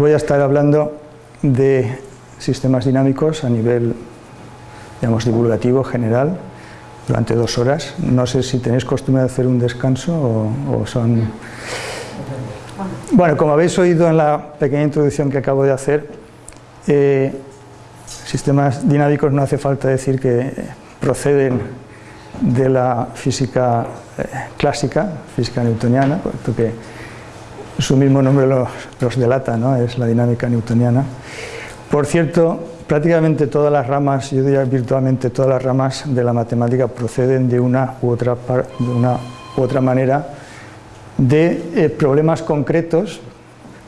Voy a estar hablando de sistemas dinámicos a nivel, digamos, divulgativo general durante dos horas. No sé si tenéis costumbre de hacer un descanso o, son... Bueno, como habéis oído en la pequeña introducción que acabo de hacer, eh, sistemas dinámicos no hace falta decir que proceden de la física eh, clásica, física newtoniana, porque su mismo nombre los, delata, ¿no? es la dinámica newtoniana. Por cierto, prácticamente todas las ramas, yo diría virtualmente todas las ramas de la matemática proceden de una u otra, de una u otra manera de eh, problemas concretos,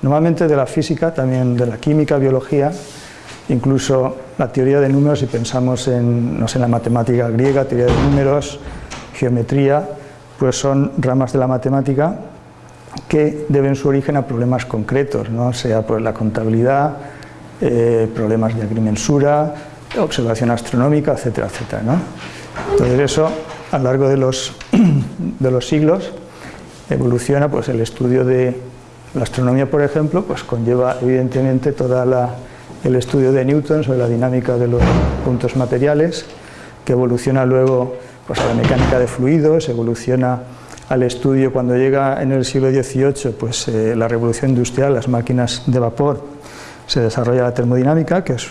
normalmente de la física, también de la química, biología, incluso la teoría de números, si pensamos en, no sé, en la matemática griega, teoría de números, geometría, pues son ramas de la matemática que deben su origen a problemas concretos, ¿no? sea pues la contabilidad, eh, problemas de agrimensura, observación astronómica, etcétera, etcétera. ¿no? Entonces eso, a lo largo de los, de los siglos, evoluciona pues el estudio de la astronomía, por ejemplo, pues conlleva evidentemente todo el estudio de Newton sobre la dinámica de los puntos materiales, que evoluciona luego pues, a la mecánica de fluidos, evoluciona al estudio cuando llega en el siglo XVIII pues, eh, la revolución industrial, las máquinas de vapor, se desarrolla la termodinámica, que es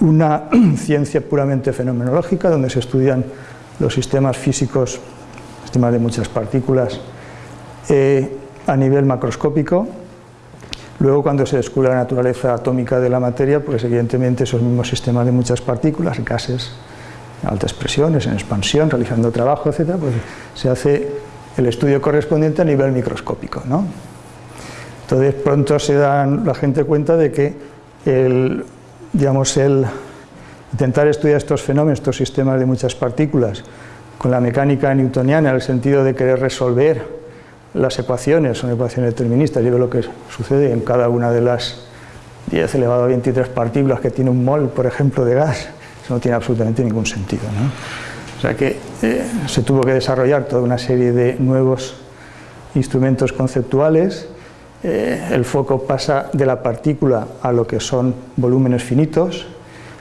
una ciencia puramente fenomenológica, donde se estudian los sistemas físicos, sistemas de muchas partículas, eh, a nivel macroscópico. Luego, cuando se descubre la naturaleza atómica de la materia, pues evidentemente esos mismos sistemas de muchas partículas, gases, altas presiones, en expansión, realizando trabajo, etc., pues se hace el estudio correspondiente a nivel microscópico. ¿no? Entonces pronto se dan la gente cuenta de que el, digamos, el intentar estudiar estos fenómenos, estos sistemas de muchas partículas, con la mecánica newtoniana, en el sentido de querer resolver las ecuaciones, son ecuaciones deterministas, y ve lo que sucede en cada una de las 10 elevado a 23 partículas que tiene un mol, por ejemplo, de gas, eso no tiene absolutamente ningún sentido. ¿no? O sea que eh, se tuvo que desarrollar toda una serie de nuevos instrumentos conceptuales. Eh, el foco pasa de la partícula a lo que son volúmenes finitos.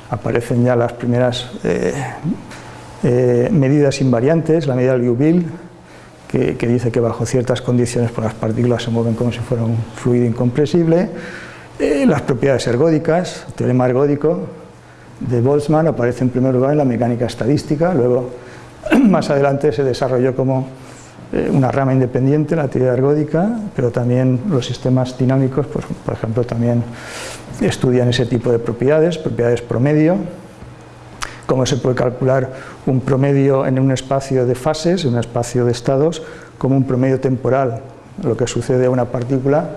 Aparecen ya las primeras eh, medidas invariantes, la medida del Liouville, que, que, dice que bajo ciertas condiciones pues, las partículas se mueven como si fuera un fluido incompresible. las propiedades ergódicas, el teorema ergódico, de Boltzmann aparece en primer lugar en la mecánica estadística, luego más adelante se desarrolló como eh, una rama independiente, la teoría ergódica, pero también los sistemas dinámicos, pues, por ejemplo, también estudian ese tipo de propiedades, propiedades promedio, cómo se puede calcular un promedio en un espacio de fases, en un espacio de estados, como un promedio temporal, lo que sucede a una partícula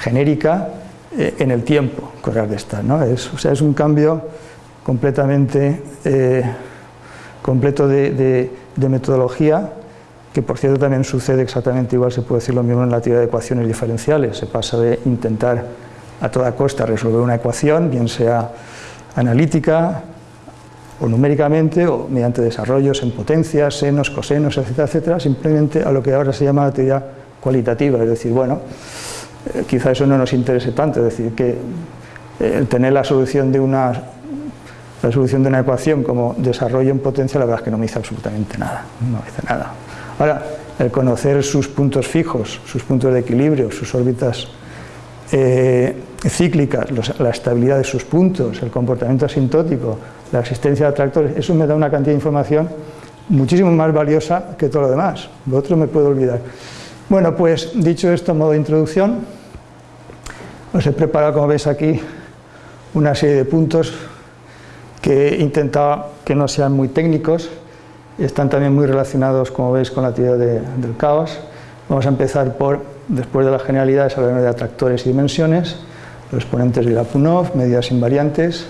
genérica eh, en el tiempo correr de estar. ¿no? Es, o sea, es un cambio completamente eh, completo de, metodología, que por cierto también sucede exactamente igual, se puede decir lo mismo en la teoría de ecuaciones diferenciales, se pasa de intentar a toda costa resolver una ecuación, bien sea analítica o numéricamente o mediante desarrollos en potencias, senos, cosenos, etcétera, etcétera, simplemente a lo que ahora se llama la teoría cualitativa, es decir, bueno, eh, quizá eso no nos interese tanto, es decir, que eh, tener la solución de una la solución de una ecuación como desarrollo en potencia, la verdad es que no me dice absolutamente nada, no me dice nada. Ahora, el conocer sus puntos fijos, sus puntos de equilibrio, sus órbitas eh, cíclicas, la estabilidad de sus puntos, el comportamiento asintótico, la existencia de atractores, eso me da una cantidad de información muchísimo más valiosa que todo lo demás. Lo otro me puedo olvidar. Bueno, pues dicho esto, modo de introducción, os he preparado, como veis aquí, una serie de puntos que intentaba que no sean muy técnicos, están también muy relacionados, como veis, con la teoría del caos. Vamos a empezar por, después de las generalidades, hablar de atractores y dimensiones, los exponentes de Lyapunov, medidas invariantes,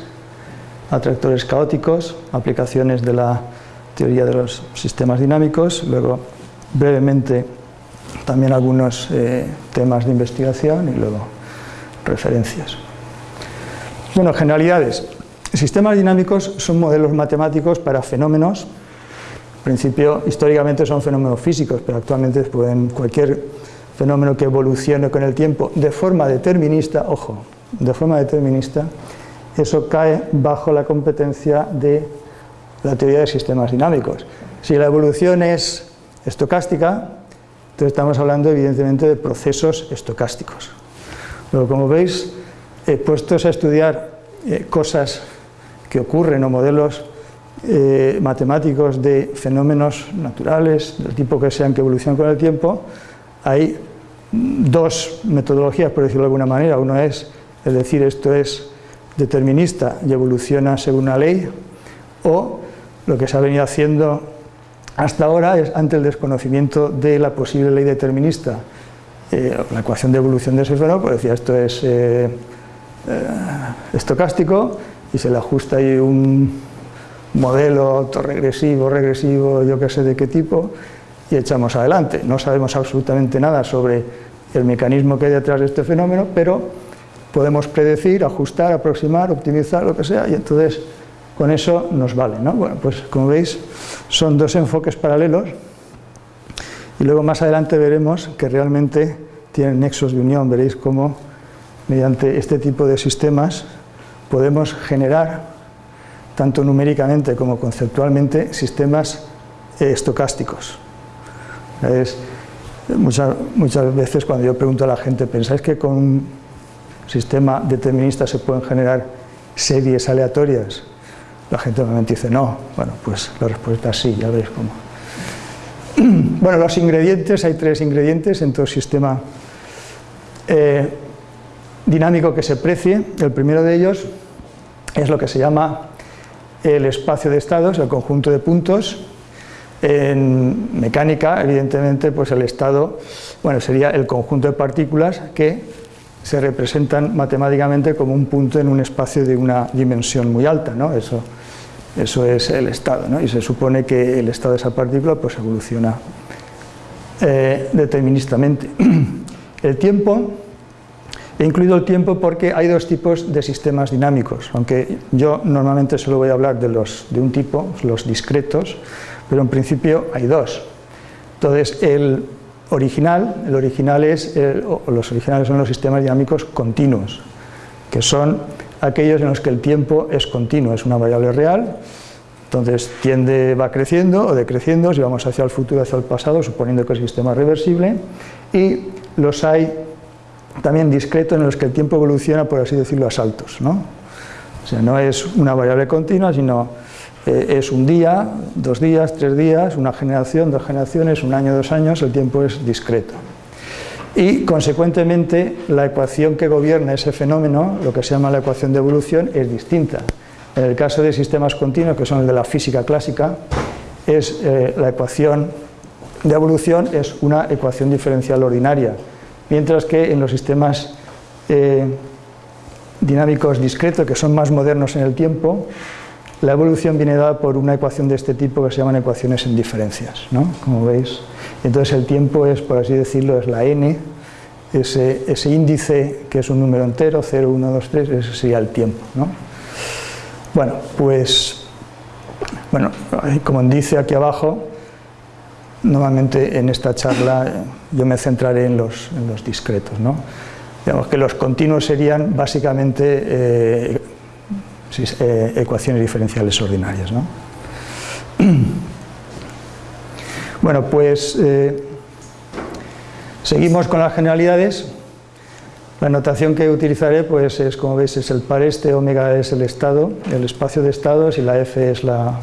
atractores caóticos, aplicaciones de la teoría de los sistemas dinámicos, luego brevemente también algunos eh, temas de investigación y luego referencias. Bueno, generalidades. Sistemas dinámicos son modelos matemáticos para fenómenos, en principio históricamente son fenómenos físicos, pero actualmente pueden, cualquier fenómeno que evolucione con el tiempo de forma determinista, ojo, de forma determinista, eso cae bajo la competencia de la teoría de sistemas dinámicos. Si la evolución es estocástica, entonces estamos hablando evidentemente de procesos estocásticos. Pero como veis, he puestos a estudiar eh, cosas que ocurren o modelos eh, matemáticos de fenómenos naturales, del tipo que sean que evolucionan con el tiempo, hay dos metodologías, por decirlo de alguna manera. Uno es, es decir, esto es determinista y evoluciona según una ley, o lo que se ha venido haciendo hasta ahora es, ante el desconocimiento de la posible ley determinista, eh, la ecuación de evolución de ese fenómeno, pues decía, esto es eh, estocástico y se le ajusta ahí un modelo autorregresivo, regresivo, yo qué sé de qué tipo, y echamos adelante. No sabemos absolutamente nada sobre el mecanismo que hay detrás de este fenómeno, pero podemos predecir, ajustar, aproximar, optimizar, lo que sea, y entonces con eso nos vale. ¿no? Bueno, pues como veis, son dos enfoques paralelos, y luego más adelante veremos que realmente tienen nexos de unión, veréis cómo mediante este tipo de sistemas podemos generar tanto numéricamente como conceptualmente, sistemas eh, estocásticos. muchas, muchas veces cuando yo pregunto a la gente, ¿pensáis que con un sistema determinista se pueden generar series aleatorias? La gente normalmente dice no. Bueno, pues la respuesta es sí, ya veis cómo. Bueno, los ingredientes, hay tres ingredientes en todo sistema eh, dinámico que se precie. El primero de ellos es lo que se llama el espacio de estados, el conjunto de puntos. En mecánica, evidentemente, pues el estado, bueno, sería el conjunto de partículas que se representan matemáticamente como un punto en un espacio de una dimensión muy alta, ¿no? Eso, eso es el estado, ¿no? Y se supone que el estado de esa partícula pues evoluciona eh, deterministamente. El tiempo He incluido el tiempo porque hay dos tipos de sistemas dinámicos, aunque yo normalmente solo voy a hablar de, los, de un tipo, los discretos, pero en principio hay dos. Entonces, el original, el original es, los originales son los sistemas dinámicos continuos, que son aquellos en los que el tiempo es continuo, es una variable real, entonces tiende, va creciendo o decreciendo, si vamos hacia el futuro, hacia el pasado, suponiendo que el sistema es reversible, y los hay también discreto en los que el tiempo evoluciona, por así decirlo, a saltos. ¿no? O sea, no es una variable continua, sino eh, es un día, dos días, tres días, una generación, dos generaciones, un año, dos años, el tiempo es discreto. Y, consecuentemente, la ecuación que gobierna ese fenómeno, lo que se llama la ecuación de evolución, es distinta. En el caso de sistemas continuos, que son el de la física clásica, es, eh, la ecuación de evolución es una ecuación diferencial ordinaria, mientras que en los sistemas eh, dinámicos discretos, que son más modernos en el tiempo, la evolución viene dada por una ecuación de este tipo que se llaman ecuaciones en diferencias, ¿no? como veis. Entonces el tiempo es, por así decirlo, es la n, ese, índice que es un número entero, 0, 1, 2, 3, ese sería el tiempo. ¿no? Bueno, pues, bueno, como dice aquí abajo, Normalmente en esta charla eh, yo me centraré en los, discretos. ¿no? Digamos que los continuos serían básicamente eh, eh, ecuaciones diferenciales ordinarias. ¿no? Bueno, pues seguimos con las generalidades. La notación que utilizaré pues es, como veis, es el par este, omega es el estado, el espacio de estados y la f es la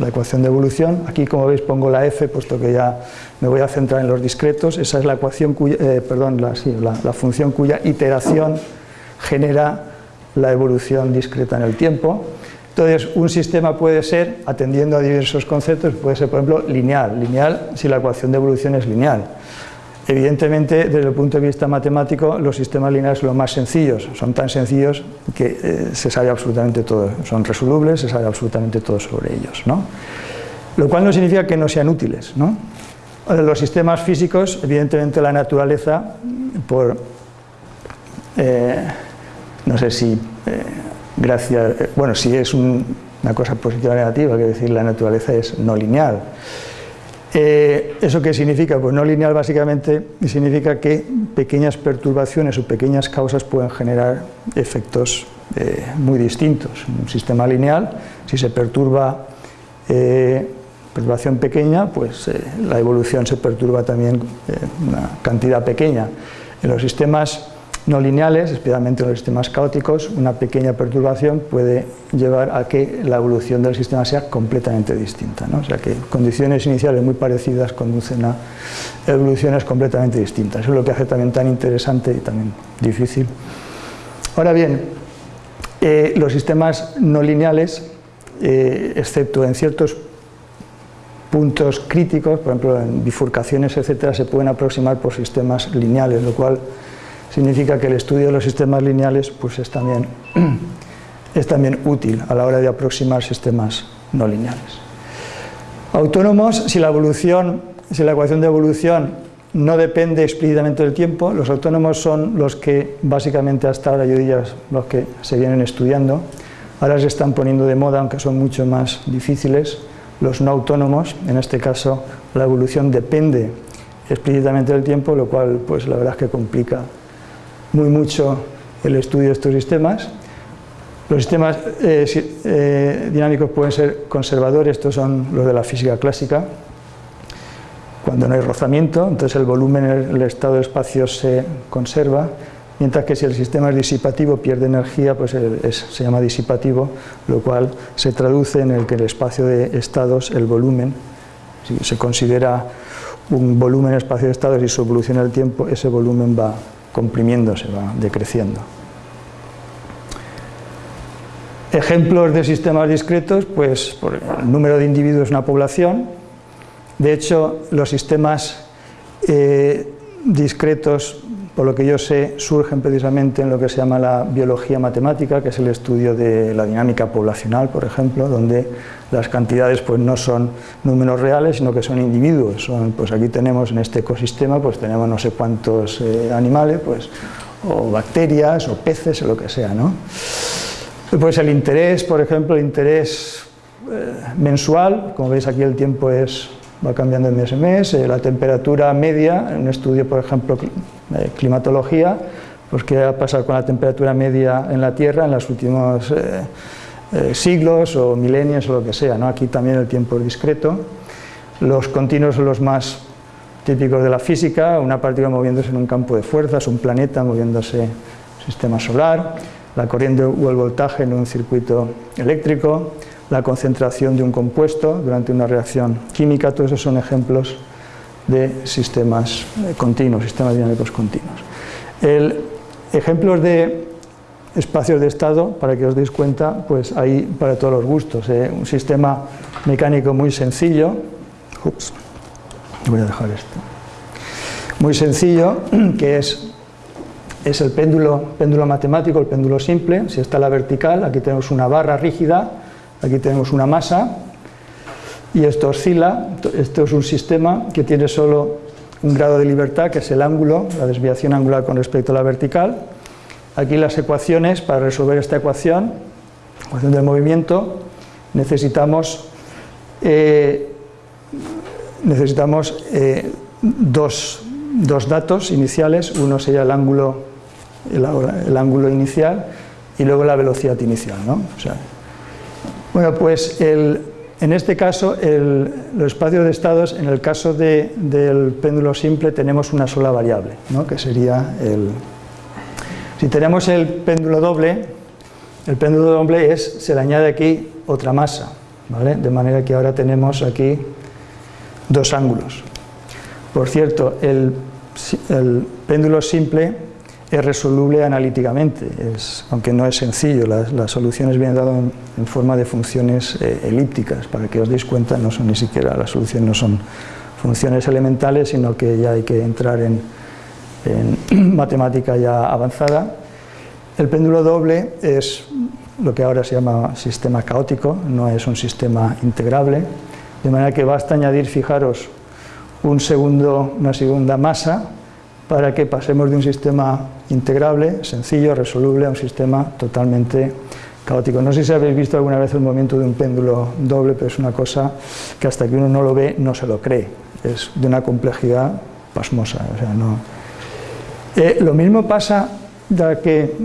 la ecuación de evolución. Aquí, como veis, pongo la f, puesto que ya me voy a centrar en los discretos. Esa es la ecuación eh, perdón, la, función cuya iteración genera la evolución discreta en el tiempo. Entonces, un sistema puede ser, atendiendo a diversos conceptos, puede ser, por ejemplo, lineal. Lineal si la ecuación de evolución es lineal. Evidentemente, desde el punto de vista matemático, los sistemas lineales son los más sencillos, son tan sencillos que eh, se sabe absolutamente todo, son resolubles, se sabe absolutamente todo sobre ellos. ¿no? Lo cual no significa que no sean útiles. ¿no? Los sistemas físicos, evidentemente la naturaleza, por, eh, no sé si eh, gracias, bueno, si es una cosa positiva o negativa, que decir la naturaleza es no lineal. Eh, ¿Eso qué significa? Pues no lineal básicamente significa que pequeñas perturbaciones o pequeñas causas pueden generar efectos eh, muy distintos. Un sistema lineal, si se perturba eh, perturbación pequeña, pues la evolución se perturba también una cantidad pequeña. En los sistemas no lineales, especialmente en los sistemas caóticos, una pequeña perturbación puede llevar a que la evolución del sistema sea completamente distinta. ¿no? O sea que condiciones iniciales muy parecidas conducen a evoluciones completamente distintas. Eso es lo que hace también tan interesante y también difícil. Ahora bien, eh, los sistemas no lineales, eh, excepto en ciertos puntos críticos, por ejemplo en bifurcaciones, etcétera, se pueden aproximar por sistemas lineales, lo cual significa que el estudio de los sistemas lineales pues es, también, es también útil a la hora de aproximar sistemas no lineales. Autónomos, si la evolución, si la ecuación de evolución no depende explícitamente del tiempo, los autónomos son los que básicamente hasta ahora yo diría los que se vienen estudiando, ahora se están poniendo de moda aunque son mucho más difíciles, los no autónomos, en este caso la evolución depende explícitamente del tiempo, lo cual pues la verdad es que complica muy mucho el estudio de estos sistemas. Los sistemas eh, eh, dinámicos pueden ser conservadores, estos son los de la física clásica, cuando no hay rozamiento, entonces el volumen en el estado de espacio se conserva, mientras que si el sistema es disipativo, pierde energía, pues se llama disipativo, lo cual se traduce en el que el espacio de estados, el volumen, si se considera un volumen espacio de estados y su evolución en el tiempo, ese volumen va comprimiéndose, va decreciendo. Ejemplos de sistemas discretos, pues por el número de individuos en una población. De hecho, los sistemas eh, discretos, por lo que yo sé, surgen precisamente en lo que se llama la biología matemática, que es el estudio de la dinámica poblacional, por ejemplo, donde las cantidades pues, no son números reales, sino que son individuos. Son, pues aquí tenemos en este ecosistema, pues tenemos no sé cuántos eh, animales, pues, o bacterias, o peces, o lo que sea. ¿no? Pues el interés, por ejemplo, el interés eh, mensual, como veis aquí el tiempo es, va cambiando de mes en mes, eh, la temperatura media, en un estudio, por ejemplo, de climatología, pues qué ha pasado con la temperatura media en la Tierra en los últimos eh, siglos o milenios o lo que sea. ¿no? Aquí también el tiempo es discreto. Los continuos son los más típicos de la física, una partícula moviéndose en un campo de fuerzas, un planeta moviéndose en sistema solar, la corriente o el voltaje en un circuito eléctrico, la concentración de un compuesto durante una reacción química, todos esos son ejemplos de sistemas eh, continuos, sistemas dinámicos continuos. El, ejemplos de espacios de estado, para que os deis cuenta, pues hay para todos los gustos. ¿eh? Un sistema mecánico muy sencillo, ups, voy a dejar esto, muy sencillo, que es, es el péndulo, péndulo matemático, el péndulo simple, si está la vertical, aquí tenemos una barra rígida, aquí tenemos una masa, y esto oscila, esto es un sistema que tiene solo un grado de libertad, que es el ángulo, la desviación angular con respecto a la vertical, Aquí las ecuaciones, para resolver esta ecuación, ecuación del movimiento, necesitamos, eh, necesitamos eh, dos, datos iniciales, uno sería el ángulo, el, ángulo inicial y luego la velocidad inicial. bueno, pues en este caso, los espacios de estados, en el caso del péndulo simple, tenemos una sola variable, que sería el, si tenemos el péndulo doble, el péndulo doble es, se le añade aquí otra masa, ¿vale? de manera que ahora tenemos aquí dos ángulos. Por cierto, el, péndulo simple es resoluble analíticamente, aunque no es sencillo, las, soluciones vienen dadas en, forma de funciones eh, elípticas, para que os deis cuenta, no son ni siquiera, las soluciones no son funciones elementales, sino que ya hay que entrar en, en matemática ya avanzada. El péndulo doble es lo que ahora se llama sistema caótico, no es un sistema integrable, de manera que basta añadir, fijaros, un segundo, una segunda masa para que pasemos de un sistema integrable, sencillo, resoluble, a un sistema totalmente caótico. No sé si habéis visto alguna vez el movimiento de un péndulo doble, pero es una cosa que hasta que uno no lo ve no se lo cree. Es de una complejidad pasmosa. Eh, lo mismo pasa, ya que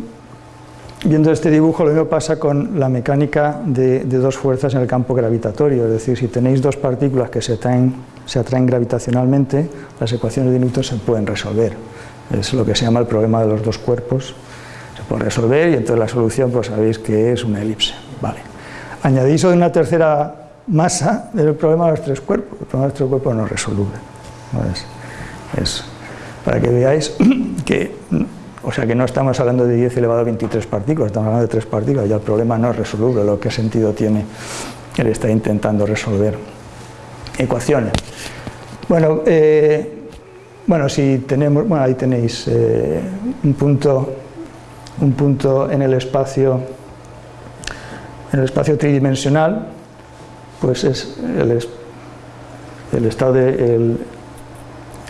viendo este dibujo, lo mismo pasa con la mecánica de, dos fuerzas en el campo gravitatorio. Es decir, si tenéis dos partículas que se, atraen gravitacionalmente, las ecuaciones de Newton se pueden resolver. Es lo que se llama el problema de los dos cuerpos se puede resolver y entonces la solución pues sabéis que es una elipse. Vale. Añadís una tercera masa del problema de los tres cuerpos. El problema de los tres cuerpos no es resoluble. es, para que veáis que, o sea, que no estamos hablando de 10 elevado a 23 partículas, estamos hablando de tres partículas, ya el problema no es resoluble, lo que sentido tiene él está intentando resolver ecuaciones. Bueno, eh, bueno, si tenemos, bueno, ahí tenéis eh, un punto un punto en el espacio en el espacio tridimensional pues es el, el estado de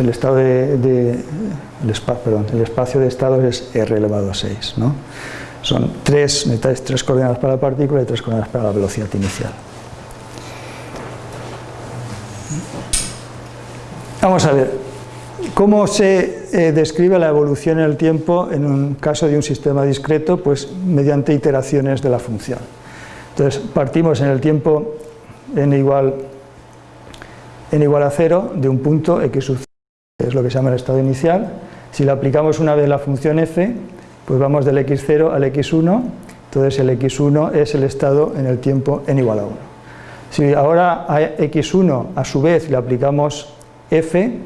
estado de, el, perdón, el espacio de estados es r elevado a 6 ¿no? son tres, necesitáis tres coordenadas para la partícula y tres coordenadas para la velocidad inicial vamos a ver ¿Cómo se eh, describe la evolución en el tiempo en un caso de un sistema discreto? Pues mediante iteraciones de la función. Entonces partimos en el tiempo n igual, n igual a 0 de un punto x sub 0, que lo que se llama el estado inicial. Si le aplicamos una vez la función f, pues vamos del x0 al x1, entonces el x1 es el estado en el tiempo n igual a 1. Si ahora a x1 a su vez le aplicamos f,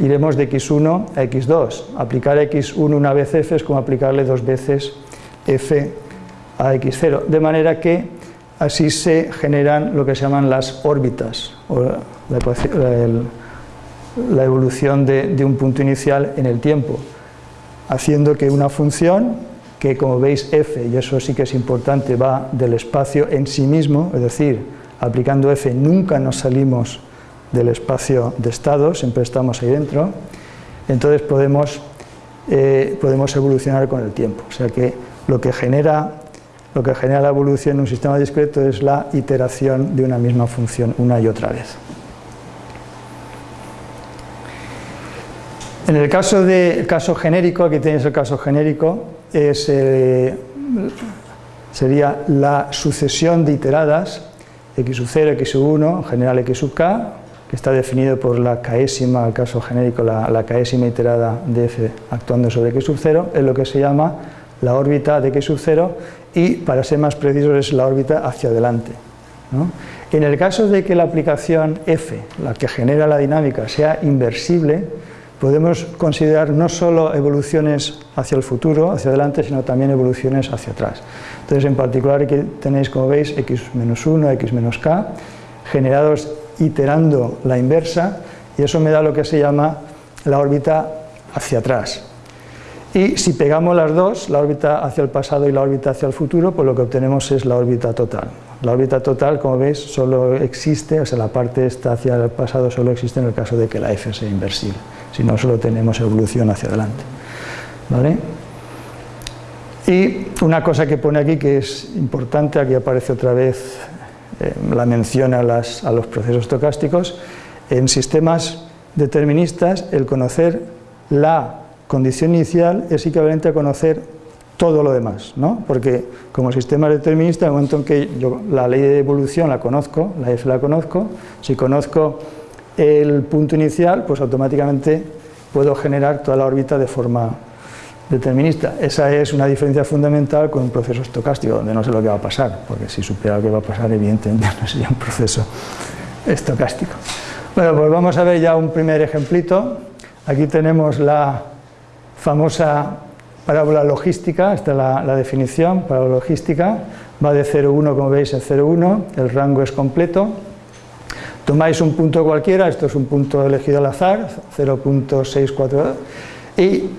iremos de x1 a x2. Aplicar x1 una vez f es como aplicarle dos veces f a x0, de manera que así se generan lo que se llaman las órbitas, evolución de, de, un punto inicial en el tiempo, haciendo que una función, que como veis f, y eso sí que es importante, va del espacio en sí mismo, es decir, aplicando f nunca nos salimos del espacio de estado, siempre estamos ahí dentro, entonces podemos, eh, podemos evolucionar con el tiempo. O sea que lo que, genera, lo que genera la evolución en un sistema discreto es la iteración de una misma función una y otra vez. En el caso, de, caso genérico, aquí tenéis el caso genérico, es, eh, sería la sucesión de iteradas x sub 0, x sub 1, en general x sub k, que está definido por la caésima, el caso genérico, la, la caésima iterada de f actuando sobre x sub 0, es lo que se llama la órbita de x sub 0 y, para ser más precisos, es la órbita hacia adelante. En el caso de que la aplicación f, la que genera la dinámica, sea inversible, podemos considerar no solo evoluciones hacia el futuro, hacia adelante, sino también evoluciones hacia atrás. Entonces, en particular, aquí tenéis, como veis, x-1, x-k, generados iterando la inversa y eso me da lo que se llama la órbita hacia atrás. Y si pegamos las dos, la órbita hacia el pasado y la órbita hacia el futuro, pues lo que obtenemos es la órbita total. La órbita total, como veis, solo existe, o sea, la parte esta hacia el pasado solo existe en el caso de que la f sea inversible, si no solo tenemos evolución hacia adelante. ¿Vale? Y una cosa que pone aquí que es importante, aquí aparece otra vez eh, la mención a, los procesos estocásticos, en sistemas deterministas el conocer la condición inicial es equivalente a conocer todo lo demás, ¿no? porque como sistema determinista, en el momento en que yo la ley de evolución la conozco, la F la conozco, si conozco el punto inicial, pues automáticamente puedo generar toda la órbita de forma determinista. Esa es una diferencia fundamental con un proceso estocástico, donde no sé lo que va a pasar, porque si supiera lo que va a pasar, evidentemente no sería un proceso estocástico. Bueno, pues vamos a ver ya un primer ejemplito. Aquí tenemos la famosa parábola logística, esta es la, la definición, parábola logística, va de 0,1 como veis en 0,1, el rango es completo. Tomáis un punto cualquiera, esto es un punto elegido al azar, 0.64, y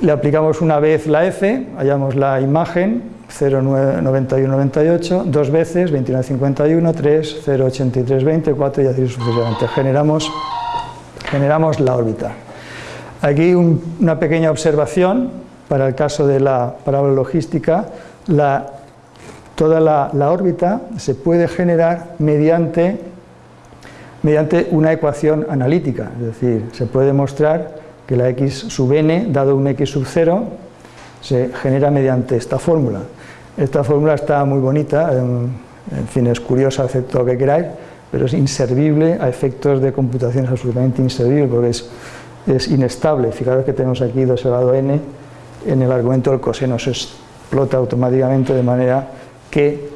le aplicamos una vez la f, hallamos la imagen 0,9198, dos veces 29,51, 3, 0,8320, 4 y así sucesivamente. Generamos, generamos la órbita. Aquí una pequeña observación para el caso de la parábola logística, toda la, órbita se puede generar mediante, mediante una ecuación analítica, es decir, se puede mostrar que la x sub n, dado un x sub 0, se genera mediante esta fórmula. Esta fórmula está muy bonita, en, en fin, es curiosa, acepto lo que queráis, pero es inservible a efectos de computación, es absolutamente inservible porque es, es inestable. Fijaros que tenemos aquí 2 elevado a n en el argumento del coseno, se explota automáticamente de manera que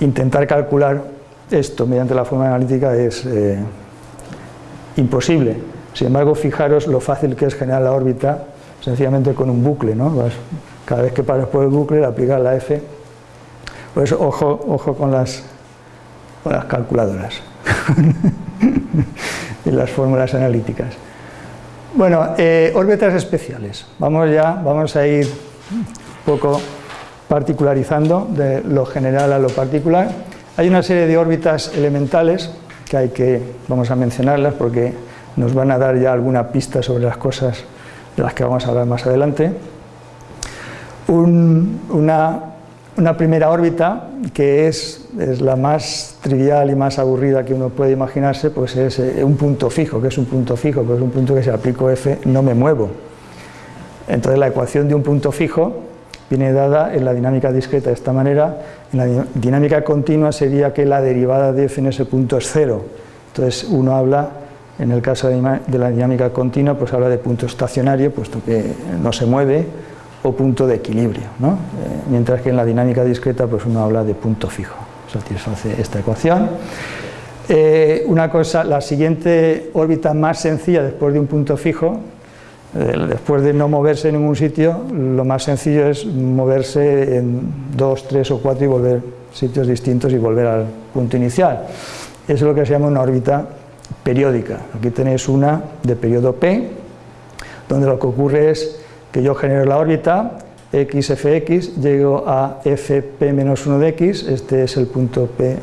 intentar calcular esto mediante la forma analítica es eh, imposible. Sin embargo, fijaros lo fácil que es generar la órbita sencillamente con un bucle, ¿no? cada vez que paras por el bucle, le aplicas la F. Por eso, ojo, ojo con, las, con las calculadoras y las fórmulas analíticas. Bueno, eh, órbitas especiales. Vamos ya, vamos a ir un poco particularizando de lo general a lo particular. Hay una serie de órbitas elementales que hay que, vamos a mencionarlas porque nos van a dar ya alguna pista sobre las cosas de las que vamos a hablar más adelante. una, una, primera órbita que es, es, la más trivial y más aburrida que uno puede imaginarse, pues es eh, un punto fijo, que es un punto fijo, pues es un punto que si aplico f no me muevo. Entonces la ecuación de un punto fijo viene dada en la dinámica discreta de esta manera, en la dinámica continua sería que la derivada de f en ese punto es cero, entonces uno habla, en el caso de la dinámica continua, pues habla de punto estacionario, puesto que no se mueve, o punto de equilibrio, ¿no? Eh, mientras que en la dinámica discreta pues uno habla de punto fijo, satisface esta ecuación. Eh, una cosa, la siguiente órbita más sencilla después de un punto fijo eh, después de no moverse en ningún sitio, lo más sencillo es moverse en dos, tres o cuatro y volver sitios distintos y volver al punto inicial. Eso es lo que se llama una órbita periódica. Aquí tenéis una de periodo P, donde lo que ocurre es que yo genero la órbita, xfx, llego a fp-1 de x, este es el punto p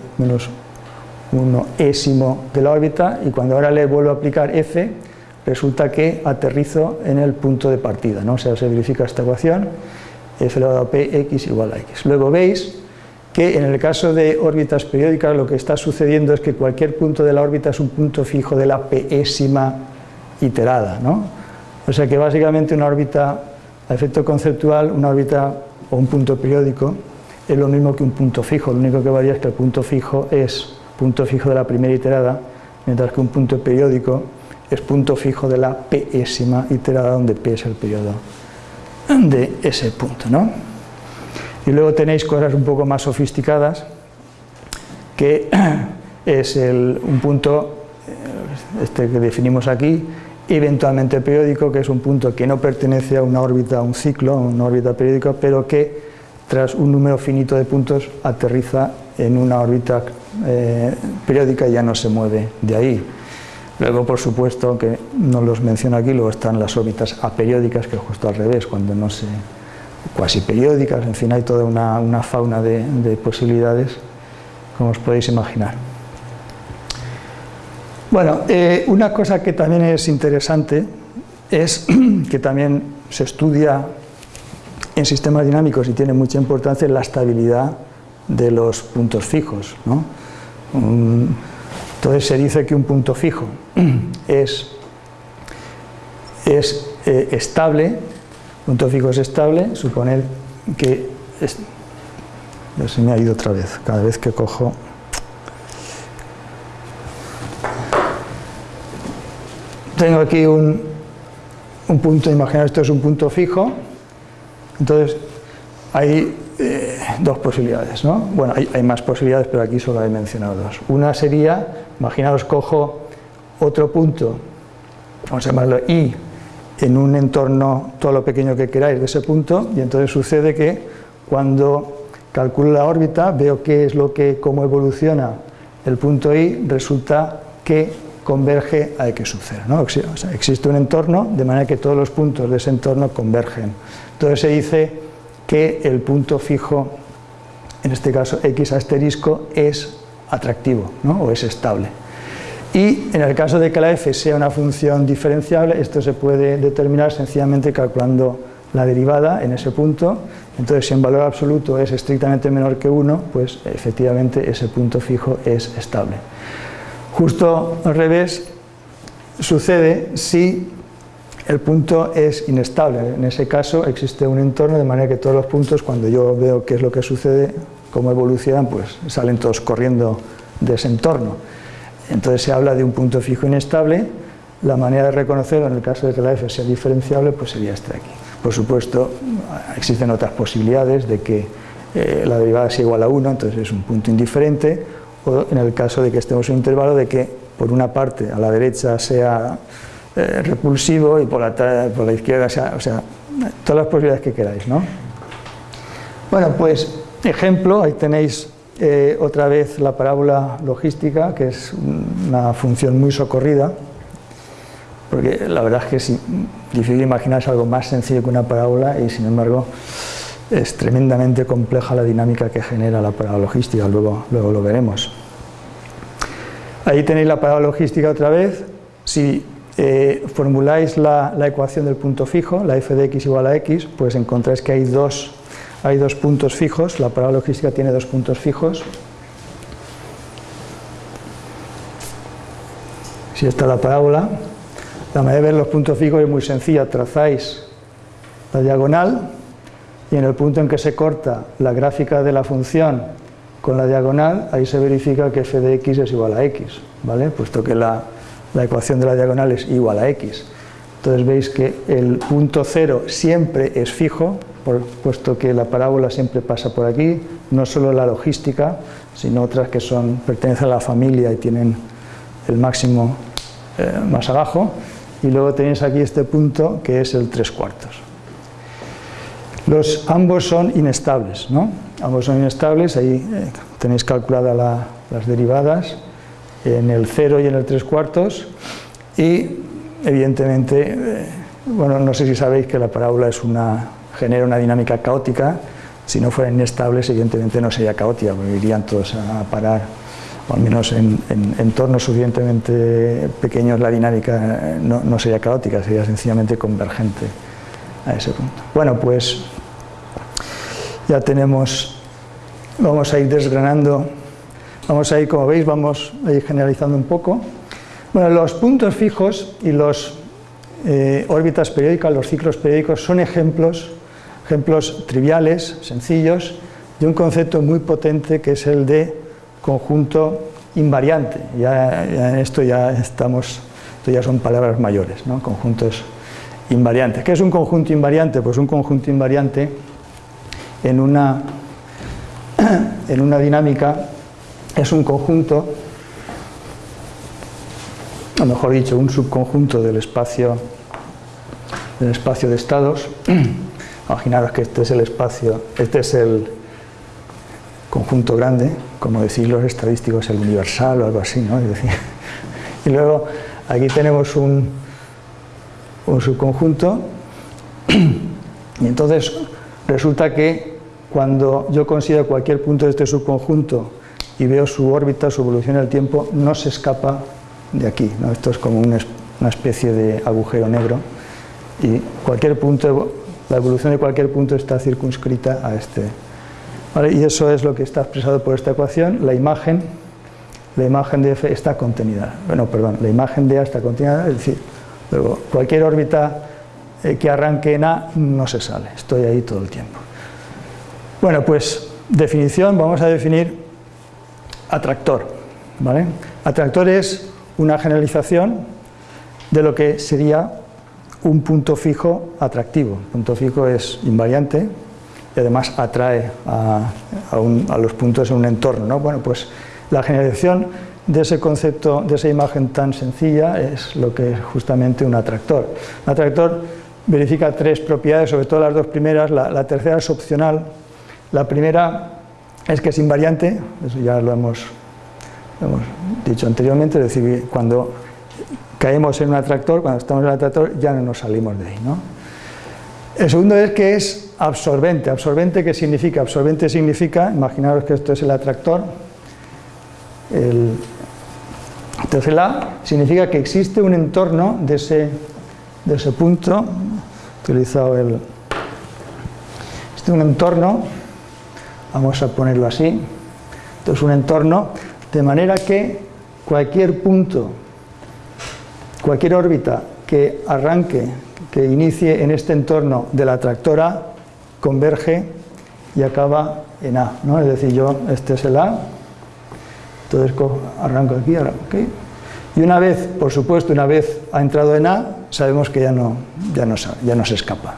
1 ésimo de la órbita, y cuando ahora le vuelvo a aplicar f, resulta que aterrizo en el punto de partida, ¿no? o sea, se verifica esta ecuación, f elevado a p, x igual a x. Luego veis que en el caso de órbitas periódicas lo que está sucediendo es que cualquier punto de la órbita es un punto fijo de la pésima iterada, ¿no? O sea que básicamente una órbita, a efecto conceptual, una órbita o un punto periódico es lo mismo que un punto fijo, lo único que varía es que el punto fijo es punto fijo de la primera iterada, mientras que un punto periódico es punto fijo de la pésima iterada, donde p es el periodo de ese punto. ¿no? Y luego tenéis cosas un poco más sofisticadas, que es un punto, eh, este que definimos aquí, eventualmente periódico, que es un punto que no pertenece a una órbita, a un ciclo, a una órbita periódica, pero que tras un número finito de puntos aterriza en una órbita eh, periódica y ya no se mueve de ahí. Luego, por supuesto, que no los menciono aquí, luego están las órbitas aperiódicas, que es justo al revés, cuando no se... cuasi periódicas, en fin, hay toda una, fauna de, posibilidades, como os podéis imaginar. Bueno, eh, una cosa que también es interesante es que también se estudia en sistemas dinámicos y tiene mucha importancia la estabilidad de los puntos fijos. ¿no? Entonces se dice que un punto fijo es, es eh, estable, punto fijo es estable, suponer que... ya se me ha ido otra vez, cada vez que cojo... Tengo aquí un, un punto, imaginar esto es un punto fijo, entonces hay eh, dos posibilidades, ¿no? Bueno, hay, hay, más posibilidades, pero aquí solo he mencionado dos. Una sería, imaginaos, cojo otro punto, vamos a llamarlo I, en un entorno todo lo pequeño que queráis de ese punto, y entonces sucede que cuando calculo la órbita, veo qué es lo que, cómo evoluciona el punto I, resulta que converge a X sub 0. ¿no? Existe un entorno, de manera que todos los puntos de ese entorno convergen. Entonces se dice que el punto fijo, en este caso x asterisco, es atractivo ¿no? o es estable. Y en el caso de que la f sea una función diferenciable, esto se puede determinar sencillamente calculando la derivada en ese punto Entonces, si en valor absoluto es estrictamente menor que 1, pues efectivamente ese punto fijo es estable. Justo al revés sucede si el punto es inestable. En ese caso existe un entorno de manera que todos los puntos, cuando yo veo qué es lo que sucede, cómo evolucionan, pues salen todos corriendo de ese entorno. Entonces se habla de un punto fijo inestable. La manera de reconocerlo en el caso de que la f sea diferenciable, pues sería este de aquí. Por supuesto, existen otras posibilidades de que eh, la derivada sea igual a 1, entonces es un punto indiferente, o en el caso de que estemos en un intervalo de que por una parte a la derecha sea eh, repulsivo y por la, por la izquierda sea, o sea, todas las posibilidades que queráis, ¿no? Bueno, pues ejemplo, ahí tenéis eh, otra vez la parábola logística, que es una función muy socorrida, porque la verdad es que es difícil imaginarse algo más sencillo que una parábola y sin embargo es tremendamente compleja la dinámica que genera la parábola logística, luego, luego lo veremos. Ahí tenéis la parábola logística otra vez, si eh, formuláis la, la, ecuación del punto fijo, la f de x igual a x, pues encontráis que hay dos, hay dos puntos fijos, la parábola logística tiene dos puntos fijos. Si está la parábola, la manera de ver los puntos fijos es muy sencilla, trazáis la diagonal y en el punto en que se corta la gráfica de la función con la diagonal, ahí se verifica que f de x es igual a x, ¿vale? Puesto que la, la ecuación de la diagonal es igual a x. Entonces veis que el punto cero siempre es fijo, puesto que la parábola siempre pasa por aquí, no solo la logística, sino otras que son, pertenecen a la familia y tienen el máximo eh, más abajo, y luego tenéis aquí este punto que es el 3 cuartos. Los, ambos son inestables, ¿no? Ambos son inestables, ahí eh, tenéis calculadas las derivadas en el 0 y en el 3 cuartos y evidentemente, eh, bueno, no sé si sabéis que la parábola es una, genera una dinámica caótica, si no fueran inestables evidentemente no sería caótica, porque irían todos a parar o al menos en, entornos suficientemente pequeños la dinámica no, sería caótica, sería sencillamente convergente a ese punto. Bueno, pues ya tenemos, vamos a ir desgranando, vamos a ir, como veis, vamos a ir generalizando un poco. Bueno, los puntos fijos y los eh, órbitas periódicas, los ciclos periódicos, son ejemplos, ejemplos triviales, sencillos, de un concepto muy potente que es el de conjunto invariante. Ya, en esto ya estamos, esto ya son palabras mayores, ¿no? conjuntos invariantes. ¿Qué es un conjunto invariante? Pues un conjunto invariante en una, en una dinámica es un conjunto, o mejor dicho, un subconjunto del espacio, del espacio de estados. Imaginaros que este es el espacio, este es el conjunto grande, como decís los estadísticos, el universal o algo así, ¿no? y luego aquí tenemos un, un subconjunto y entonces resulta que cuando yo considero cualquier punto de este subconjunto y veo su órbita, su evolución en el tiempo, no se escapa de aquí. Esto es como una, especie de agujero negro. Y cualquier punto, la evolución de cualquier punto está circunscrita a este, y eso es lo que está expresado por esta ecuación, la imagen, la imagen de F está contenida, bueno, perdón, la imagen de A está contenida, es decir, luego cualquier órbita eh, que arranque en A no se sale, estoy ahí todo el tiempo. Bueno, pues definición, vamos a definir atractor, ¿vale? Atractor es una generalización de lo que sería un punto fijo atractivo. punto fijo es invariante, y además atrae a, los puntos en un entorno. ¿no? Bueno, pues la generación de ese concepto, de esa imagen tan sencilla es lo que es justamente un atractor. Un atractor verifica tres propiedades, sobre todo las dos primeras, la, tercera es opcional. La primera es que es invariante, eso ya lo hemos, dicho anteriormente, es decir, cuando caemos en un atractor, cuando estamos en un atractor ya no nos salimos de ahí. ¿no? El segundo es que es absorbente. ¿Absorbente qué significa? Absorbente significa, imaginaros que esto es el atractor, entonces la significa que existe un entorno de ese, de ese punto, he utilizado el, Este es un entorno, vamos a ponerlo así, esto es un entorno, de manera que cualquier punto, cualquier órbita que arranque, que inicie en este entorno de la tractora, converge y acaba en A, ¿no? Es decir, yo, este es el A, entonces arranco aquí, aquí, y una vez, por supuesto, una vez ha entrado en A, sabemos que ya no, ya no, se escapa.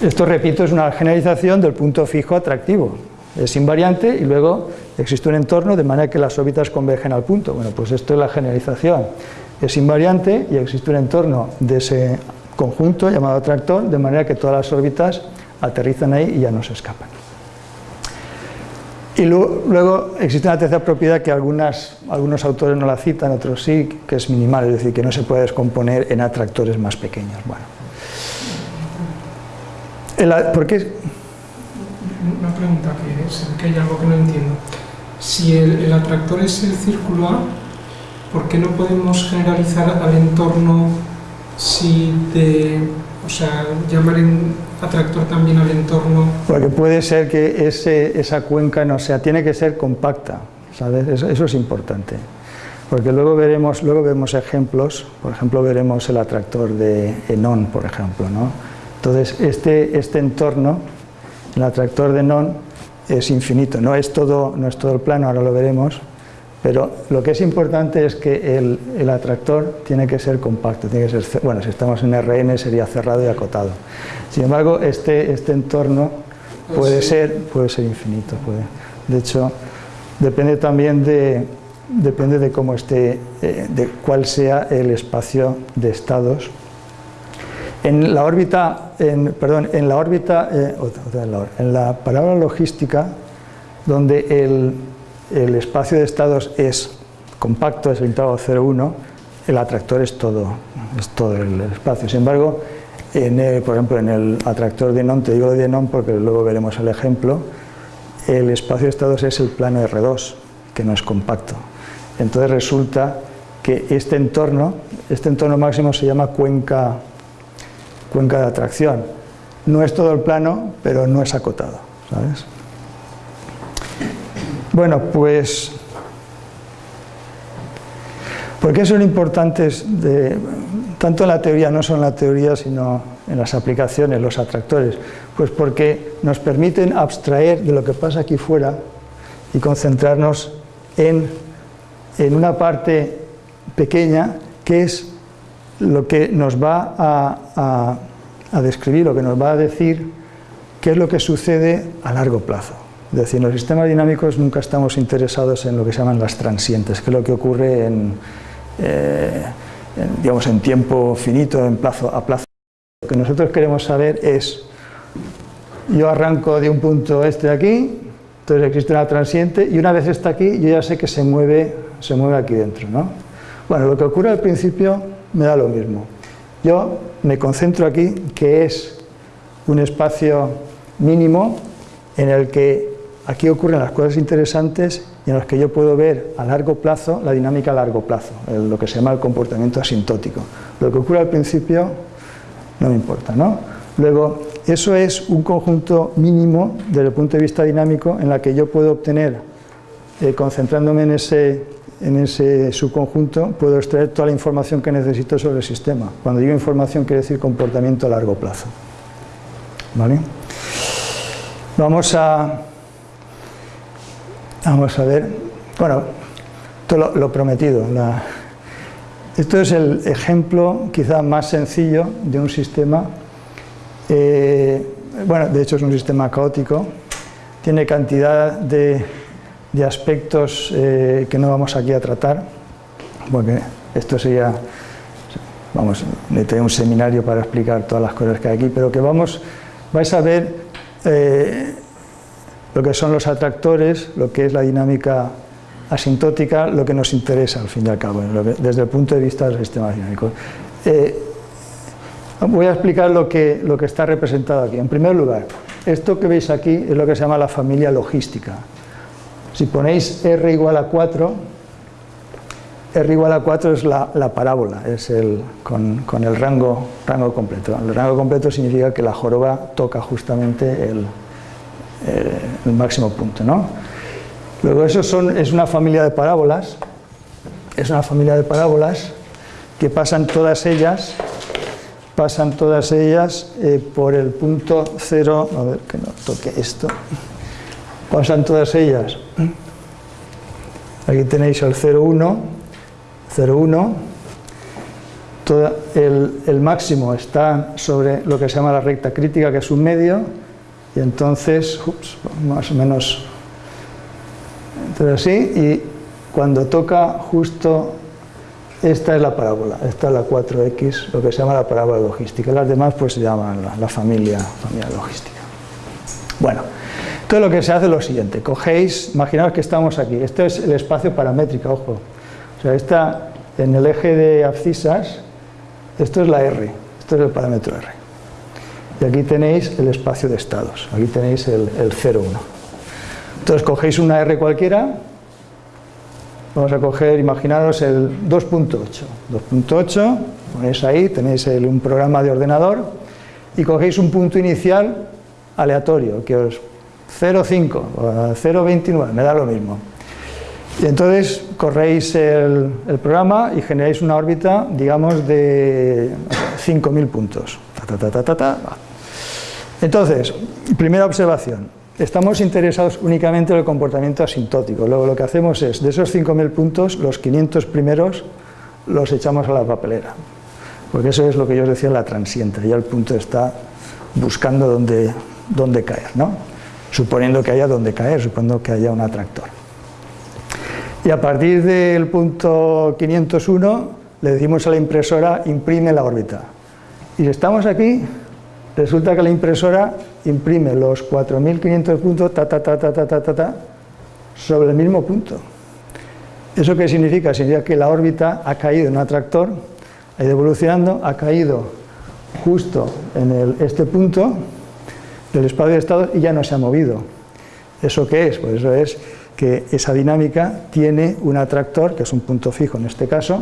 Esto, repito, es una generalización del punto fijo atractivo. Es invariante y luego existe un entorno de manera que las órbitas convergen al punto. Bueno, pues esto es la generalización. Es invariante y existe un entorno de ese conjunto llamado atractor, de manera que todas las órbitas aterrizan ahí y ya no se escapan. Y luego existe una tercera propiedad que algunas, algunos autores no la citan, otros sí, que es minimal, es decir, que no se puede descomponer en atractores más pequeños. Bueno. ¿Por qué? Una pregunta que, es, que hay algo que no entiendo. Si el, el atractor es el círculo A, ¿por qué no podemos generalizar al entorno si de, o sea, llamar en atractor también al entorno. Porque puede ser que ese, esa cuenca no sea, tiene que ser compacta, ¿sabes? Eso, es importante. Porque luego veremos, luego vemos ejemplos, por ejemplo veremos el atractor de Enon, por ejemplo, ¿no? Entonces este, este entorno, el atractor de Enon, es infinito, no es, todo, no es todo el plano, ahora lo veremos, pero lo que es importante es que el, el, atractor tiene que ser compacto, tiene que ser, bueno, si estamos en RN sería cerrado y acotado. Sin embargo, este, este entorno puede ser, puede ser infinito. Puede. De hecho, depende también de, depende de cómo esté, eh, de cuál sea el espacio de estados. En la órbita, en, perdón, en la órbita, eh, en la palabra logística, donde el, el espacio de estados es compacto, es el intervalo 0,1, el atractor es todo, es todo el espacio. Sin embargo, en por ejemplo, en el atractor de Non, te digo de Non porque luego veremos el ejemplo, el espacio de estados es el plano R2, que no es compacto. Entonces resulta que este entorno, este entorno máximo se llama cuenca, cuenca de atracción. No es todo el plano, pero no es acotado, ¿sabes? Bueno, pues... ¿Por qué son importantes, tanto en la teoría, no solo en la teoría, sino en las aplicaciones, los atractores? Pues porque nos permiten abstraer de lo que pasa aquí fuera y concentrarnos en, en una parte pequeña que es lo que nos va a, a, a describir, lo que nos va a decir qué es lo que sucede a largo plazo. Es decir, en los sistemas dinámicos nunca estamos interesados en lo que se llaman las transientes, que es lo que ocurre en, eh, en, digamos, en tiempo finito, en plazo, a plazo. Lo que nosotros queremos saber es, yo arranco de un punto este de aquí, entonces existe una transiente, y una vez está aquí, yo ya sé que se mueve, se mueve aquí dentro. ¿no? Bueno, lo que ocurre al principio me da lo mismo. Yo me concentro aquí, que es un espacio mínimo en el que Aquí ocurren las cosas interesantes y en las que yo puedo ver a largo plazo la dinámica a largo plazo, lo que se llama el comportamiento asintótico. Lo que ocurre al principio no me importa, ¿no? Luego, eso es un conjunto mínimo desde el punto de vista dinámico en la que yo puedo obtener, eh, concentrándome en ese, en ese subconjunto, puedo extraer toda la información que necesito sobre el sistema. Cuando digo información quiere decir comportamiento a largo plazo. ¿Vale? Vamos a Vamos a ver, bueno, todo lo, prometido. esto es el ejemplo quizá más sencillo de un sistema, eh, bueno, de hecho es un sistema caótico, tiene cantidad de, aspectos eh, que no vamos aquí a tratar, porque esto sería, vamos, necesitaría un seminario para explicar todas las cosas que hay aquí, pero que vamos, vais a ver eh, lo que son los atractores, lo que es la dinámica asintótica, lo que nos interesa al fin y al cabo, desde el punto de vista del sistema dinámico. Eh, voy a explicar lo que, lo que está representado aquí. En primer lugar, esto que veis aquí es lo que se llama la familia logística. Si ponéis R igual a 4, R igual a 4 es la, parábola, es el, con, el rango, rango completo. El rango completo significa que la joroba toca justamente el, el máximo punto. ¿no? Luego eso son, es una familia de parábolas, es una familia de parábolas que pasan todas ellas, pasan todas ellas eh, por el punto cero, a ver que no toque esto, pasan todas ellas, aquí tenéis el 0,1, 0,1, el, el máximo está sobre lo que se llama la recta crítica, que es un medio, y entonces, más o menos, entonces así, y cuando toca justo, esta es la parábola, esta es la 4X, lo que se llama la parábola logística, las demás pues se llaman la, familia, familia logística. Bueno, todo lo que se hace es lo siguiente, cogéis, imaginaos que estamos aquí, esto es el espacio paramétrico, ojo, o sea, está en el eje de abscisas, esto es la R, esto es el parámetro R. Y aquí tenéis el espacio de estados, aquí tenéis el, el 0,1. Entonces cogéis una R cualquiera, vamos a coger, imaginaros el 2.8. 2.8, ponéis ahí, tenéis un programa de ordenador y cogéis un punto inicial aleatorio, que os 0,5 o 0,29, me da lo mismo. Y entonces corréis el, el, programa y generáis una órbita, digamos, de 5.000 puntos. Ta, ta, ta, entonces, primera observación, estamos interesados únicamente en el comportamiento asintótico, luego lo que hacemos es, de esos 5.000 puntos, los 500 primeros los echamos a la papelera, porque eso es lo que yo os decía la transiente, ya el punto está buscando dónde, dónde caer, ¿no? suponiendo que haya dónde caer, suponiendo que haya un atractor. Y a partir del punto 501 le decimos a la impresora imprime la órbita. Y si estamos aquí, Resulta que la impresora imprime los 4.500 puntos ta, ta, ta, ta, ta, ta, ta, sobre el mismo punto. ¿Eso qué significa? Significa que la órbita ha caído en un atractor, ha ido evolucionando, ha caído justo en este punto del espacio de estado y ya no se ha movido. ¿Eso qué es? Pues eso es que esa dinámica tiene un atractor, que es un punto fijo en este caso,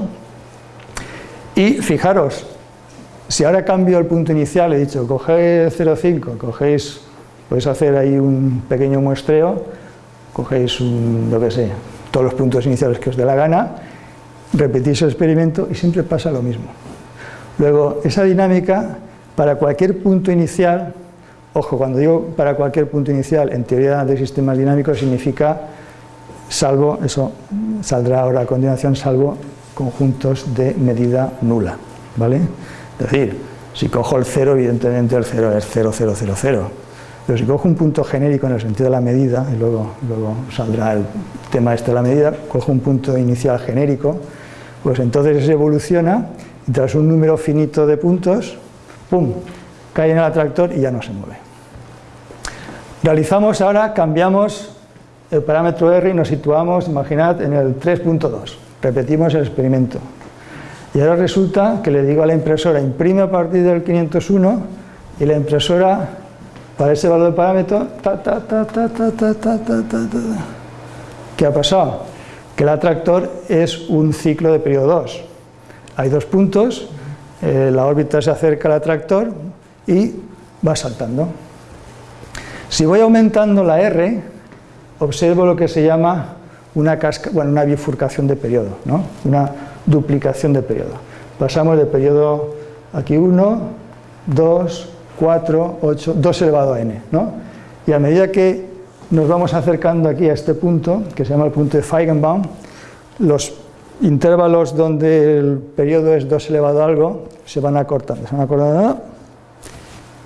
y fijaros, si ahora cambio el punto inicial, he dicho, cogéis 0,5, cogéis, podéis hacer ahí un pequeño muestreo, cogéis lo que sé, todos los puntos iniciales que os dé la gana, repetís el experimento y siempre pasa lo mismo. Luego, esa dinámica, para cualquier punto inicial, ojo, cuando digo para cualquier punto inicial, en teoría de sistemas dinámicos significa salvo, eso saldrá ahora a continuación, salvo conjuntos de medida nula, ¿vale? Es decir, si cojo el cero, evidentemente el cero es 0, 0, 0, 0. Pero si cojo un punto genérico en el sentido de la medida, y luego, luego saldrá el tema este de la medida, cojo un punto inicial genérico, pues entonces se evoluciona y tras un número finito de puntos, ¡pum!, cae en el atractor y ya no se mueve. Realizamos ahora, cambiamos el parámetro R y nos situamos, imaginad, en el 3.2. Repetimos el experimento. Y ahora resulta que le digo a la impresora, imprime a partir del 501 y la impresora, para ese valor de parámetro, ta, ta, ta, ta, ta, ta, ta, ta, ta, ¿Qué ha pasado? Que el atractor es un ciclo de periodo 2. Hay dos puntos, eh, la órbita se acerca al atractor y va saltando. Si voy aumentando la R, observo lo que se llama una, casca, bueno, una bifurcación de periodo, ¿no? Duplicación de periodo. Pasamos de periodo aquí 1, 2, 4, 8, 2 elevado a n. ¿no? Y a medida que nos vamos acercando aquí a este punto, que se llama el punto de Feigenbaum, los intervalos donde el periodo es 2 elevado a algo se van acortando, se van acortando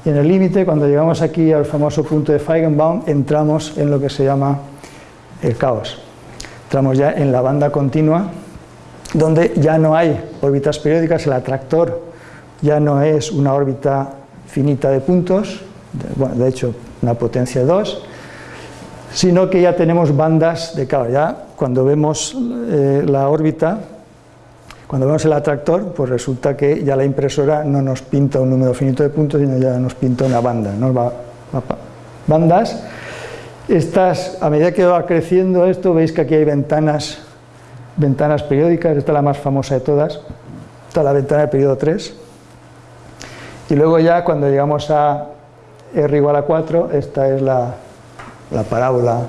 y en el límite, cuando llegamos aquí al famoso punto de Feigenbaum, entramos en lo que se llama el caos. Entramos ya en la banda continua donde ya no hay órbitas periódicas, el atractor ya no es una órbita finita de puntos, de, bueno, de hecho una potencia 2, sino que ya tenemos bandas de cabo. Ya cuando vemos eh, la órbita, cuando vemos el atractor, pues resulta que ya la impresora no nos pinta un número finito de puntos, sino ya nos pinta una banda, nos va, va bandas. Estas, a medida que va creciendo esto, veis que aquí hay ventanas ventanas periódicas, esta es la más famosa de todas, esta es la ventana de periodo 3. Y luego ya cuando llegamos a R igual a 4, esta es la, la parábola,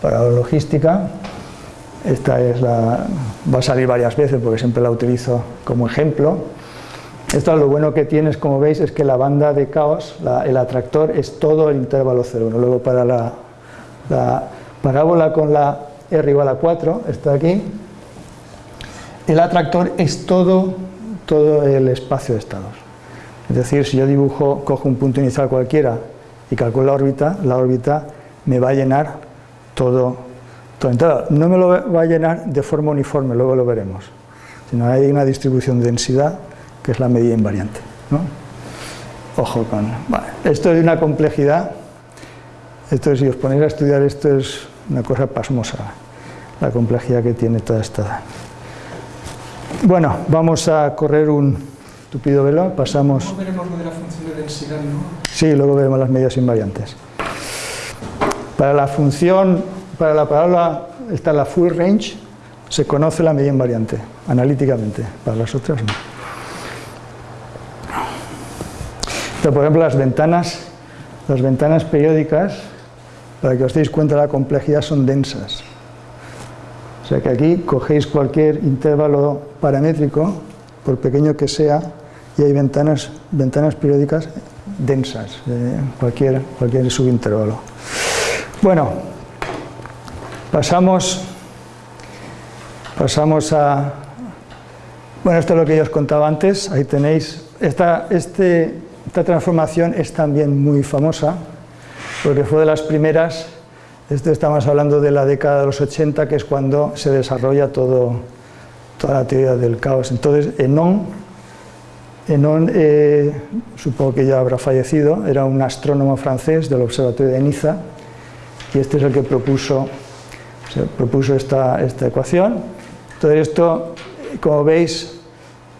parábola logística. Esta es la, va a salir varias veces porque siempre la utilizo como ejemplo. Esto lo bueno que tienes, como veis, es que la banda de caos, el atractor, es todo el intervalo 0. Luego para la, la parábola con la R igual a 4, está aquí, el atractor es todo, todo el espacio de estados. Es decir, si yo dibujo, cojo un punto inicial cualquiera y calculo la órbita, la órbita me va a llenar todo, todo. no me lo va a llenar de forma uniforme, luego lo veremos, sino hay una distribución de densidad que es la medida invariante. Ojo con... esto es una complejidad, esto si os ponéis a estudiar esto es una cosa pasmosa, la complejidad que tiene toda esta... Bueno, vamos a correr un tupido velo, pasamos... Luego veremos lo de la función de densidad, ¿no? Sí, luego veremos las medidas invariantes. Para la función, para la palabra, está la full range, se conoce la medida invariante, analíticamente, para las otras no. Pero, por ejemplo, las ventanas, las ventanas periódicas, para que os deis cuenta de la complejidad, son densas. O sea que aquí cogéis cualquier intervalo paramétrico, por pequeño que sea, y hay ventanas, ventanas periódicas densas, cualquier, cualquier subintervalo. Bueno, pasamos, pasamos a... Bueno, esto es lo que yo os contaba antes, ahí tenéis... Esta, este, esta transformación es también muy famosa, porque fue de las primeras, esto estamos hablando de la década de los 80, que es cuando se desarrolla todo, toda la teoría del caos. Entonces, Enon, Enon eh, supongo que ya habrá fallecido, era un astrónomo francés del Observatorio de Niza, y este es el que propuso, propuso esta, esta ecuación. Entonces esto, como veis,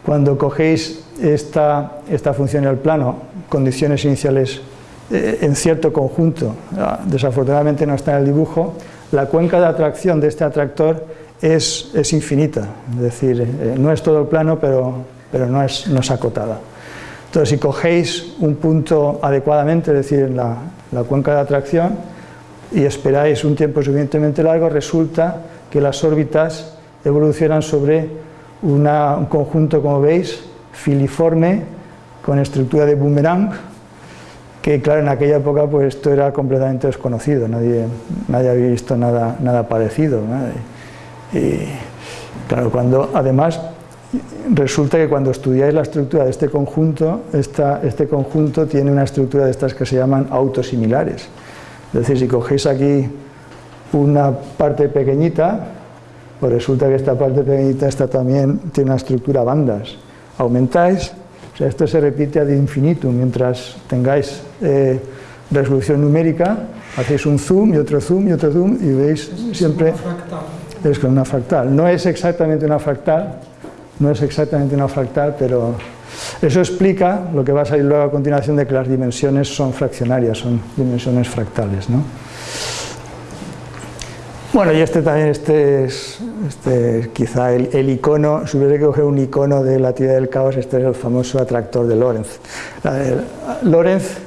cuando cogéis esta, esta función en el plano, condiciones iniciales eh, en cierto conjunto, desafortunadamente no está en el dibujo, la cuenca de atracción de este atractor es, es infinita, es decir, eh, no es todo el plano, pero, pero no, es, no es acotada. Entonces, si cogéis un punto adecuadamente, es decir, en la, la cuenca de atracción, y esperáis un tiempo suficientemente largo, resulta que las órbitas evolucionan sobre un conjunto, como veis, filiforme, con estructura de boomerang, que claro, en aquella época pues esto era completamente desconocido, nadie, nadie había visto nada, nada parecido. Y claro, cuando además resulta que cuando estudiáis la estructura de este conjunto, esta, este conjunto tiene una estructura de estas que se llaman autosimilares. Es decir, si cogéis aquí una parte pequeñita, pues resulta que esta parte pequeñita esta también tiene una estructura bandas. Aumentáis, o sea, esto se repite ad infinitum, mientras tengáis eh, resolución numérica, hacéis un zoom y otro zoom y otro zoom y veis siempre... Es con una fractal. No es exactamente una fractal, no es exactamente una fractal, pero eso explica lo que va a salir luego a continuación de que las dimensiones son fraccionarias, son dimensiones fractales. ¿no? Bueno, y este también, este es este, quizá el, icono, si hubiera que coger un icono de la teoría del caos, este es el famoso atractor de Lorenz. Lorenz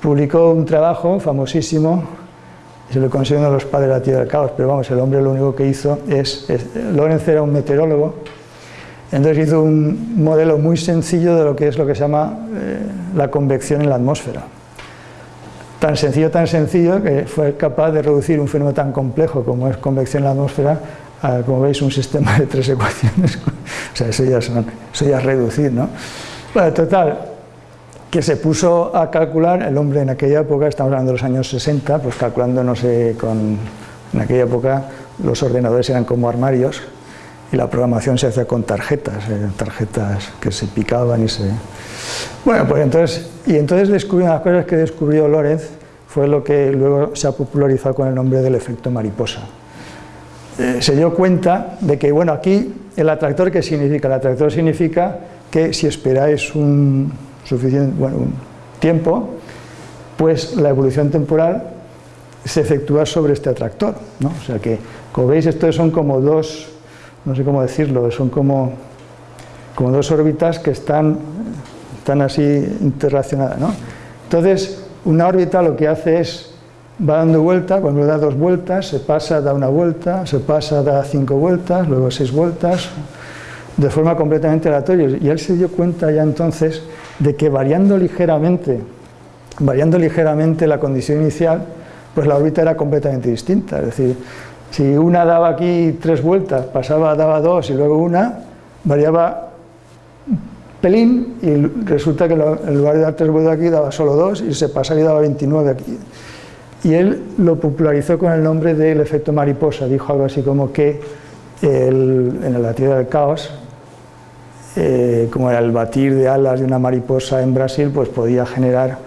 publicó un trabajo famosísimo, se lo considera uno los padres de la teoría del caos, pero vamos, el hombre lo único que hizo es, es Lorenz era un meteorólogo, entonces hizo un modelo muy sencillo de lo que es lo que se llama eh, la convección en la atmósfera. Tan sencillo, tan sencillo, que fue capaz de reducir un fenómeno tan complejo como es convección en la atmósfera a, como veis, un sistema de tres ecuaciones. o sea, eso ya, eso ya es reducir, ¿no? Bueno, total, que se puso a calcular, el hombre en aquella época, estamos hablando de los años 60, pues calculando, no sé, con, en aquella época los ordenadores eran como armarios, y la programación se hacía con tarjetas, eh, tarjetas que se picaban y se... Bueno, pues entonces, y entonces descubrí una de las cosas que descubrió Lorenz, fue lo que luego se ha popularizado con el nombre del efecto mariposa. Eh, se dio cuenta de que, bueno, aquí el atractor, ¿qué significa? El atractor significa que si esperáis un suficiente, bueno, un tiempo, pues la evolución temporal se efectúa sobre este atractor, ¿no? O sea que, como veis, estos son como dos no sé cómo decirlo, son como, como dos órbitas que están, están así interrelacionadas. ¿no? Entonces, una órbita lo que hace es, va dando vuelta, cuando da dos vueltas, se pasa, da una vuelta, se pasa, da cinco vueltas, luego seis vueltas, de forma completamente aleatoria. Y él se dio cuenta ya entonces de que variando ligeramente, variando ligeramente la condición inicial, pues la órbita era completamente distinta. Es decir, si una daba aquí tres vueltas, pasaba, daba dos y luego una, variaba pelín y resulta que en lugar de dar tres vueltas aquí daba solo dos y se pasaba y daba 29 aquí. Y él lo popularizó con el nombre del efecto mariposa, dijo algo así como que en la teoría del caos, eh, como era el batir de alas de una mariposa en Brasil, pues podía generar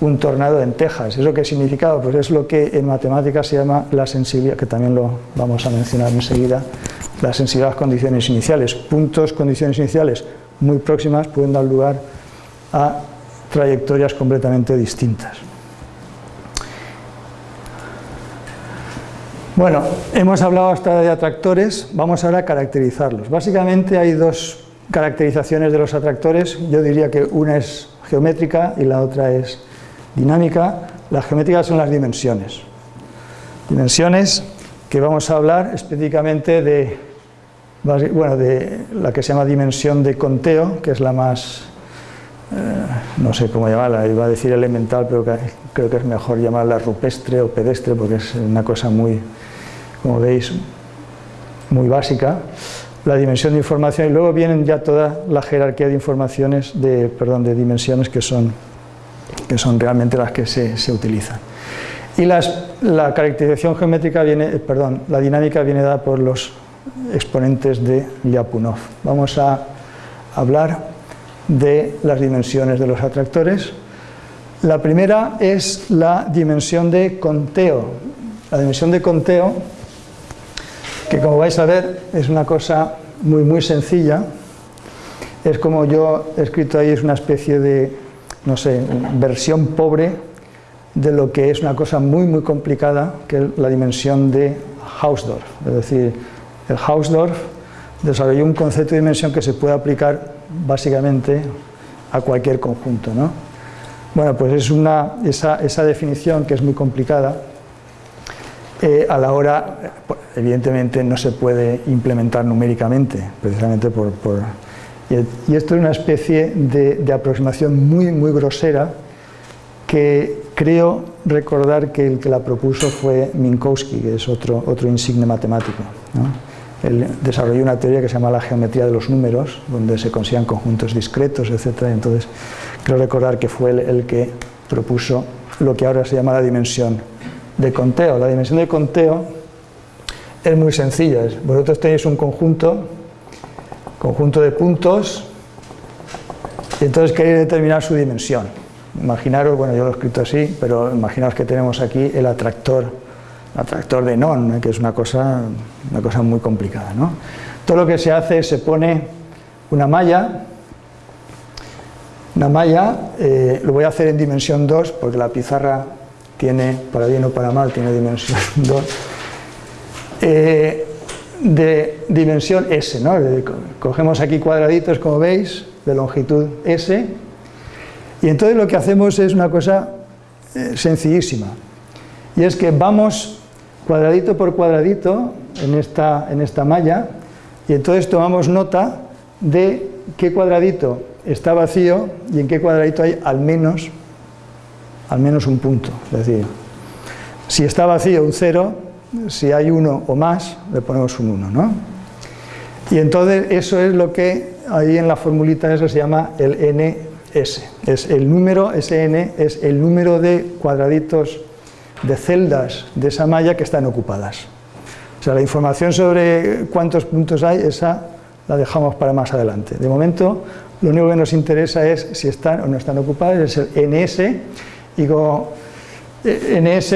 un tornado en Texas. ¿Eso qué significaba? Pues es lo que en matemáticas se llama la sensibilidad, que también lo vamos a mencionar enseguida, la sensibilidad a las condiciones iniciales. Puntos, condiciones iniciales muy próximas pueden dar lugar a trayectorias completamente distintas. Bueno, hemos hablado hasta de atractores, vamos ahora a caracterizarlos. Básicamente hay dos caracterizaciones de los atractores, yo diría que una es geométrica y la otra es dinámica, las geométricas son las dimensiones. Dimensiones que vamos a hablar específicamente de, bueno, de la que se llama dimensión de conteo, que es la más, eh, no sé cómo llamarla, iba a decir elemental, pero creo que es mejor llamarla rupestre o pedestre, porque es una cosa muy, como veis, muy básica. La dimensión de información y luego vienen ya toda la jerarquía de informaciones, de, perdón, de dimensiones que son que son realmente las que se, utilizan. Y la caracterización geométrica viene, perdón, la dinámica viene dada por los exponentes de Lyapunov. Vamos a hablar de las dimensiones de los atractores. La primera es la dimensión de conteo. La dimensión de conteo, que como vais a ver es una cosa muy muy sencilla, es como yo he escrito ahí, es una especie de no sé, versión pobre de lo que es una cosa muy muy complicada, que es la dimensión de Hausdorff. Es decir, el Hausdorff desarrolló un concepto de dimensión que se puede aplicar básicamente a cualquier conjunto. ¿no? Bueno, pues es una, esa, definición que es muy complicada, eh, a la hora, evidentemente no se puede implementar numéricamente, precisamente por y esto es una especie de, aproximación muy, muy grosera que creo recordar que el que la propuso fue Minkowski, que es otro, otro insigne matemático. Él desarrolló una teoría que se llama la geometría de los números, donde se consideran conjuntos discretos, etc. Entonces, creo recordar que fue el que propuso lo que ahora se llama la dimensión de conteo. La dimensión de conteo es muy sencilla. Vosotros tenéis un conjunto conjunto de puntos y entonces queréis determinar su dimensión. Imaginaros, bueno yo lo he escrito así, pero imaginaos que tenemos aquí el atractor, atractor de non, que es una cosa, una cosa muy complicada. ¿no? Todo lo que se hace es se pone una malla, una malla, eh, lo voy a hacer en dimensión 2 porque la pizarra tiene, para bien o para mal, tiene dimensión 2 de dimensión S, ¿no? cogemos aquí cuadraditos, como veis, de longitud S, y entonces lo que hacemos es una cosa eh, sencillísima, y es que vamos cuadradito por cuadradito en esta, en esta malla, y entonces tomamos nota de qué cuadradito está vacío y en qué cuadradito hay al menos, al menos un punto, es decir, si está vacío un cero, si hay uno o más, le ponemos un 1, ¿no? Y entonces eso es lo que ahí en la formulita eso se llama el NS. Es el número, SN es el número de cuadraditos de celdas de esa malla que están ocupadas. O sea, la información sobre cuántos puntos hay, esa la dejamos para más adelante. De momento, lo único que nos interesa es si están o no están ocupadas, es el NS, y como eh, NS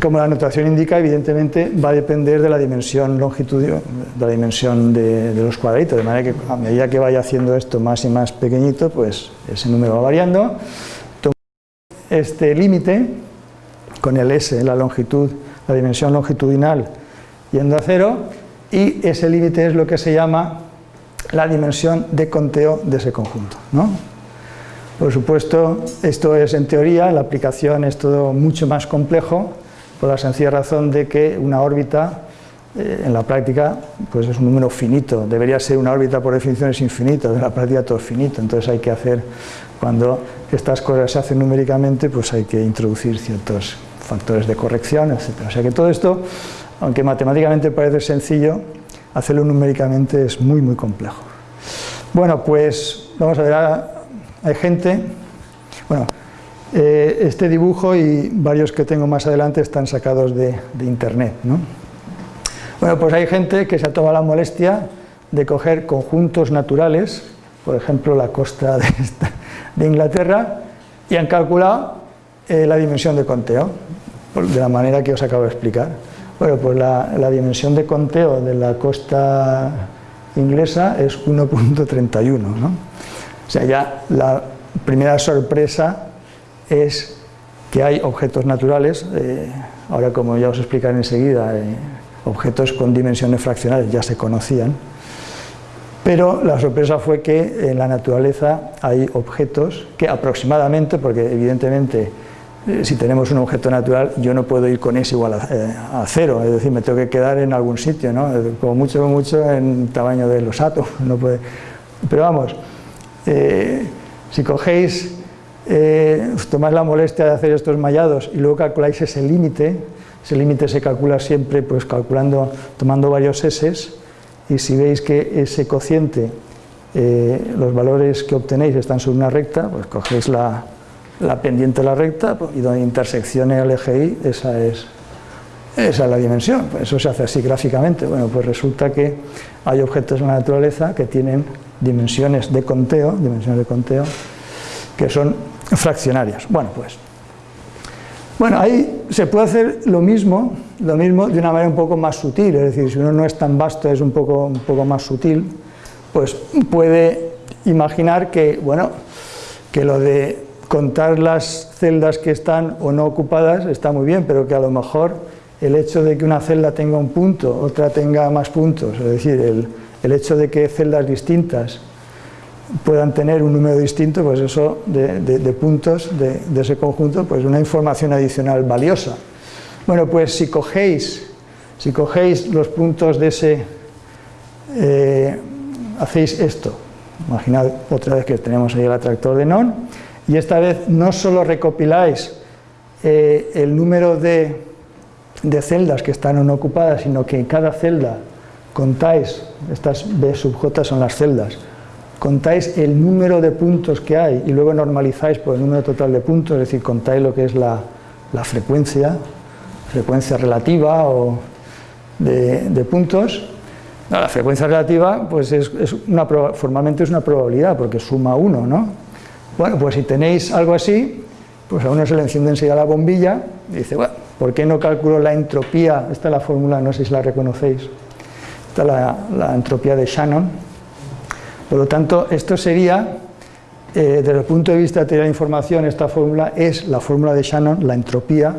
como la notación indica, evidentemente va a depender de la dimensión longitud, de la dimensión de, los cuadraditos, de manera que a medida que vaya haciendo esto más y más pequeñito, pues ese número va variando. Este límite con el S, la longitud, la dimensión longitudinal yendo a cero, y ese límite es lo que se llama la dimensión de conteo de ese conjunto. ¿no? Por supuesto, esto es en teoría, la aplicación es todo mucho más complejo, por la sencilla razón de que una órbita eh, en la práctica pues es un número finito, debería ser una órbita por definición es infinito, en la práctica todo es finito, entonces hay que hacer, cuando estas cosas se hacen numéricamente, pues hay que introducir ciertos factores de corrección, etc. O sea que todo esto, aunque matemáticamente parece sencillo, hacerlo numéricamente es muy muy complejo. Bueno, pues vamos a ver, hay gente, bueno, eh, este dibujo y varios que tengo más adelante están sacados de, de internet, ¿no? Bueno, pues hay gente que se ha tomado la molestia de coger conjuntos naturales, por ejemplo la costa de, Inglaterra, y han calculado eh, la dimensión de conteo, de la manera que os acabo de explicar. Bueno, pues la, dimensión de conteo de la costa inglesa es 1.31, ¿no? O sea, ya la primera sorpresa es que hay objetos naturales, eh, ahora como ya os explicaré enseguida, eh, objetos con dimensiones fraccionales ya se conocían, pero la sorpresa fue que en la naturaleza hay objetos que aproximadamente, porque evidentemente si tenemos un objeto natural yo no puedo ir con S igual a, eh, cero, es decir, me tengo que quedar en algún sitio, ¿no? como mucho, mucho en tamaño de los átomos, no puede... pero vamos, eh, si cogéis, tomáis la molestia de hacer estos mallados y luego calculáis ese límite, ese límite se calcula siempre pues calculando, tomando varios S y si veis que ese cociente, eh, los valores que obtenéis están sobre una recta, pues cogéis la, pendiente de la recta y donde interseccione el eje Y, esa es, esa es la dimensión. Eso se hace así gráficamente. Bueno, pues resulta que hay objetos en la naturaleza que tienen dimensiones de conteo, dimensiones de conteo, que son fraccionarias. Bueno, pues bueno, ahí se puede hacer lo mismo, lo mismo de una manera un poco más sutil, es decir, si uno no es tan vasto, es un poco, un poco más sutil, pues puede imaginar que, bueno, que lo de contar las celdas que están o no ocupadas está muy bien, pero que a lo mejor el hecho de que una celda tenga un punto, otra tenga más puntos, es decir, el, hecho de que celdas distintas puedan tener un número distinto, pues eso de, puntos de, ese conjunto, pues una información adicional valiosa. Bueno, pues si cogéis, si cogéis los puntos de ese, eh, hacéis esto, imaginad otra vez que tenemos ahí el atractor de non, y esta vez no solo recopiláis eh, el número de, de celdas que están no ocupadas, sino que en cada celda contáis, estas B sub J son las celdas, contáis el número de puntos que hay y luego normalizáis por el número total de puntos, es decir, contáis lo que es la, frecuencia, frecuencia relativa o de, puntos, la frecuencia relativa pues es, una, formalmente es una probabilidad porque suma uno, ¿no? Bueno, pues si tenéis algo así, pues a uno se le enciende enseguida la bombilla y dice, bueno, ¿por qué no calculo la entropía? Esta es la fórmula, no sé si la reconocéis, esta es la, entropía de Shannon, por lo tanto, esto sería, eh, desde el punto de vista de teoría de información, esta fórmula es la fórmula de Shannon, la entropía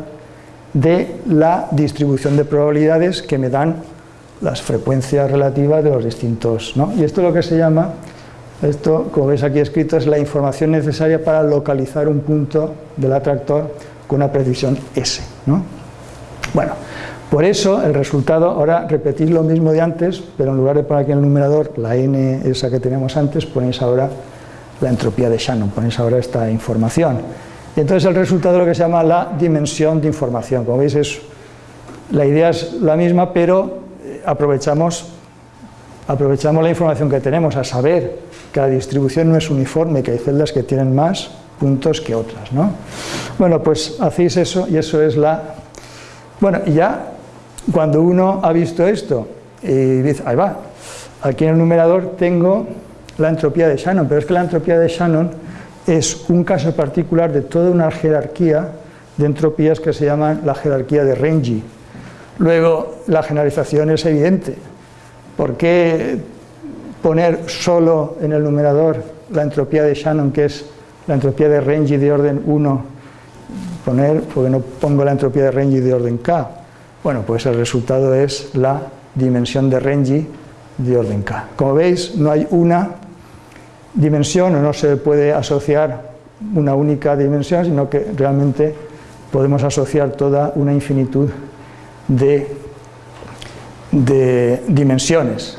de la distribución de probabilidades que me dan las frecuencias relativas de los distintos. Y esto es lo que se llama, esto como veis aquí escrito, es la información necesaria para localizar un punto del atractor con una precisión S. Bueno, por eso el resultado, ahora repetís lo mismo de antes, pero en lugar de poner aquí el numerador la n esa que teníamos antes, ponéis ahora la entropía de Shannon, ponéis ahora esta información. Y entonces el resultado es lo que se llama la dimensión de información. Como veis, es, la idea es la misma, pero eh, aprovechamos, aprovechamos la información que tenemos a saber que la distribución no es uniforme, que hay celdas que tienen más puntos que otras. ¿no? Bueno, pues hacéis eso y eso es la... Bueno, y ya cuando uno ha visto esto y dice, ahí va, aquí en el numerador tengo la entropía de Shannon, pero es que la entropía de Shannon es un caso particular de toda una jerarquía de entropías que se llaman la jerarquía de Renyi. Luego, la generalización es evidente. ¿Por qué poner solo en el numerador la entropía de Shannon, que es la entropía de Renyi de orden 1? Poner, porque no pongo la entropía de Renyi de orden K. Bueno, pues el resultado es la dimensión de Renyi de orden k. Como veis, no hay una dimensión o no se puede asociar una única dimensión, sino que realmente podemos asociar toda una infinitud de, de dimensiones.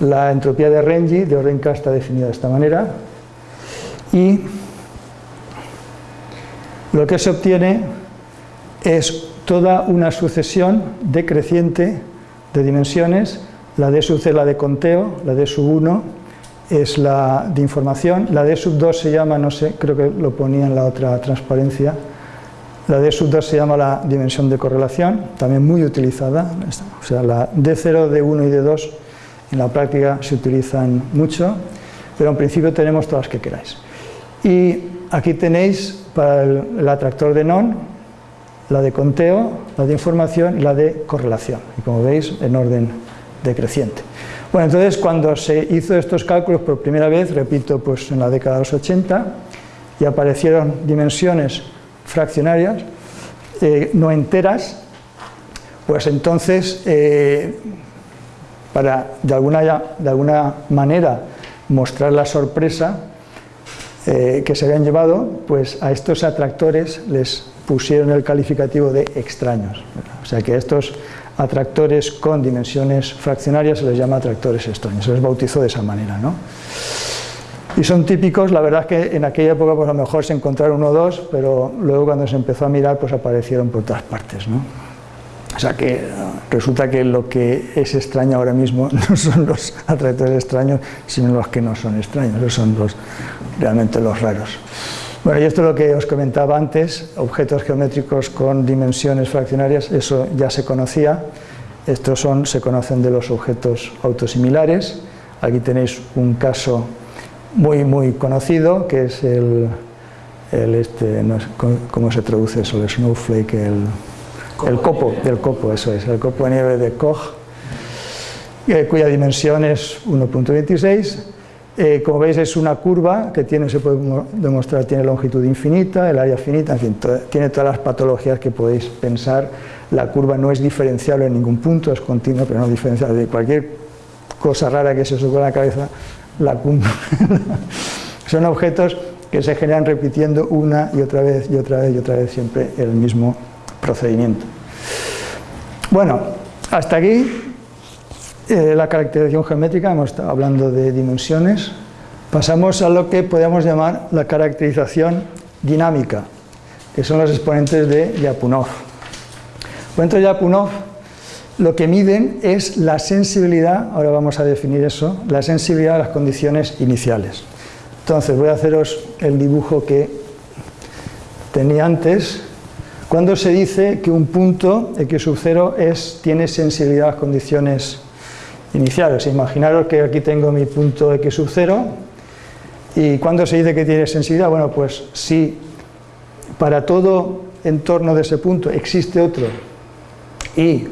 La entropía de Renyi de orden K está definida de esta manera. Y lo que se obtiene es toda una sucesión decreciente de dimensiones, la D sub C la de conteo, la D sub 1 es la de información, la D sub 2 se llama, no sé, creo que lo ponía en la otra transparencia, la D sub 2 se llama la dimensión de correlación, también muy utilizada, o sea, la D0, D1 y D2 en la práctica se utilizan mucho, pero en principio tenemos todas las que queráis. Y aquí tenéis para el, atractor de non, la de conteo, la de información y la de correlación, y como veis en orden decreciente. Bueno, entonces cuando se hizo estos cálculos por primera vez, repito, pues en la década de los 80, y aparecieron dimensiones fraccionarias, eh, no enteras, pues entonces, eh, para de alguna, de alguna manera mostrar la sorpresa eh, que se habían llevado, pues a estos atractores les pusieron el calificativo de extraños. O sea que a estos atractores con dimensiones fraccionarias se les llama atractores extraños, se les bautizó de esa manera. ¿no? Y son típicos, la verdad es que en aquella época pues a lo mejor se encontraron uno o dos, pero luego cuando se empezó a mirar pues aparecieron por todas partes. ¿no? O sea que resulta que lo que es extraño ahora mismo no son los atractores extraños, sino los que no son extraños, esos son los, realmente los raros. Bueno, y esto es lo que os comentaba antes, objetos geométricos con dimensiones fraccionarias, eso ya se conocía, estos son, se conocen de los objetos autosimilares, aquí tenéis un caso muy muy conocido, que es el, el este, no sé, ¿cómo se traduce eso? El snowflake, el, el copo, del copo, eso es, el copo de nieve de Koch, eh, cuya dimensión es 1.26, eh, como veis es una curva que tiene, se puede demostrar, tiene longitud infinita, el área finita, en fin, tiene todas las patologías que podéis pensar. La curva no es diferenciable en ningún punto, es continua, pero no diferenciable. De cualquier cosa rara que se os ocurra en la cabeza, la curva. Son objetos que se generan repitiendo una y otra vez y otra vez y otra vez siempre el mismo procedimiento. Bueno, hasta aquí eh, la caracterización geométrica, hemos estado hablando de dimensiones, pasamos a lo que podemos llamar la caracterización dinámica, que son los exponentes de Lyapunov. De Lyapunov lo que miden es la sensibilidad, ahora vamos a definir eso, la sensibilidad a las condiciones iniciales. Entonces voy a haceros el dibujo que tenía antes, cuando se dice que un punto x sub 0 es, tiene sensibilidad a las condiciones iniciales. Imaginaros que aquí tengo mi punto x sub 0 y cuando se dice que tiene sensibilidad, bueno, pues si para todo entorno de ese punto existe otro y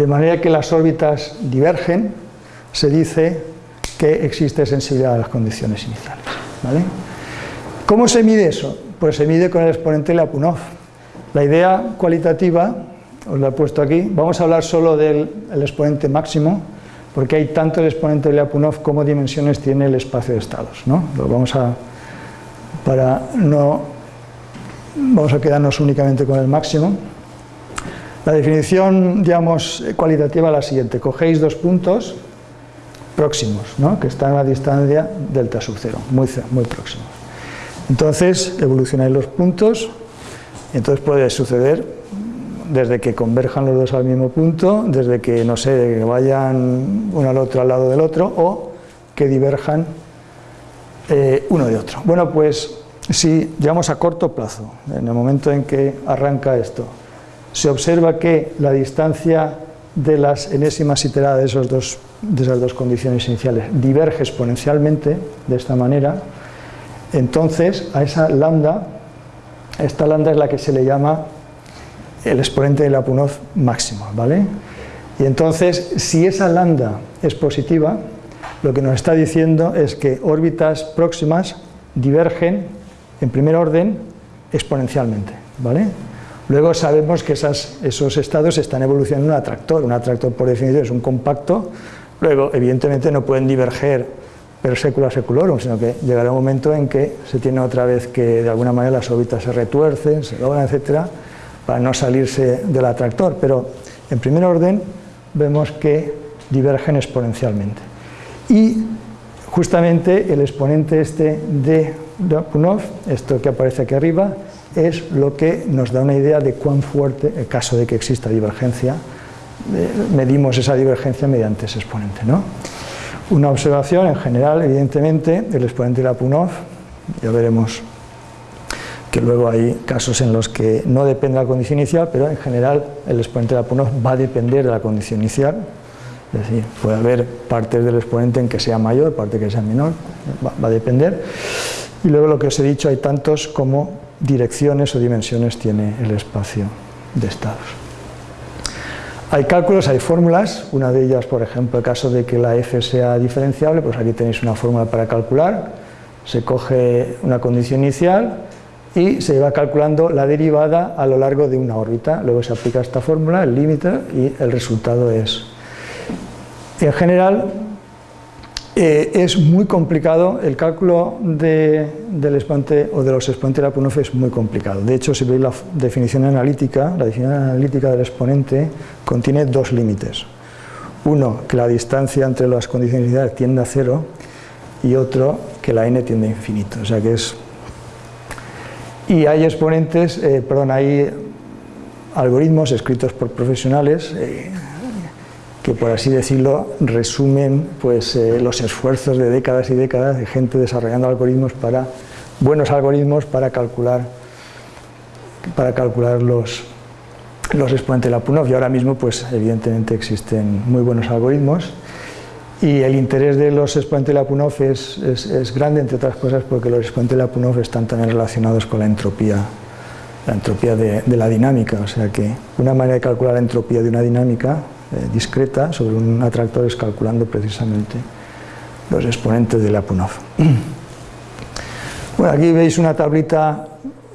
de manera que las órbitas divergen, se dice que existe sensibilidad a las condiciones iniciales. ¿vale? ¿Cómo se mide eso? Pues se mide con el exponente Lyapunov. La idea cualitativa, os la he puesto aquí, vamos a hablar solo del exponente máximo, porque hay tanto el exponente Lyapunov como dimensiones tiene el espacio de estados. ¿no? Lo vamos a, para no, vamos a quedarnos únicamente con el máximo. La definición, digamos, cualitativa es la siguiente. Cogéis dos puntos próximos, ¿no? que están a distancia delta sub cero, muy, muy próximos. Entonces, evolucionáis los puntos, y entonces puede suceder desde que converjan los dos al mismo punto, desde que, no sé, vayan uno al otro al lado del otro, o que diverjan eh, uno de otro. Bueno, pues si llegamos a corto plazo, en el momento en que arranca esto, se observa que la distancia de las enésimas iteradas de, esos dos, esas dos condiciones iniciales diverge exponencialmente de esta manera, entonces a esa lambda, esta lambda es la que se le llama el exponente de Lyapunov máximo, ¿vale? Y entonces, si esa lambda es positiva, lo que nos está diciendo es que órbitas próximas divergen en primer orden exponencialmente, ¿vale? Luego sabemos que esos estados están evolucionando en un atractor. Un atractor, por definición, es un compacto. Luego, evidentemente, no pueden diverger per secula seculorum, sino que llegará un momento en que se tiene otra vez que, de alguna manera, las órbitas se retuercen, se doblan, etcétera, para no salirse del atractor. Pero, en primer orden, vemos que divergen exponencialmente. Y justamente el exponente este de Lyapunov, esto que aparece aquí arriba, es lo que nos da una idea de cuán fuerte, en caso de que exista divergencia, eh, medimos esa divergencia mediante ese exponente. ¿no? Una observación, en general, evidentemente, el exponente de Lyapunov, ya veremos que luego hay casos en los que no depende de la condición inicial, pero en general el exponente de Lyapunov va a depender de la condición inicial, es decir, puede haber partes del exponente en que sea mayor, parte que sea menor, va, a depender. Y luego lo que os he dicho, hay tantos como direcciones o dimensiones tiene el espacio de estados. Hay cálculos, hay fórmulas, una de ellas, por ejemplo, el caso de que la f sea diferenciable, pues aquí tenéis una fórmula para calcular, se coge una condición inicial y se va calculando la derivada a lo largo de una órbita, luego se aplica esta fórmula, el límite, y el resultado es en general, eh, es muy complicado, el cálculo del exponente o de los exponentes de la PUNOF es muy complicado. De hecho, si veis la definición analítica, la definición analítica del exponente contiene dos límites. Uno, que la distancia entre las condiciones iniciales tiende a cero y otro, que la n tiende a infinito. O sea que es... Y hay exponentes, eh, perdón, hay algoritmos escritos por profesionales, eh, que por así decirlo resumen pues, eh, los esfuerzos de décadas y décadas de gente desarrollando algoritmos para, buenos algoritmos para calcular, para calcular los, los exponentes de la PUNOF. Y ahora mismo pues evidentemente existen muy buenos algoritmos. Y el interés de los exponentes de la PUNOF es, es, grande entre otras cosas porque los exponentes de la PUNOF están también relacionados con la entropía la entropía de, de la dinámica, o sea que una manera de calcular la entropía de una dinámica eh, discreta sobre un atractor es calculando precisamente los exponentes de Lyapunov. Bueno, aquí veis una tablita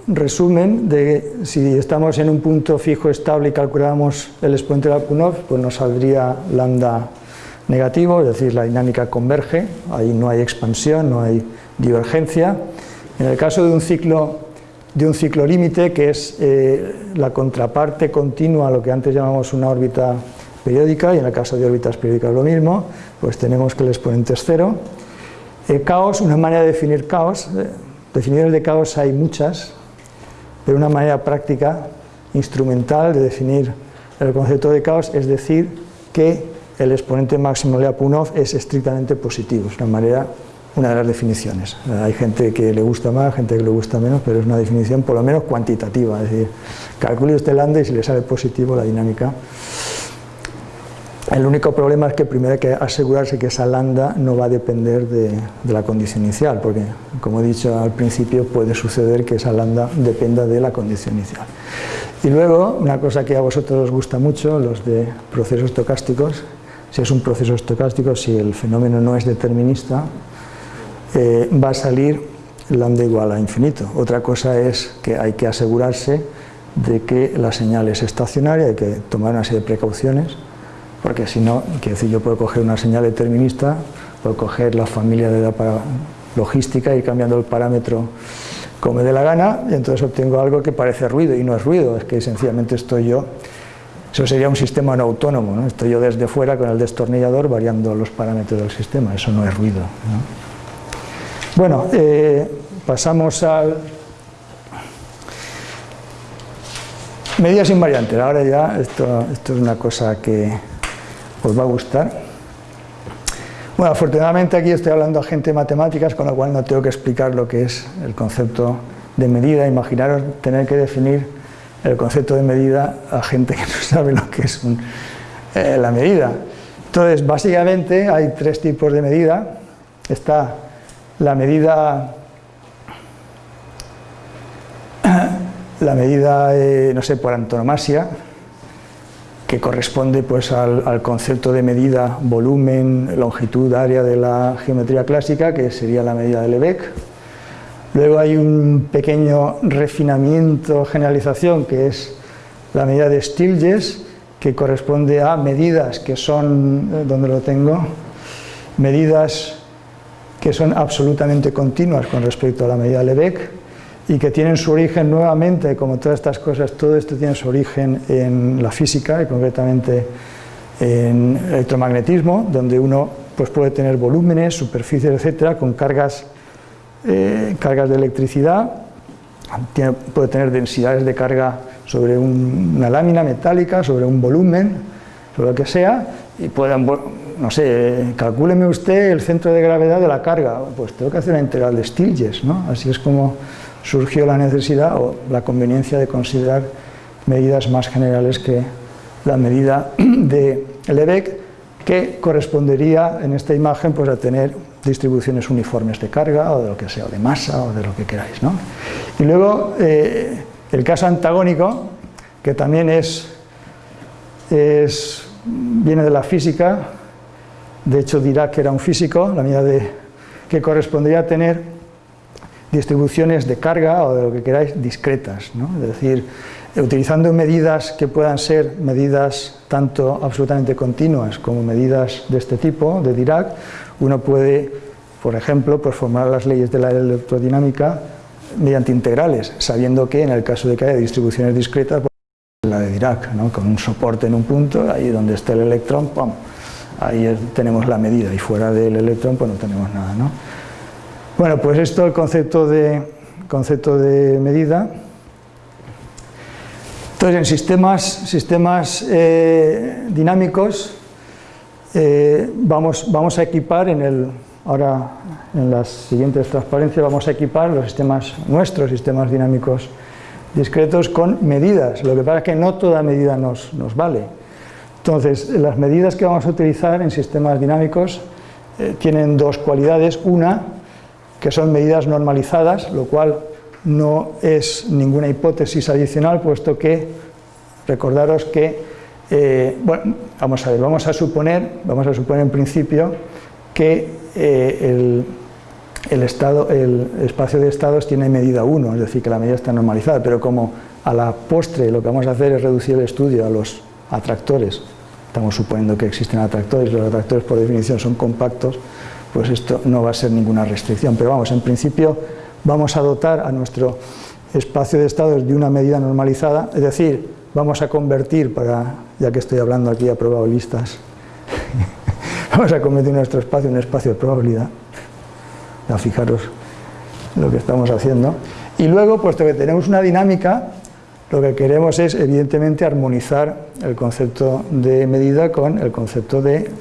resumen de si estamos en un punto fijo estable y calculamos el exponente de Lyapunov, pues nos saldría lambda negativo, es decir, la dinámica converge, ahí no hay expansión, no hay divergencia. En el caso de un ciclo de un ciclo límite, que es eh, la contraparte continua a lo que antes llamamos una órbita periódica y en el caso de órbitas periódicas lo mismo, pues tenemos que el exponente es cero. El caos, una manera de definir caos, eh, definiciones de caos hay muchas, pero una manera práctica, instrumental de definir el concepto de caos es decir que el exponente máximo de Lyapunov es estrictamente positivo, es una manera, una de las definiciones. Hay gente que le gusta más, gente que le gusta menos, pero es una definición por lo menos cuantitativa, es decir, calcule usted lambda y si le sale positivo la dinámica el único problema es que primero hay que asegurarse que esa lambda no va a depender de, la condición inicial, porque como he dicho al principio puede suceder que esa lambda dependa de la condición inicial. Y luego, una cosa que a vosotros os gusta mucho, los de procesos estocásticos, si es un proceso estocástico, si el fenómeno no es determinista, eh, va a salir lambda igual a infinito. Otra cosa es que hay que asegurarse de que la señal es estacionaria, hay que tomar una serie de precauciones, porque si no, quiero decir, yo puedo coger una señal determinista, puedo coger la familia de la logística y ir cambiando el parámetro como me dé la gana, y entonces obtengo algo que parece ruido, y no es ruido, es que sencillamente estoy yo, eso sería un sistema no autónomo, ¿no? estoy yo desde fuera con el destornillador variando los parámetros del sistema, eso no es ruido. Bueno, eh, pasamos al... Medidas invariantes, ahora ya esto, esto es una cosa que os va a gustar. Bueno, afortunadamente aquí estoy hablando a gente de matemáticas, con lo cual no tengo que explicar lo que es el concepto de medida. Imaginaros tener que definir el concepto de medida a gente que no sabe lo que es eh, la medida. Entonces, básicamente hay tres tipos de medida. Está la medida, la medida, eh, no sé, por antonomasia, que corresponde pues, al, concepto de medida volumen, longitud, área de la geometría clásica, que sería la medida de Lebesgue. Luego hay un pequeño refinamiento, generalización, que es la medida de Stilges, que corresponde a medidas que son, eh, donde lo tengo, medidas que son absolutamente continuas con respecto a la medida Lebec y que tienen su origen nuevamente, como todas estas cosas, todo esto tiene su origen en la física y concretamente en electromagnetismo, donde uno pues, puede tener volúmenes, superficies, etcétera, con cargas, eh, cargas de electricidad, puede tener densidades de carga sobre una lámina metálica, sobre un volumen, sobre lo que sea, y puedan, no sé, calcúleme usted el centro de gravedad de la carga, pues tengo que hacer una integral de Stilges, ¿no? Así es como surgió la necesidad o la conveniencia de considerar medidas más generales que la medida de Lebec, que correspondería en esta imagen pues, a tener distribuciones uniformes de carga o de lo que sea, o de masa o de lo que queráis. ¿no? Y luego eh, el caso antagónico, que también es, es, viene de la física, de hecho que era un físico, la medida de, que correspondería a tener distribuciones de carga o de lo que queráis discretas, ¿no? es decir, utilizando medidas que puedan ser medidas tanto absolutamente continuas como medidas de este tipo, de Dirac, uno puede, por ejemplo, pues formar las leyes de la electrodinámica mediante integrales, sabiendo que en el caso de que haya distribuciones discretas, pues, la de Dirac, con un soporte en un punto, ahí donde está el electrón, ¡pum! ahí tenemos la medida, y fuera del electrón pues no tenemos nada. ¿no? Bueno, pues esto, el concepto de, concepto de medida. Entonces, en sistemas, sistemas eh, dinámicos, eh, vamos, vamos a equipar en el, ahora en las siguientes transparencias vamos a equipar los sistemas nuestros, sistemas dinámicos discretos con medidas, lo que pasa es que no toda medida nos, nos vale. Entonces, las medidas que vamos a utilizar en sistemas dinámicos eh, tienen dos cualidades, una que son medidas normalizadas, lo cual no es ninguna hipótesis adicional, puesto que, recordaros que, eh, bueno, vamos a ver, vamos a suponer, vamos a suponer en principio que eh, el, estado, el espacio de estados tiene medida 1, es decir, que la medida está normalizada, pero como a la postre lo que vamos a hacer es reducir el estudio a los atractores, estamos suponiendo que existen atractores, los atractores por definición son compactos, pues esto no va a ser ninguna restricción. Pero vamos, en principio vamos a dotar a nuestro espacio de estados de una medida normalizada, es decir, vamos a convertir, para, ya que estoy hablando aquí a probabilistas, vamos a convertir nuestro espacio en un espacio de probabilidad, ya fijaros lo que estamos haciendo, y luego, puesto que tenemos una dinámica, lo que queremos es, evidentemente, armonizar el concepto de medida con el concepto de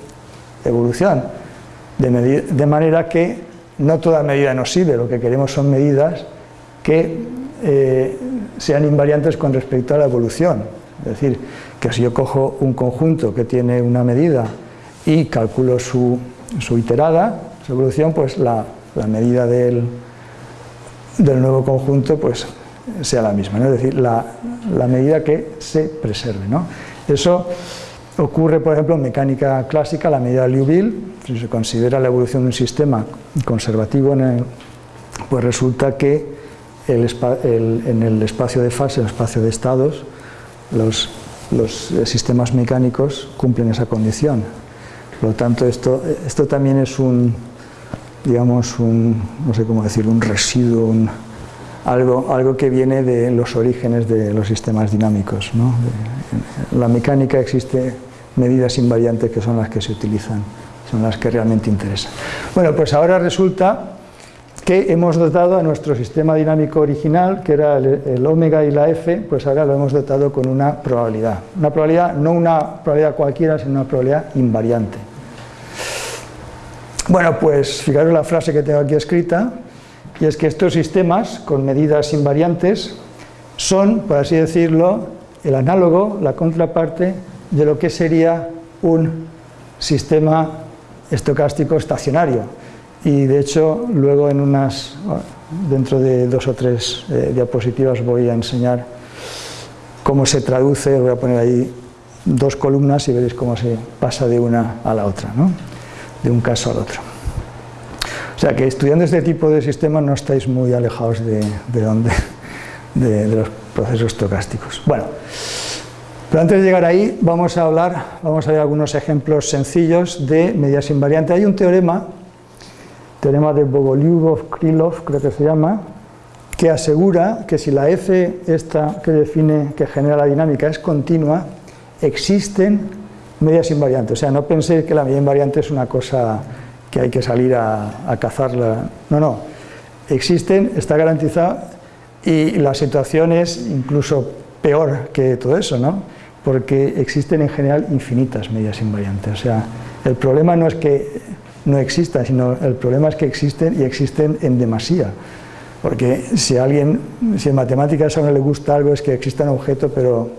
evolución de, manera que no toda medida nos sirve, lo que queremos son medidas que eh, sean invariantes con respecto a la evolución. Es decir, que si yo cojo un conjunto que tiene una medida y calculo su, iterada, su evolución, pues la, medida del, del, nuevo conjunto pues sea la misma, es decir, la, medida que se preserve. ¿no? Eso Ocurre, por ejemplo, en mecánica clásica, la medida de Liouville, si se considera la evolución de un sistema conservativo, pues resulta que en el espacio de fase, en el espacio de estados, los, sistemas mecánicos cumplen esa condición. Por lo tanto, esto, esto también es un, digamos, un, no sé cómo decir, un residuo, algo, algo que viene de los orígenes de los sistemas dinámicos. En la mecánica existe medidas invariantes que son las que se utilizan, las que realmente interesan. Bueno, pues ahora resulta que hemos dotado a nuestro sistema dinámico original, que era el, omega y la f, pues ahora lo hemos dotado con una probabilidad. Una probabilidad, no una probabilidad cualquiera, sino una probabilidad invariante. Bueno, pues fijaros la frase que tengo aquí escrita, y es que estos sistemas con medidas invariantes son, por así decirlo, el análogo, la contraparte de lo que sería un sistema estocástico estacionario. Y de hecho, luego en unas, dentro de dos o tres eh, diapositivas voy a enseñar cómo se traduce, voy a poner ahí dos columnas y veréis cómo se pasa de una a la otra, ¿no? de un caso al otro. O sea que estudiando este tipo de sistemas no estáis muy alejados de, de, donde, de, de los procesos estocásticos. Bueno, Pero antes de llegar ahí, vamos a hablar, vamos a ver algunos ejemplos sencillos de medidas invariantes. Hay un teorema, teorema de Bogolyubov-Krylov, creo que se llama, que asegura que si la F esta que define, que genera la dinámica es continua, existen medidas invariantes. O sea, no penséis que la medida invariante es una cosa que hay que salir a, a cazarla. No, no. Existen, está garantizado y la situación es incluso peor que todo eso, ¿no? Porque existen en general infinitas medidas invariantes. O sea, el problema no es que no existan, sino el problema es que existen y existen en demasía. Porque si a alguien, si en matemáticas a uno le gusta algo es que exista un objeto, pero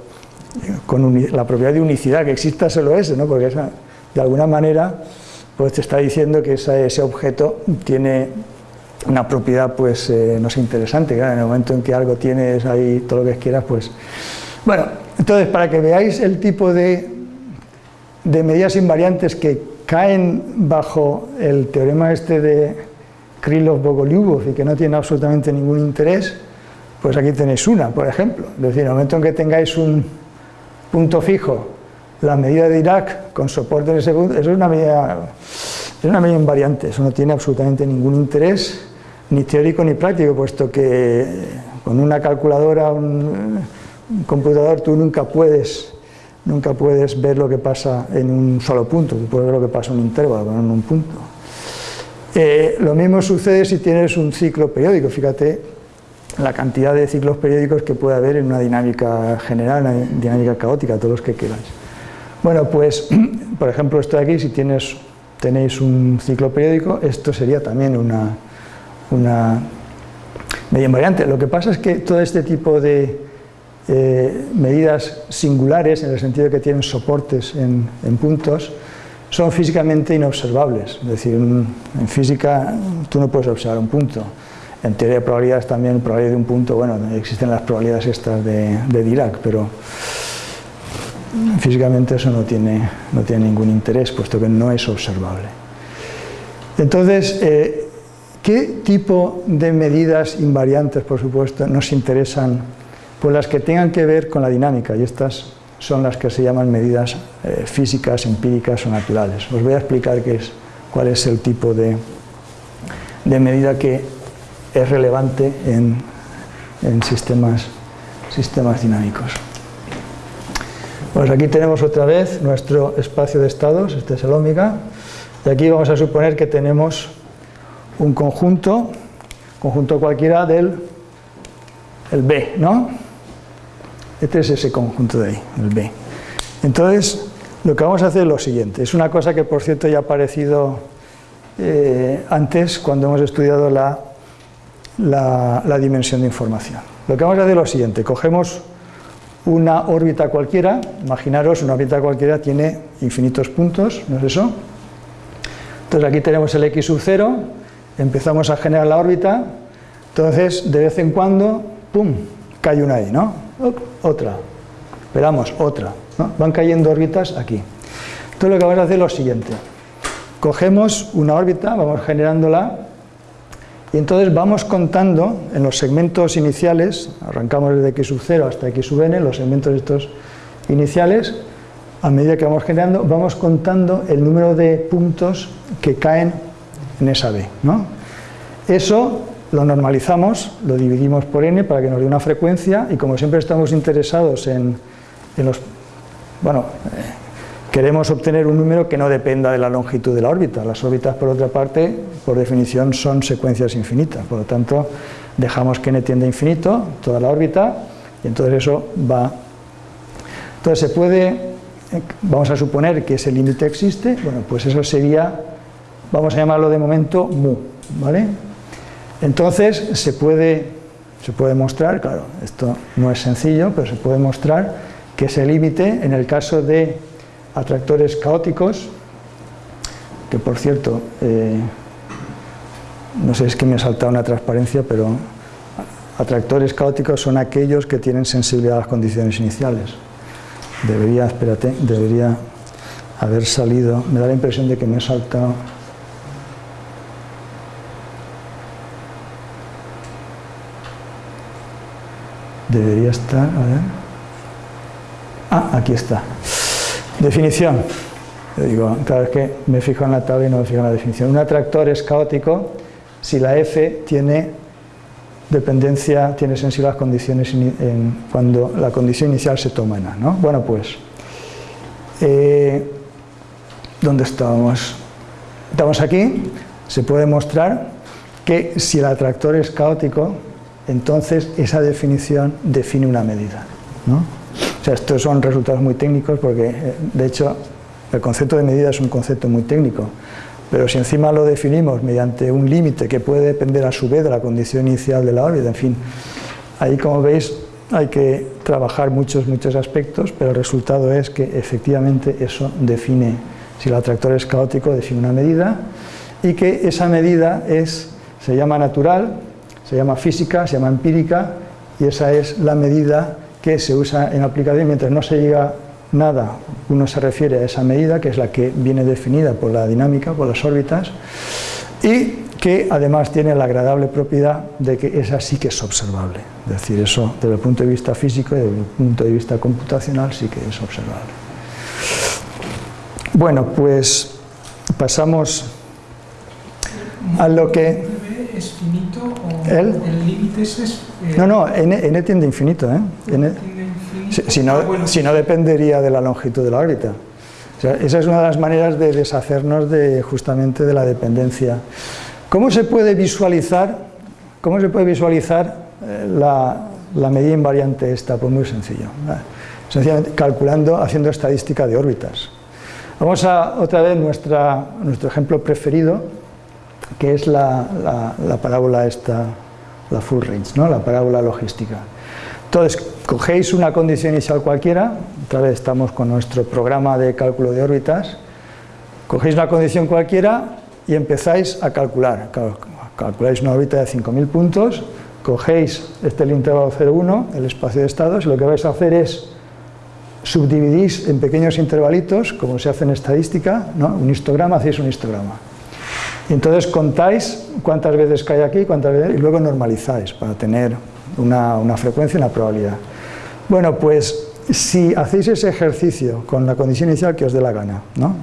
con la propiedad de unicidad, que exista solo ese, ¿no? porque de alguna manera pues te está diciendo que ese objeto tiene una propiedad pues eh, no sé, interesante, en el momento en que algo tienes ahí todo lo que quieras, pues... Bueno, entonces para que veáis el tipo de, medidas invariantes que caen bajo el teorema este de Krylov-Bogolyubov y que no tiene absolutamente ningún interés, pues aquí tenéis una, por ejemplo. Es decir, en el momento en que tengáis un punto fijo, la medida de Dirac con soporte en ese punto, eso es una medida, es una medida invariante, eso no tiene absolutamente ningún interés, ni teórico ni práctico, puesto que con una calculadora, un, computador, tú nunca puedes, nunca puedes ver lo que pasa en un solo punto, tú puedes ver lo que pasa en un intervalo, no en un punto. Eh, lo mismo sucede si tienes un ciclo periódico, fíjate la cantidad de ciclos periódicos que puede haber en una dinámica general, una dinámica caótica, todos los que queráis. Bueno, pues, por ejemplo, esto de aquí, si tienes, tenéis un ciclo periódico, esto sería también una, una media invariante. Lo que pasa es que todo este tipo de eh, medidas singulares, en el sentido de que tienen soportes en, puntos, son físicamente inobservables. Es decir, en física tú no puedes observar un punto. En teoría de probabilidades también, probabilidad de un punto, bueno, existen las probabilidades estas de, de Dirac, pero físicamente eso no tiene, no tiene ningún interés, puesto que no es observable. Entonces, eh, ¿qué tipo de medidas invariantes, por supuesto, nos interesan? Pues las que tengan que ver con la dinámica, y estas son las que se llaman medidas eh, físicas, empíricas o naturales. Os voy a explicar qué es, cuál es el tipo de, de medida que es relevante en, en sistemas, sistemas dinámicos. Pues aquí tenemos otra vez nuestro espacio de estados, este es el ómega, y aquí vamos a suponer que tenemos un conjunto, conjunto cualquiera del el B, ¿no? Este es ese conjunto de ahí, el B. Entonces, lo que vamos a hacer es lo siguiente, es una cosa que por cierto ya ha aparecido eh, antes cuando hemos estudiado la, la, la dimensión de información. Lo que vamos a hacer es lo siguiente, cogemos una órbita cualquiera, imaginaros una órbita cualquiera tiene infinitos puntos, ¿no es eso? Entonces aquí tenemos el x sub 0, empezamos a generar la órbita, entonces de vez en cuando, ¡pum!, cae una ahí, ¿no? Otra, esperamos, otra, van cayendo órbitas aquí. Entonces lo que vamos a hacer es lo siguiente, cogemos una órbita, vamos generándola, y entonces vamos contando en los segmentos iniciales, arrancamos desde x sub 0 hasta x sub n, los segmentos estos iniciales, a medida que vamos generando, vamos contando el número de puntos que caen en esa B. ¿no? Eso lo normalizamos, lo dividimos por n para que nos dé una frecuencia y como siempre estamos interesados en, los... Bueno, eh, queremos obtener un número que no dependa de la longitud de la órbita. Las órbitas, por otra parte, por definición son secuencias infinitas, por lo tanto, dejamos que n tiende a infinito, toda la órbita, y entonces eso va... Entonces se puede, vamos a suponer que ese límite existe, bueno, pues eso sería, vamos a llamarlo de momento mu, ¿vale? Entonces se puede, se puede mostrar, claro, esto no es sencillo, pero se puede mostrar que ese límite, en el caso de atractores caóticos, que por cierto, eh, no sé, es que me ha saltado una transparencia, pero atractores caóticos son aquellos que tienen sensibilidad a las condiciones iniciales. Debería, espérate, debería haber salido, me da la impresión de que me ha saltado... Debería estar, a ver... Ah, aquí está. Definición. digo, cada vez que me fijo en la tabla y no me fijo en la definición. Un atractor es caótico si la F tiene dependencia, tiene las condiciones cuando la condición inicial se toma en A. ¿no? Bueno, pues, eh, ¿dónde estábamos? Estamos aquí, se puede mostrar que si el atractor es caótico, entonces esa definición define una medida. ¿no? O sea, estos son resultados muy técnicos porque, eh, de hecho, el concepto de medida es un concepto muy técnico, pero si encima lo definimos mediante un límite que puede depender a su vez de la condición inicial de la órbita, en fin, ahí como veis hay que trabajar muchos, muchos aspectos, pero el resultado es que efectivamente eso define, si el atractor es caótico, define una medida y que esa medida es, se llama natural, se llama física, se llama empírica y esa es la medida que se usa en aplicación mientras no se llega nada, uno se refiere a esa medida que es la que viene definida por la dinámica, por las órbitas y que además tiene la agradable propiedad de que esa sí que es observable, es decir, eso desde el punto de vista físico y desde el punto de vista computacional sí que es observable. Bueno, pues pasamos a lo que... ¿Es finito o ¿El? límite es...? Eh, no, no, n, tiende a infinito, ¿eh? Si, no, ah, si no dependería de la longitud de la órbita. esa es una de las maneras de deshacernos de, justamente de la dependencia. ¿Cómo se puede visualizar, cómo se puede visualizar eh, la, medida invariante esta? Pues muy sencillo. Sencillamente calculando, haciendo estadística de órbitas. Vamos a otra vez nuestra, nuestro ejemplo preferido, que es la, la, parábola esta, la full range, ¿no? la parábola logística. Entonces, cogéis una condición inicial cualquiera, otra vez estamos con nuestro programa de cálculo de órbitas, cogéis una condición cualquiera y empezáis a calcular. Calculáis una órbita de 5.000 puntos, cogéis este el intervalo 0,1, el espacio de estados, y lo que vais a hacer es subdividís en pequeños intervalitos, como se hace en estadística, ¿no? un histograma, hacéis un histograma. Entonces contáis cuántas veces cae aquí, cuántas veces, y luego normalizáis para tener una, una frecuencia y una probabilidad. Bueno, pues si hacéis ese ejercicio con la condición inicial que os dé la gana, ¿no?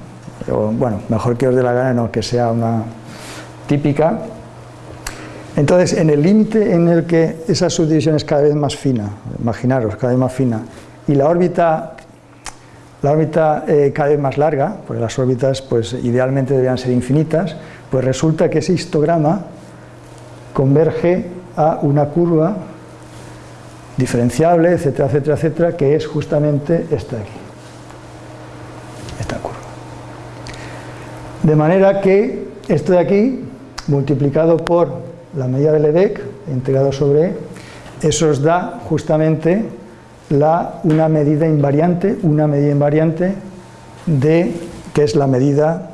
O, bueno, mejor que os dé la gana, no que sea una típica. Entonces, en el límite en el que esa subdivisión es cada vez más fina, imaginaros, cada vez más fina, y la órbita, la órbita eh, cada vez más larga, porque las órbitas pues, idealmente deberían ser infinitas, pues resulta que ese histograma converge a una curva diferenciable, etcétera, etcétera, etcétera, que es justamente esta de aquí, esta curva. De manera que esto de aquí, multiplicado por la medida de Lebec, integrado sobre E, eso os da justamente la, una medida invariante, una medida invariante de, que es la medida,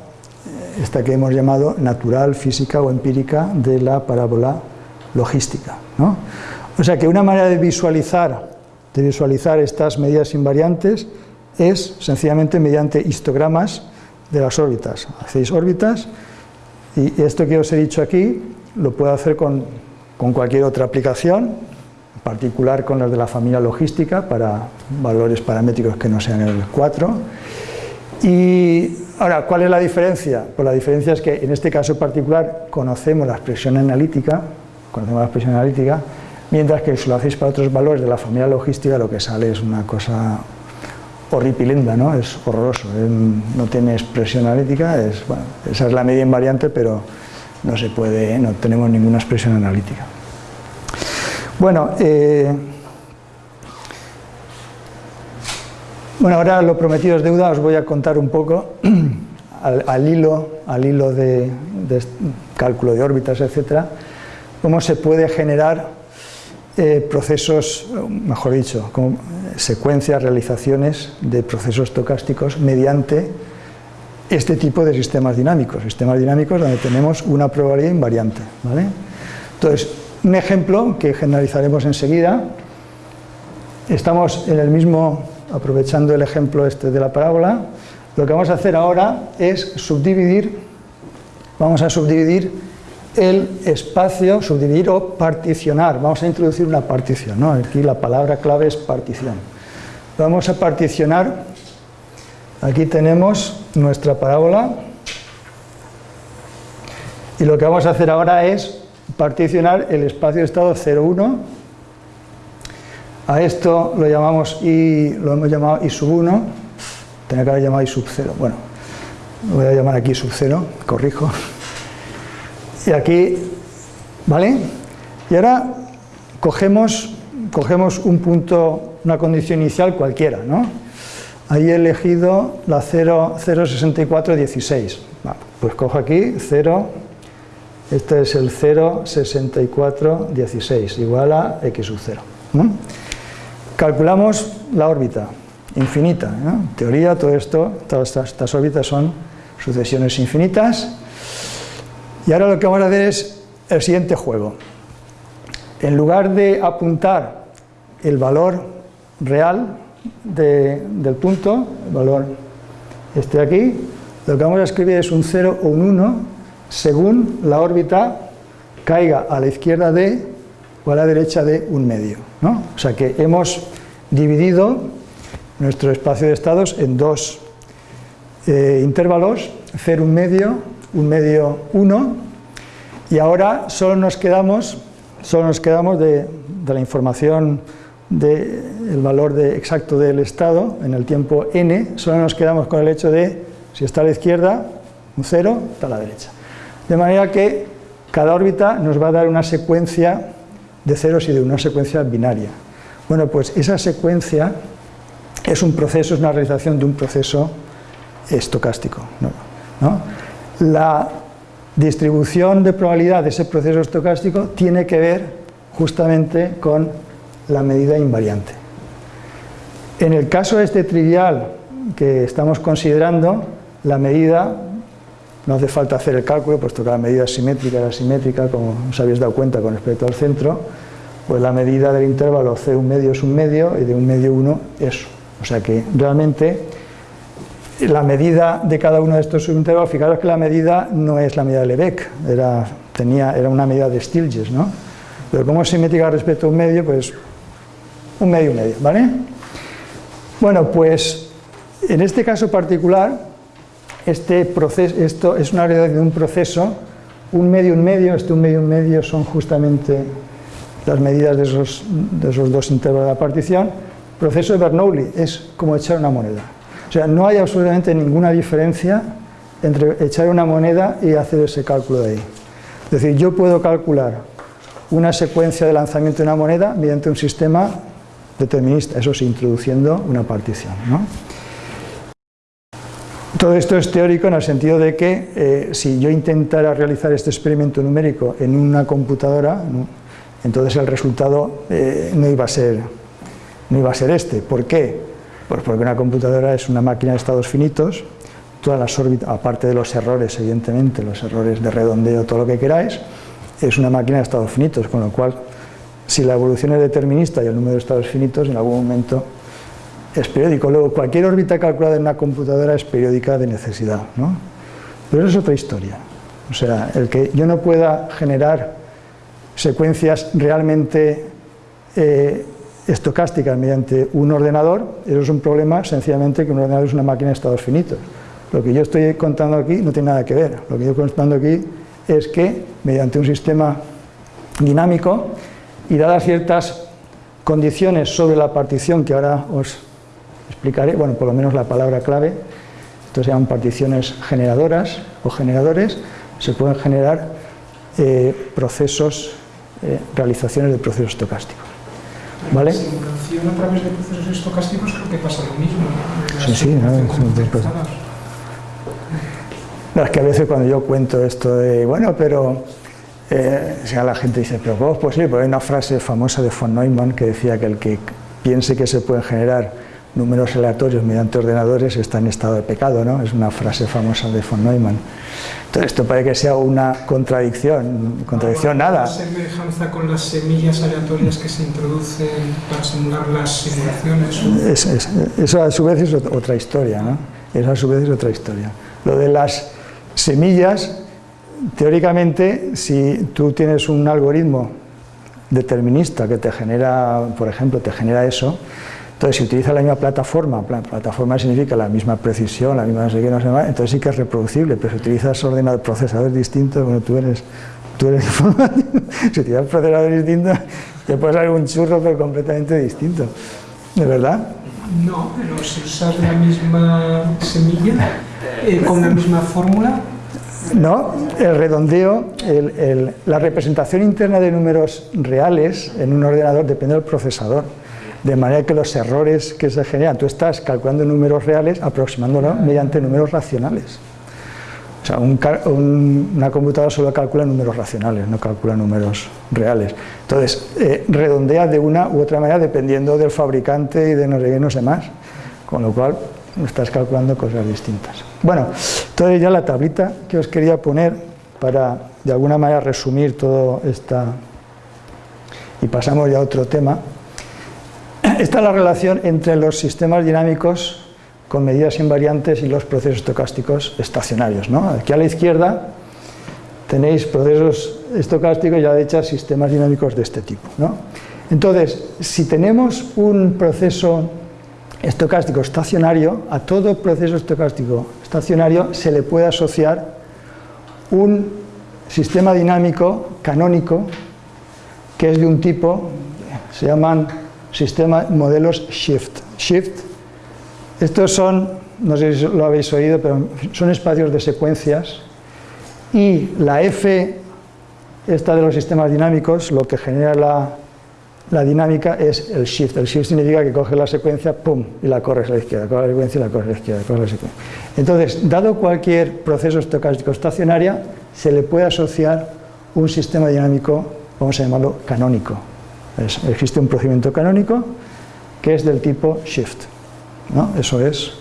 esta que hemos llamado natural, física o empírica de la parábola logística. ¿no? O sea que una manera de visualizar, de visualizar estas medidas invariantes es sencillamente mediante histogramas de las órbitas. Hacéis órbitas y esto que os he dicho aquí lo puedo hacer con, cualquier otra aplicación, en particular con las de la familia logística para valores paramétricos que no sean el 4. Y ahora, ¿cuál es la diferencia? Pues la diferencia es que en este caso particular conocemos la expresión analítica, conocemos la expresión analítica, mientras que si lo hacéis para otros valores de la familia logística lo que sale es una cosa horripilenda, ¿no? es horroroso, no tiene expresión analítica, esa es la media invariante, pero no se puede, no tenemos ninguna expresión analítica. Bueno, eh, bueno, ahora lo prometido es deuda, os voy a contar un poco al, hilo, al hilo de, cálculo de órbitas, etcétera, cómo se puede generar eh, procesos, mejor dicho, como secuencias, realizaciones de procesos estocásticos mediante este tipo de sistemas dinámicos, sistemas dinámicos donde tenemos una probabilidad invariante. Entonces, un ejemplo que generalizaremos enseguida, estamos en el mismo, aprovechando el ejemplo este de la parábola, lo que vamos a hacer ahora es subdividir, vamos a subdividir el espacio, subdividir o particionar. Vamos a introducir una partición, ¿no? aquí la palabra clave es partición. vamos a particionar. Aquí tenemos nuestra parábola. Y lo que vamos a hacer ahora es particionar el espacio de estado 0, 1. A esto lo llamamos I, lo hemos llamado I sub 1. Tenía que haber llamado I sub 0. Bueno, voy a llamar aquí sub 0, corrijo. Y aquí, ¿vale? Y ahora cogemos, cogemos un punto, una condición inicial cualquiera, ¿no? Ahí he elegido la 0,6416. pues cojo aquí 0, este es el 0,6416, igual a x sub 0. Calculamos la órbita infinita. En teoría, todo esto, todas estas órbitas son sucesiones infinitas. Y ahora lo que vamos a hacer es el siguiente juego. En lugar de apuntar el valor real del punto, el valor este aquí, lo que vamos a escribir es un 0 o un 1 según la órbita caiga a la izquierda de o a la derecha de un medio. ¿no? O sea que hemos dividido nuestro espacio de estados en dos eh, intervalos, 0, un medio, un medio 1, y ahora solo nos quedamos, solo nos quedamos de, la información del valor de, exacto del estado en el tiempo n, solo nos quedamos con el hecho de, si está a la izquierda, un 0, está a la derecha. De manera que cada órbita nos va a dar una secuencia de ceros y de una secuencia binaria. Bueno, pues esa secuencia es un proceso, es una realización de un proceso estocástico. La distribución de probabilidad de ese proceso estocástico tiene que ver justamente con la medida invariante. En el caso este trivial que estamos considerando, la medida, no hace falta hacer el cálculo, puesto que la medida es simétrica y asimétrica, como os habéis dado cuenta con respecto al centro, pues la medida del intervalo C un medio es un medio y de un medio 1 es. O sea que realmente la medida de cada uno de estos subintervalos, fijaros que la medida no es la medida de Lebesgue, era, tenía, era una medida de Stieltjes, ¿no? Pero como es simétrica respecto a un medio, pues un medio, un medio, ¿vale? Bueno, pues en este caso particular, este proceso, esto es una realidad de un proceso, un medio, un medio, este un medio, un medio son justamente las medidas de esos, de esos dos intervalos de la partición. Proceso de Bernoulli es como echar una moneda. O sea, no hay absolutamente ninguna diferencia entre echar una moneda y hacer ese cálculo de ahí. Es decir, yo puedo calcular una secuencia de lanzamiento de una moneda mediante un sistema determinista, eso sí, introduciendo una partición. Todo esto es teórico en el sentido de que eh, si yo intentara realizar este experimento numérico en una computadora, entonces el resultado eh, no, iba a ser, no iba a ser este. ¿Por qué? Pues porque una computadora es una máquina de estados finitos, todas las órbitas, aparte de los errores, evidentemente, los errores de redondeo, todo lo que queráis, es una máquina de estados finitos, con lo cual, si la evolución es determinista y el número de estados finitos, en algún momento es periódico. Luego, cualquier órbita calculada en una computadora es periódica de necesidad, ¿no? Pero eso es otra historia. O sea, el que yo no pueda generar secuencias realmente eh, estocásticas mediante un ordenador, eso es un problema sencillamente que un ordenador es una máquina de estados finitos. Lo que yo estoy contando aquí no tiene nada que ver, lo que yo estoy contando aquí es que mediante un sistema dinámico y dadas ciertas condiciones sobre la partición que ahora os explicaré, bueno, por lo menos la palabra clave, esto se llaman particiones generadoras o generadores, se pueden generar eh, procesos, eh, realizaciones de procesos estocásticos. ¿Vale? simulación a través de procesos estocásticos creo que pasa lo mismo. Sí, sí, no, no, es que a veces cuando yo cuento esto de, bueno, pero eh, la gente dice, pero ¿cómo es posible? Porque hay una frase famosa de von Neumann que decía que el que piense que se pueden generar números aleatorios mediante ordenadores está en estado de pecado, ¿no? Es una frase famosa de von Neumann. Entonces, esto parece que sea una contradicción, contradicción nada. semejanza con las semillas aleatorias que se introducen para simular las simulaciones? eso a su vez es otra historia, ¿no? Eso a su vez es otra historia. Lo de las semillas, teóricamente, si tú tienes un algoritmo determinista que te genera, por ejemplo, te genera eso, Entonces, si utiliza la misma plataforma, plataforma significa la misma precisión, la misma no sé qué, no sé más, entonces sí que es reproducible, pero si utilizas ordenadores, procesadores distintos, bueno, tú eres, tú eres informático, si utilizas procesadores distintos, te puede salir un churro, pero completamente distinto. ¿De verdad? No, pero si usas la misma semilla, eh, con la misma fórmula, no, el redondeo, la representación interna de números reales en un ordenador depende del procesador de manera que los errores que se generan, tú estás calculando números reales aproximándolos mediante números racionales. O sea, una computadora solo calcula números racionales, no calcula números reales. Entonces, eh, redondea de una u otra manera dependiendo del fabricante y de no sé qué, más. Con lo cual, estás calculando cosas distintas. Bueno, entonces ya la tablita que os quería poner para, de alguna manera, resumir todo esta... Y pasamos ya a otro tema. Esta es la relación entre los sistemas dinámicos con medidas invariantes y los procesos estocásticos estacionarios. Aquí a la izquierda tenéis procesos estocásticos y a la derecha sistemas dinámicos de este tipo. Entonces, si tenemos un proceso estocástico estacionario, a todo proceso estocástico estacionario se le puede asociar un sistema dinámico canónico que es de un tipo, se llaman sistema modelos Shift. Shift, estos son, no sé si lo habéis oído, pero son espacios de secuencias y la F, esta de los sistemas dinámicos, lo que genera la, la dinámica es el shift. El shift significa que coge la secuencia, pum, y la corres a la izquierda, coge la secuencia y la corres a la izquierda, la secuencia. Entonces, dado cualquier proceso estocástico estacionaria, se le puede asociar un sistema dinámico, vamos a llamarlo canónico, existe un procedimiento canónico que es del tipo shift. Eso es,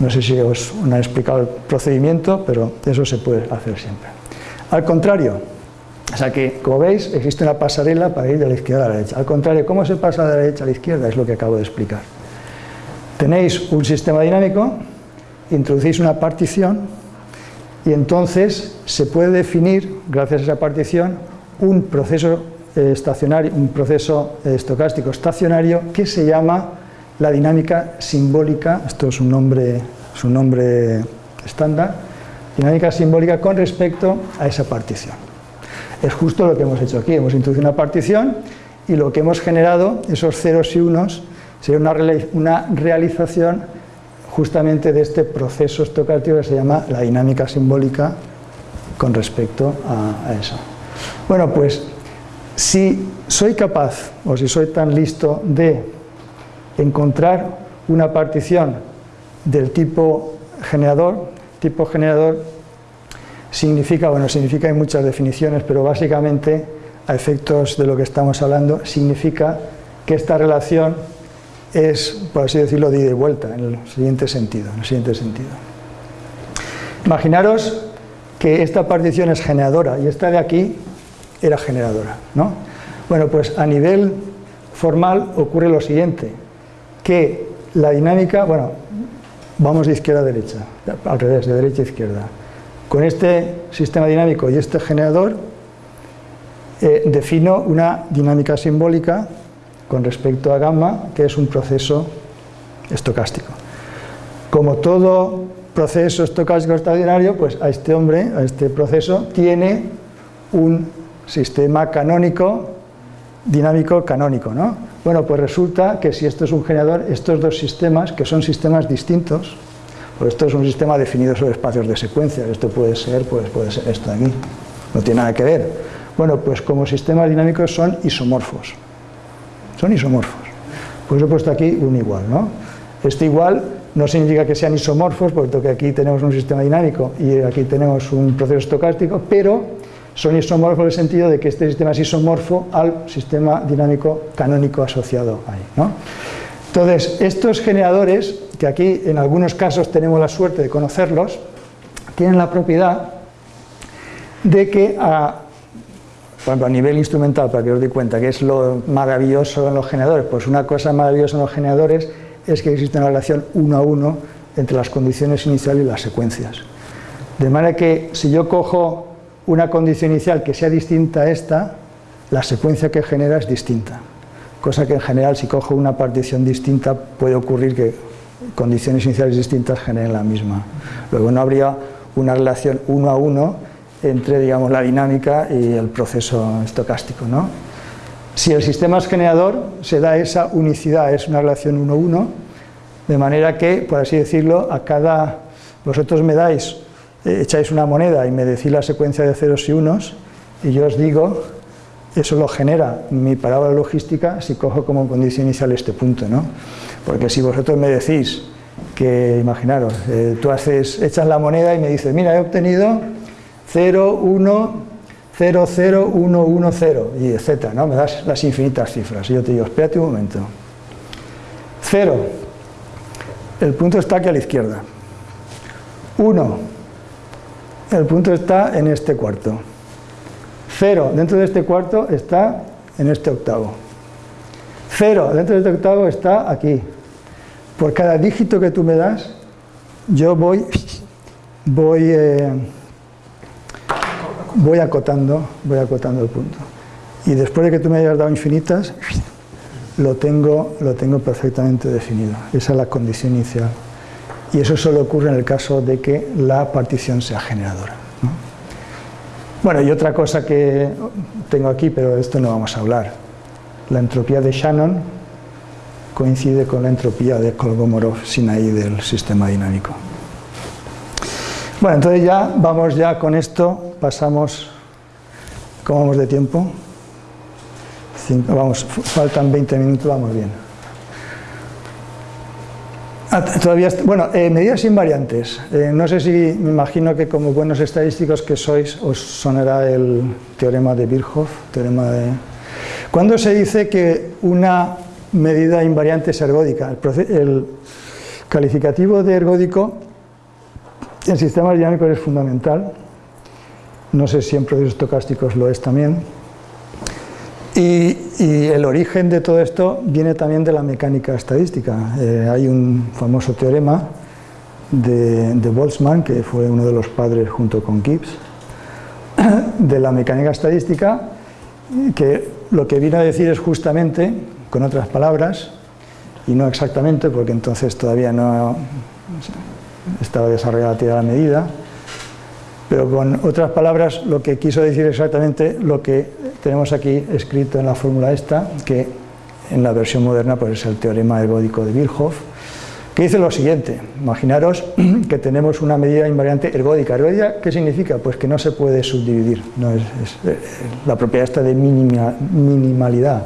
no sé si os han explicado el procedimiento, pero eso se puede hacer siempre. Al contrario, o sea que, como veis, existe una pasarela para ir de la izquierda a la derecha. Al contrario, ¿cómo se pasa de la derecha a la izquierda? Es lo que acabo de explicar. Tenéis un sistema dinámico, introducís una partición y entonces se puede definir, gracias a esa partición, un proceso estacionario, un proceso eh, estocástico estacionario que se llama la dinámica simbólica, esto es un nombre, un nombre estándar, dinámica simbólica con respecto a esa partición. Es justo lo que hemos hecho aquí, hemos introducido una partición y lo que hemos generado, esos ceros y unos, sería una, realización justamente de este proceso estocástico que se llama la dinámica simbólica con respecto a eso. Bueno, pues si soy capaz, o si soy tan listo de encontrar una partición del tipo generador, tipo generador significa, bueno, significa hay muchas definiciones, pero básicamente, a efectos de lo que estamos hablando, significa que esta relación es, por así decirlo, de ida y vuelta, en el siguiente sentido. En el siguiente sentido. Imaginaros que esta partición es generadora y esta de aquí era generadora. ¿no? Bueno, pues a nivel formal ocurre lo siguiente, que la dinámica, bueno, vamos de izquierda a derecha, al revés, de derecha a izquierda. Con este sistema dinámico y este generador eh, defino una dinámica simbólica con respecto a gamma, que es un proceso estocástico. Como todo proceso estocástico extraordinario, pues a este hombre, a este proceso, tiene un sistema canónico, dinámico canónico, ¿no? Bueno, pues resulta que si esto es un generador, estos dos sistemas, que son sistemas distintos, pues esto es un sistema definido sobre espacios de secuencia, esto puede ser, pues puede ser esto de aquí, no tiene nada que ver. Bueno, pues como sistemas dinámicos son isomorfos, son isomorfos. Pues he puesto aquí un igual, ¿no? Este igual no significa que sean isomorfos, porque aquí tenemos un sistema dinámico y aquí tenemos un proceso estocástico, pero son isomorfos en el sentido de que este sistema es isomorfo al sistema dinámico canónico asociado ahí. Entonces, estos generadores, que aquí en algunos casos tenemos la suerte de conocerlos, tienen la propiedad de que a, a nivel instrumental, para que os dé cuenta, que es lo maravilloso en los generadores, pues una cosa maravillosa en los generadores es que existe una relación uno a uno entre las condiciones iniciales y las secuencias. De manera que si yo cojo una condición inicial que sea distinta a esta, la secuencia que genera es distinta. cosa que en general si cojo una partición distinta puede ocurrir que condiciones iniciales distintas generen la misma. Luego no habría una relación uno a uno entre digamos, la dinámica y el proceso estocástico. ¿no? Si el sistema es generador, se da esa unicidad, es una relación uno a uno, de manera que, por así decirlo, a cada... Vosotros me dais, echáis una moneda y me decís la secuencia de ceros y unos, y yo os digo, eso lo genera mi parábola logística si cojo como condición inicial este punto, ¿no? Porque si vosotros me decís que, imaginaros, eh, tú haces, echas la moneda y me dices, mira, he obtenido 0, 1, 0, 0, 1, 1, 0, y etcétera, ¿no? Me das las infinitas cifras. Y yo te digo, espérate un momento. 0, el punto está aquí a la izquierda. 1, el punto está en este cuarto. 0, dentro de este cuarto está en este octavo. 0, dentro de este octavo está aquí. Por cada dígito que tú me das, yo voy, voy eh, voy acotando, voy acotando el punto. Y después de que tú me hayas dado infinitas, lo tengo, lo tengo perfectamente definido. Esa es la condición inicial. Y eso solo ocurre en el caso de que la partición sea generadora. Bueno, y otra cosa que tengo aquí, pero de esto no vamos a hablar. La entropía de Shannon coincide con la entropía de Kolmogorov-Sinaí del sistema dinámico. Bueno, entonces ya vamos ya con esto, pasamos, ¿cómo vamos de tiempo? vamos, faltan 20 minutos, vamos bien. Ah, todavía, bueno, eh, medidas invariantes. Eh, no sé si, me imagino que como buenos estadísticos que sois, os sonará el teorema de Birchhoff, teorema de... ¿Cuándo se dice que una medida invariante es ergódica? El, el calificativo de ergódico en sistemas dinámicos es fundamental, no sé si en procesos estocásticos lo es también, y, el origen de todo esto viene también de la mecánica estadística. Eh, hay un famoso teorema de, Boltzmann, que fue uno de los padres junto con Gibbs, de la mecánica estadística, que lo que viene a decir es justamente, con otras palabras, y no exactamente, porque entonces todavía no estaba desarrollada a la medida, pero con otras palabras lo que quiso decir exactamente lo que tenemos aquí escrito en la fórmula esta, que en la versión moderna pues es el teorema ergódico de Birchhoff, que dice lo siguiente, imaginaros que tenemos una medida invariante ergódica. ¿Ergódica qué significa? Pues que no se puede subdividir, eh, la propiedad esta de minimalidad,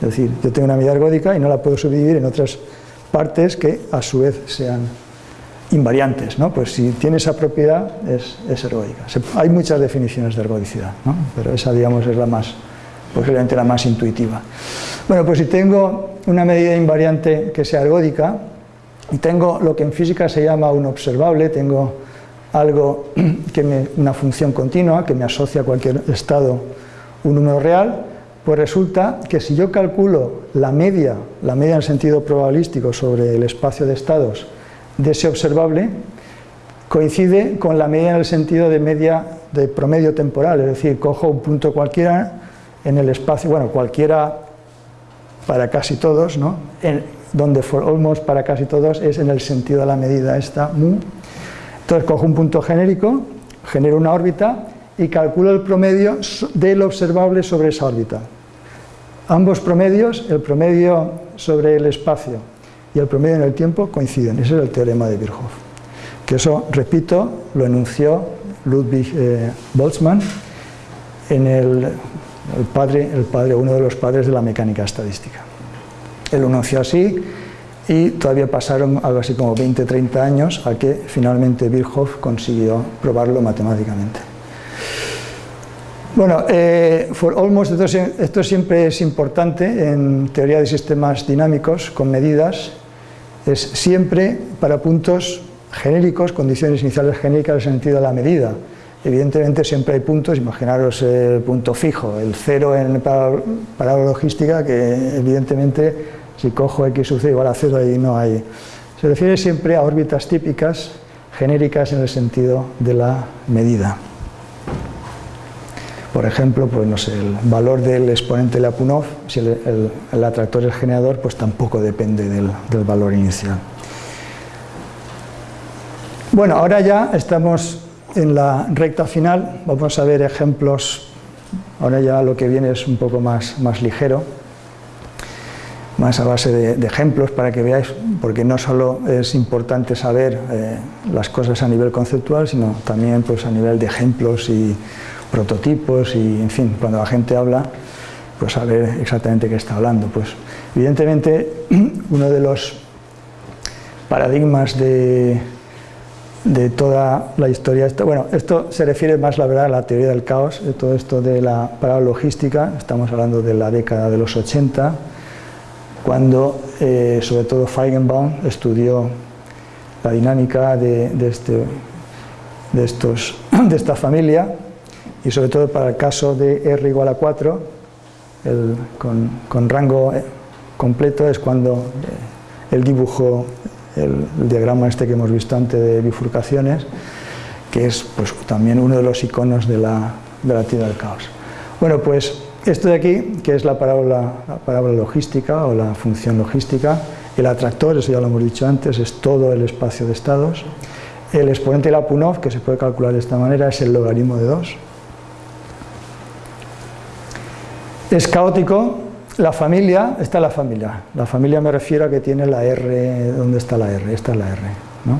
es decir, yo tengo una medida ergódica y no la puedo subdividir en otras partes que a su vez sean invariantes, ¿no? pues si tiene esa propiedad es, es ergódica. hay muchas definiciones de ergodicidad, ¿no? pero esa digamos es la más, posiblemente la más intuitiva. Bueno, pues si tengo una medida invariante que sea ergódica y tengo lo que en física se llama un observable, tengo algo que una función continua que me asocia a cualquier estado un número real, pues resulta que si yo calculo la media, la media en sentido probabilístico sobre el espacio de estados de ese observable coincide con la medida en el sentido de media de promedio temporal, es decir, cojo un punto cualquiera en el espacio, bueno, cualquiera para casi todos, ¿no? En, donde for almost para casi todos es en el sentido de la medida esta mu. Entonces cojo un punto genérico, genero una órbita y calculo el promedio del observable sobre esa órbita. Ambos promedios, el promedio sobre el espacio y el promedio en el tiempo coinciden. Ese es el teorema de Virchow. Que eso, repito, lo enunció Ludwig eh, Boltzmann en el, padre, el padre, uno de los padres de la mecánica estadística. Él lo enunció así y todavía pasaron algo así como 20-30 años a que finalmente Virchow consiguió probarlo matemáticamente. Bueno, eh, for almost, esto siempre es importante en teoría de sistemas dinámicos con medidas es siempre para puntos genéricos, condiciones iniciales genéricas en el sentido de la medida. Evidentemente siempre hay puntos, imaginaros el punto fijo, el cero en para logística, que evidentemente si cojo x sub c igual a cero ahí no hay. Se refiere siempre a órbitas típicas, genéricas en el sentido de la medida. Por ejemplo, pues no sé, el valor del exponente Lyapunov, si el, atractor es generador, pues tampoco depende del, del valor inicial. Bueno, ahora ya estamos en la recta final, vamos a ver ejemplos, ahora ya lo que viene es un poco más, más ligero, más a base de, ejemplos para que veáis, porque no solo es importante saber eh, las cosas a nivel conceptual, sino también pues, a nivel de ejemplos y prototipos y, en fin, cuando la gente habla, pues saber exactamente qué está hablando. Pues, evidentemente, uno de los paradigmas de, de toda la historia. Bueno, esto se refiere más, la verdad, a la teoría del caos, de todo esto de la logística, estamos hablando de la década de los 80, cuando eh, sobre todo Feigenbaum estudió la dinámica de, este, de, estos, de esta familia y sobre todo para el caso de R igual a 4, con, con, rango eh, completo es cuando eh, él dibujó el, diagrama este que hemos visto antes de bifurcaciones, que es pues, también uno de los iconos de la, de la teoría del caos. Bueno, pues esto de aquí, que es la parábola, la parábola logística o la función logística, el atractor, eso ya lo hemos dicho antes, es todo el espacio de estados. El exponente de la Punov, que se puede calcular de esta manera, es el logaritmo de 2. Es caótico, la familia, esta es la familia. La familia me refiero a que tiene la R, ¿dónde está la R? Esta es la R, ¿no?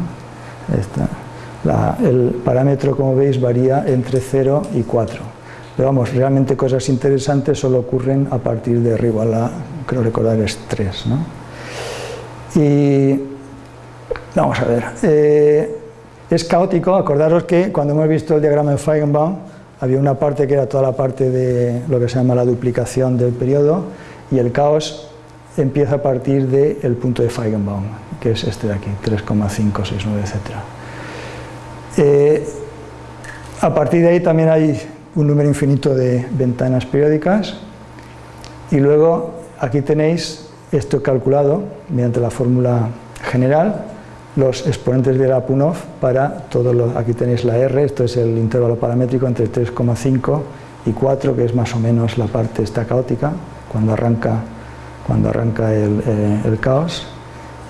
el parámetro, como veis, varía entre 0 y 4. Pero vamos, realmente cosas interesantes solo ocurren a partir de arriba, la, creo recordar es 3, ¿no? Y vamos a ver, eh, es caótico, acordaros que cuando hemos visto el diagrama de Feigenbaum, había una parte que era toda la parte de lo que se llama la duplicación del periodo y el caos empieza a partir del punto de Feigenbaum, que es este de aquí, 3,569, etc. Eh, a partir de ahí también hay un número infinito de ventanas periódicas y luego aquí tenéis esto calculado mediante la fórmula general los exponentes de la Punov para todos los, aquí tenéis la R, esto es el intervalo paramétrico entre 3,5 y 4, que es más o menos la parte esta caótica, cuando arranca, cuando arranca el, eh, el caos.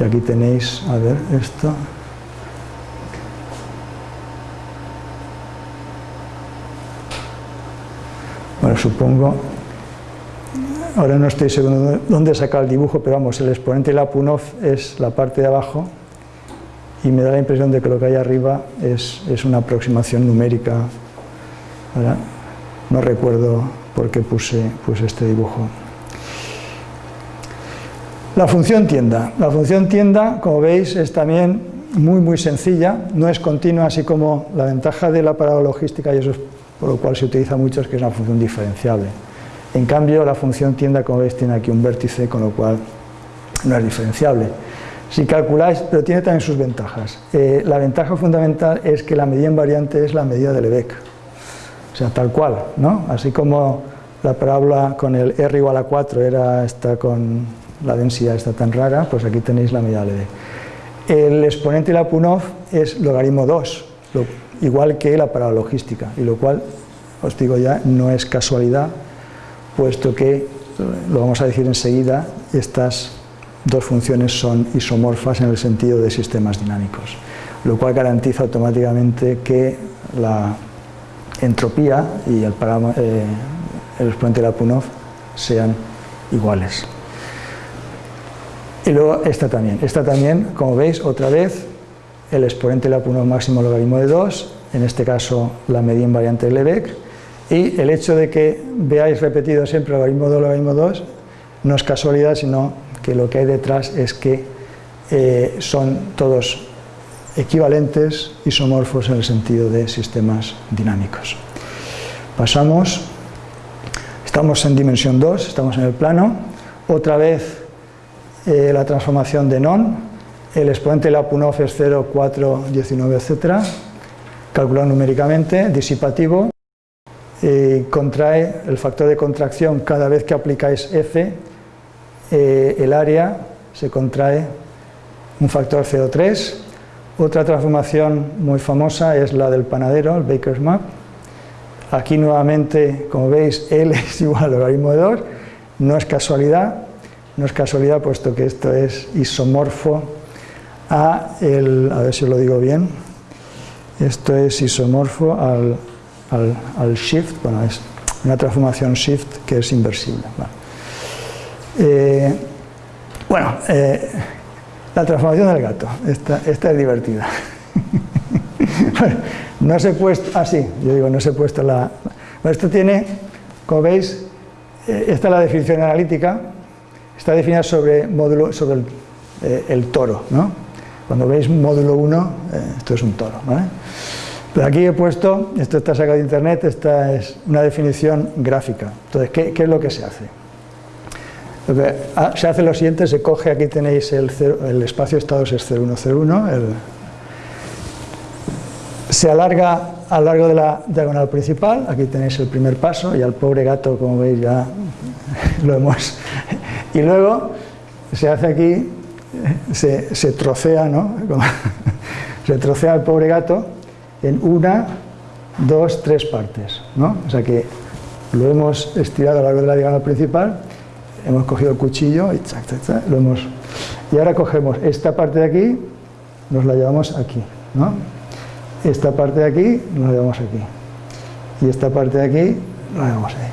Y aquí tenéis, a ver, esto, bueno, supongo, ahora no estoy seguro dónde he sacado el dibujo, pero vamos, el exponente de la Punov es la parte de abajo y me da la impresión de que lo que hay arriba es, una aproximación numérica. No recuerdo por qué puse, puse este dibujo. La función tienda. La función tienda, como veis, es también muy muy sencilla, no es continua, así como la ventaja de la parábola logística, y eso es por lo cual se utiliza mucho, es que es una función diferenciable. En cambio, la función tienda, como veis, tiene aquí un vértice, con lo cual no es diferenciable. Si calculáis, pero tiene también sus ventajas. Eh, la ventaja fundamental es que la medida invariante es la medida de Lebesgue. O sea, tal cual, ¿no? Así como la parábola con el R igual a 4 era esta con la densidad está tan rara, pues aquí tenéis la medida de Lebesgue. El exponente de la Punov es logaritmo 2, igual que la parábola logística, y lo cual, os digo ya, no es casualidad, puesto que, lo vamos a decir enseguida, estas dos funciones son isomorfas en el sentido de sistemas dinámicos, lo cual garantiza automáticamente que la entropía y el, eh, el exponente de Punov sean iguales. Y luego esta también, esta también, como veis, otra vez, el exponente de Punov máximo logaritmo de 2, en este caso la medida invariante de Lebesgue, y el hecho de que veáis repetido siempre logaritmo 2, logaritmo 2, no es casualidad, sino que lo que hay detrás es que eh, son todos equivalentes, isomorfos en el sentido de sistemas dinámicos. Pasamos, estamos en dimensión 2, estamos en el plano, otra vez eh, la transformación de non, el exponente de la PUNOF es 0, 4, 19, etc., calculado numéricamente, disipativo, eh, contrae el factor de contracción cada vez que aplicáis F, eh, el área se contrae un factor CO3. Otra transformación muy famosa es la del panadero, el Baker's Map. aquí nuevamente, como veis, L es igual al logaritmo de 2, no es casualidad, no es casualidad puesto que esto es isomorfo a el, a ver si lo digo bien, esto es isomorfo al, al, shift, bueno, es una transformación shift que es inversible. Eh, bueno, eh, la transformación del gato, esta, es divertida. no se he puesto, ah sí, yo digo, no se he puesto la... Esto tiene, como veis, eh, esta es la definición analítica, está definida sobre, módulo, sobre el, toro, ¿no? Cuando veis módulo 1, esto es un toro. Pero aquí he puesto, esto está sacado de internet, esta es una definición gráfica. Entonces, ¿qué, es lo que se hace? Ah, se hace lo siguiente, se coge, aquí tenéis el, el espacio estados es 0101, el, se alarga a lo largo de la diagonal principal, aquí tenéis el primer paso y al pobre gato, como veis, ya lo hemos... Y luego se hace aquí, se, se trocea, ¿no? se trocea al pobre gato en una, dos, tres partes. ¿no? O sea que lo hemos estirado a lo largo de la diagonal principal, hemos cogido el cuchillo y lo hemos... Y ahora cogemos esta parte de aquí, nos la llevamos aquí. ¿no? Esta parte de aquí, nos la llevamos aquí. Y esta parte de aquí, la llevamos ahí.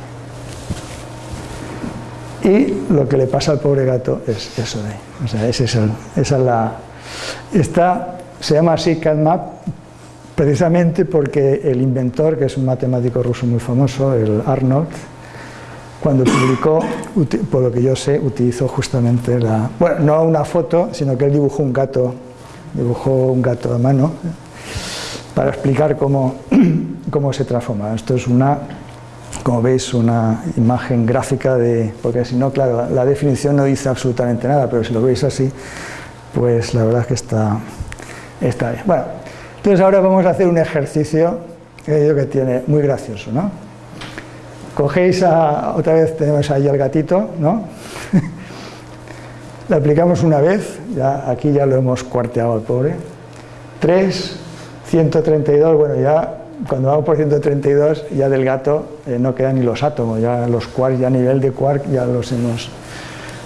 Y lo que le pasa al pobre gato es eso de ahí. O sea, esa es la... Esta se llama así CADMAP precisamente porque el inventor, que es un matemático ruso muy famoso, el Arnold, cuando publicó, por lo que yo sé, utilizó justamente la... Bueno, no una foto, sino que él dibujó un gato, dibujó un gato a mano, para explicar cómo, cómo se transforma. Esto es una, como veis, una imagen gráfica de... Porque si no, claro, la definición no dice absolutamente nada, pero si lo veis así, pues la verdad es que está, está bien. Bueno, entonces ahora vamos a hacer un ejercicio que que tiene muy gracioso, ¿no? Cogéis a, otra vez tenemos ahí al gatito, ¿no? Le aplicamos una vez, ya, aquí ya lo hemos cuarteado al pobre. 3, 132, bueno ya cuando vamos por 132 ya del gato eh, no quedan ni los átomos, ya los quarks, ya a nivel de quark ya los hemos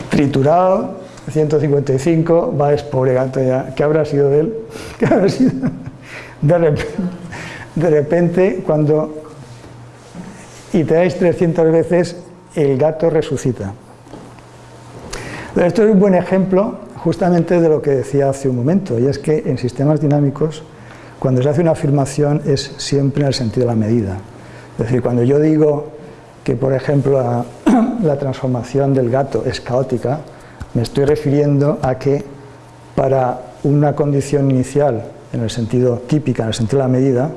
triturado. 155, va es pobre gato ya, ¿qué habrá sido de él? ¿Qué habrá sido? de repente, cuando iteráis 300 veces, el gato resucita. esto es un buen ejemplo justamente de lo que decía hace un momento, y es que en sistemas dinámicos, cuando se hace una afirmación es siempre en el sentido de la medida. Es decir, cuando yo digo que, por ejemplo, la, la transformación del gato es caótica, me estoy refiriendo a que para una condición inicial en el sentido típica, en el sentido de la medida,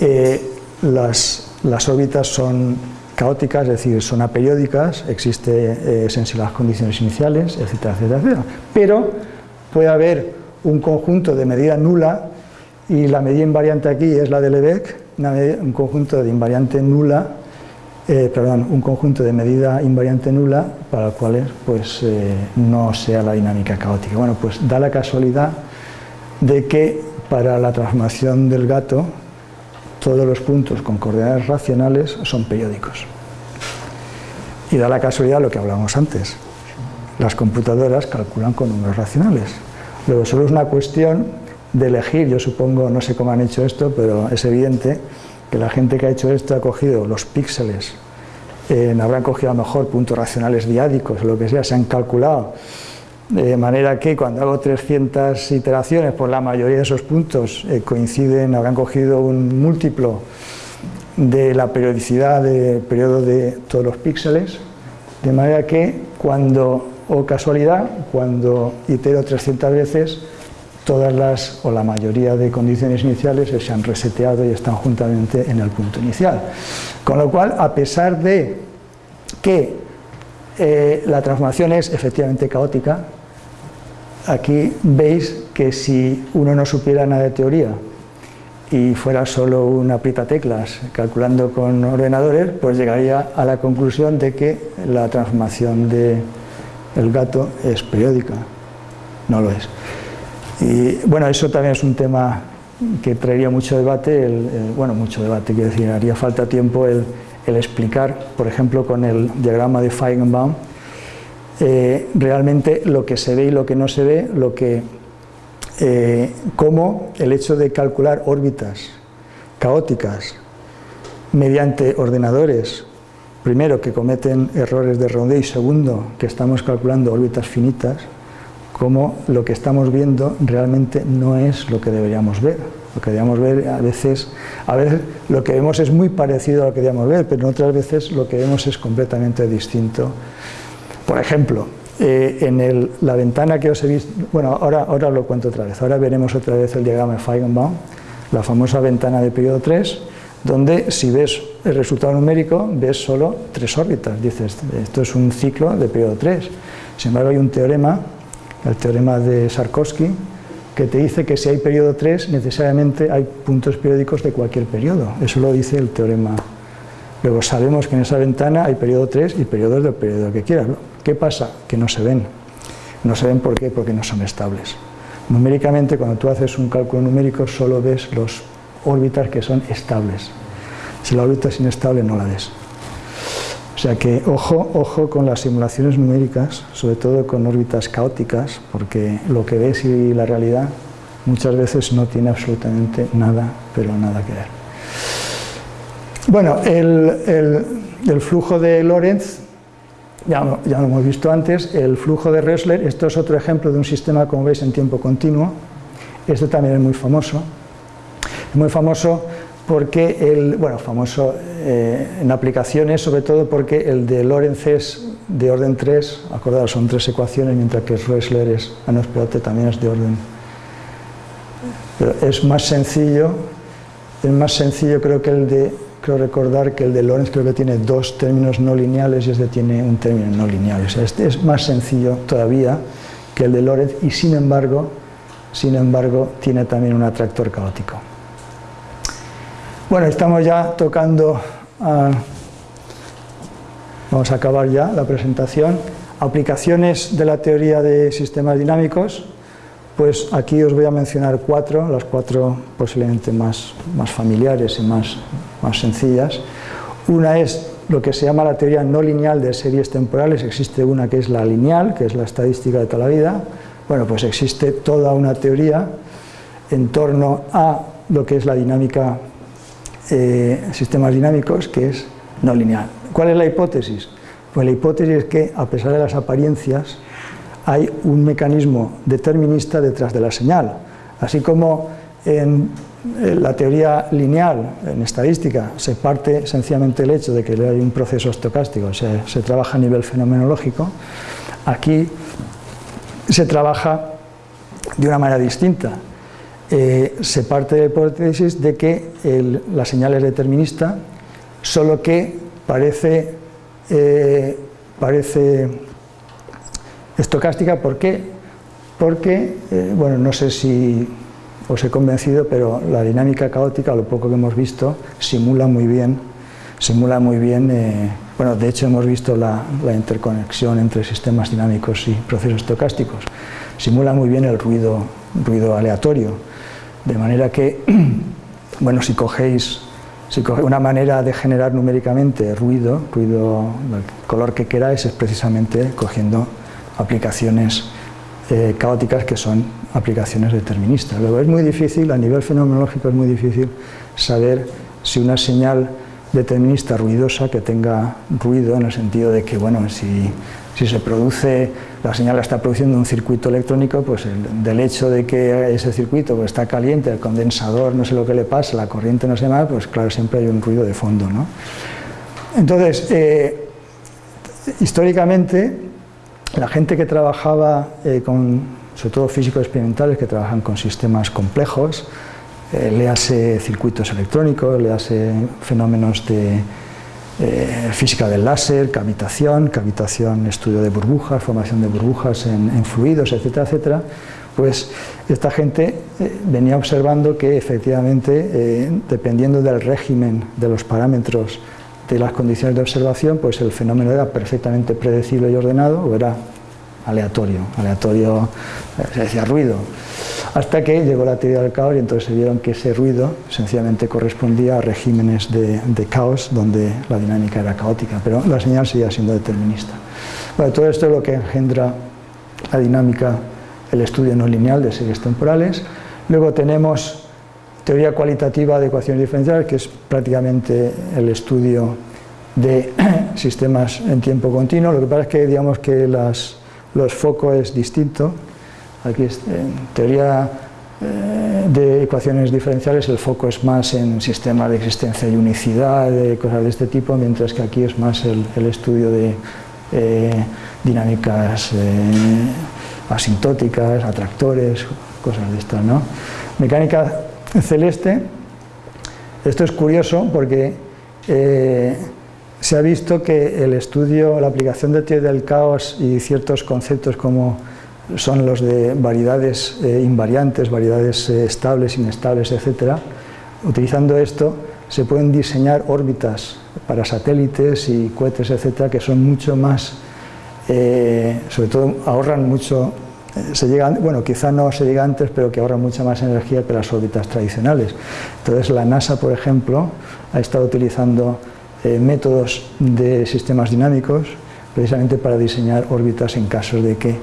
eh, las, las, órbitas son caóticas, es decir, son aperiódicas, existe eh, las condiciones iniciales, etcétera, etcétera, etcétera. Pero puede haber un conjunto de medida nula y la medida invariante aquí es la de Lebesgue, un conjunto de invariante nula, eh, perdón, un conjunto de medida invariante nula para el cual pues, eh, no sea la dinámica caótica. Bueno, pues da la casualidad de que para la transformación del gato todos los puntos con coordenadas racionales son periódicos. Y da la casualidad lo que hablábamos antes. Las computadoras calculan con números racionales. Luego solo es una cuestión de elegir, yo supongo, no sé cómo han hecho esto, pero es evidente que la gente que ha hecho esto ha cogido los píxeles, eh, habrán cogido a lo mejor puntos racionales diádicos lo que sea, se han calculado de manera que cuando hago 300 iteraciones, pues la mayoría de esos puntos eh, coinciden, habrán cogido un múltiplo de la periodicidad del periodo de todos los píxeles, de manera que cuando, o casualidad, cuando itero 300 veces, todas las, o la mayoría de condiciones iniciales se han reseteado y están juntamente en el punto inicial. Con lo cual, a pesar de que eh, la transformación es efectivamente caótica, aquí veis que si uno no supiera nada de teoría y fuera solo una aprieta teclas calculando con ordenadores, pues llegaría a la conclusión de que la transformación del el gato es periódica. No lo es. Y bueno, eso también es un tema que traería mucho debate, bueno, mucho debate, quiero decir, haría falta tiempo el, explicar, por ejemplo, con el diagrama de Feigenbaum, eh, realmente lo que se ve y lo que no se ve, lo que, eh, cómo el hecho de calcular órbitas caóticas mediante ordenadores, primero que cometen errores de rondeo y segundo que estamos calculando órbitas finitas, como lo que estamos viendo realmente no es lo que deberíamos ver. Lo que deberíamos ver a veces, a veces lo que vemos es muy parecido a lo que deberíamos ver, pero otras veces lo que vemos es completamente distinto. Por ejemplo, eh, en la ventana que os he visto, bueno, ahora, ahora lo cuento otra vez, ahora veremos otra vez el diagrama de Feigenbaum, la famosa ventana de periodo 3, donde si ves el resultado numérico, ves solo tres órbitas, dices, esto es un ciclo de periodo 3. Sin embargo, hay un teorema el teorema de Sarkovsky, que te dice que si hay periodo 3, necesariamente hay puntos periódicos de cualquier periodo. Eso lo dice el teorema. Luego sabemos que en esa ventana hay periodo 3 y periodos del periodo que quieras. ¿Qué pasa? Que no se ven. No se ven ¿por qué? Porque no son estables. Numéricamente, cuando tú haces un cálculo numérico, solo ves los órbitas que son estables. Si la órbita es inestable, no la ves. O sea que ojo, ojo con las simulaciones numéricas, sobre todo con órbitas caóticas, porque lo que ves y la realidad muchas veces no tiene absolutamente nada, pero nada que ver. Bueno, el, flujo de Lorentz, ya, ya, lo hemos visto antes, el flujo de Ressler, esto es otro ejemplo de un sistema, como veis, en tiempo continuo, este también es muy famoso, es muy famoso porque el, bueno, famoso eh, en aplicaciones, sobre todo porque el de Lorentz es de orden 3, acordados, son tres ecuaciones, mientras que Rösler es, ah no, espérate, también es de orden, es más sencillo, es más sencillo creo que el de, creo recordar que el de Lorentz creo que tiene dos términos no lineales y este tiene un término no lineal, o este es más sencillo todavía que el de Lorentz y sin embargo, sin embargo, tiene también un atractor caótico. Bueno, estamos ya tocando, vamos a acabar ya la presentación, aplicaciones de la teoría de sistemas dinámicos, pues aquí os voy a mencionar cuatro, las cuatro posiblemente más, más familiares y más, más sencillas. Una es lo que se llama la teoría no lineal de series temporales, existe una que es la lineal, que es la estadística de toda la vida, bueno, pues existe toda una teoría en torno a lo que es la dinámica eh, sistemas dinámicos que es no lineal. ¿Cuál es la hipótesis? Pues la hipótesis es que, a pesar de las apariencias, hay un mecanismo determinista detrás de la señal. Así como en la teoría lineal, en estadística, se parte sencillamente el hecho de que hay un proceso estocástico, se trabaja a nivel fenomenológico, aquí se trabaja de una manera distinta. Eh, se parte de la hipótesis de que la señal es determinista, solo que parece, eh, parece estocástica. ¿Por qué? Porque, eh, bueno, no sé si os he convencido, pero la dinámica caótica, lo poco que hemos visto, simula muy bien, simula muy bien, bueno, de hecho hemos visto la, la interconexión entre sistemas dinámicos y procesos estocásticos, simula muy bien el ruido, ruido aleatorio. De manera que, bueno, si cogéis, una manera de generar numéricamente ruido, ruido, el color que queráis, es precisamente cogiendo aplicaciones eh, caóticas que son aplicaciones deterministas. Luego es muy difícil, a nivel fenomenológico es muy difícil saber si una señal determinista ruidosa que tenga ruido en el sentido de que, bueno, si si se produce, la señal la está produciendo un circuito electrónico, pues del hecho de que ese circuito pues, está caliente, el condensador no sé lo que le pasa, la corriente no sé más, pues claro, siempre hay un ruido de fondo. ¿no? Entonces, eh, históricamente, la gente que trabajaba eh, con, sobre todo físicos experimentales, que trabajan con sistemas complejos, eh, le hace circuitos electrónicos, le hace fenómenos de eh, física del láser, cavitación, cavitación, estudio de burbujas, formación de burbujas en, fluidos, etcétera, etcétera, pues esta gente eh, venía observando que efectivamente, dependiendo del régimen de los parámetros de las condiciones de observación, pues el fenómeno era perfectamente predecible y ordenado, o era aleatorio, aleatorio, eh, se decía ruido, hasta que llegó la teoría del caos y entonces se vieron que ese ruido sencillamente correspondía a regímenes de, caos donde la dinámica era caótica, pero la señal seguía siendo determinista. Bueno, todo esto es lo que engendra la dinámica, el estudio no lineal de series temporales. Luego tenemos teoría cualitativa de ecuaciones diferenciales, que es prácticamente el estudio de sistemas en tiempo continuo. Lo que pasa es que digamos que los focos es distinto. Aquí en teoría eh, de ecuaciones diferenciales el foco es más en sistemas de existencia y unicidad, de cosas de este tipo, mientras que aquí es más el, estudio de eh, dinámicas eh, asintóticas, atractores, cosas de estas. ¿no? Mecánica celeste. Esto es curioso porque eh, se ha visto que el estudio, la aplicación de teoría del caos y ciertos conceptos como son los de variedades eh, invariantes, variedades eh, estables, inestables, etc. Utilizando esto se pueden diseñar órbitas para satélites y cohetes, etcétera, que son mucho más, sobre todo ahorran mucho se llega, bueno, quizá no se llega antes, pero que ahorra mucha más energía que las órbitas tradicionales. Entonces la NASA, por ejemplo, ha estado utilizando eh, métodos de sistemas dinámicos precisamente para diseñar órbitas en casos de que,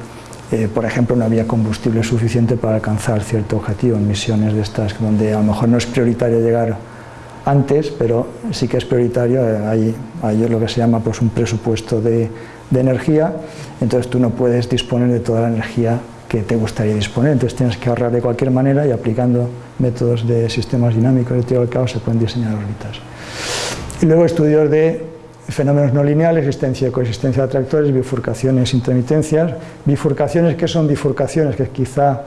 eh, por ejemplo, no había combustible suficiente para alcanzar cierto objetivo en misiones de estas, donde a lo mejor no es prioritario llegar antes, pero sí que es prioritario, eh, hay, hay lo que se llama pues, un presupuesto de de energía, entonces tú no puedes disponer de toda la energía que te gustaría disponer, entonces tienes que ahorrar de cualquier manera y aplicando métodos de sistemas dinámicos de teoría del caos se pueden diseñar órbitas. Y luego estudios de fenómenos no lineales, existencia y coexistencia de atractores, bifurcaciones, intermitencias. Bifurcaciones, ¿qué son bifurcaciones? Que es quizá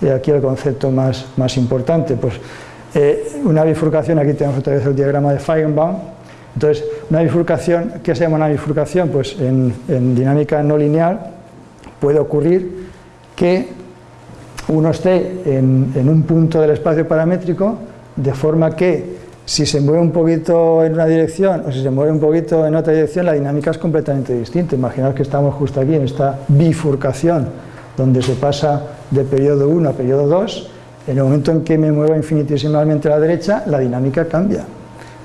eh, aquí el concepto más, más importante. Pues eh, una bifurcación, aquí tenemos otra vez el diagrama de Feigenbaum, entonces, una bifurcación, ¿qué se llama una bifurcación? Pues en, dinámica no lineal puede ocurrir que uno esté en, un punto del espacio paramétrico de forma que si se mueve un poquito en una dirección o si se mueve un poquito en otra dirección, la dinámica es completamente distinta. Imaginaos que estamos justo aquí en esta bifurcación donde se pasa de periodo 1 a periodo 2, en el momento en que me muevo infinitesimamente a la derecha, la dinámica cambia.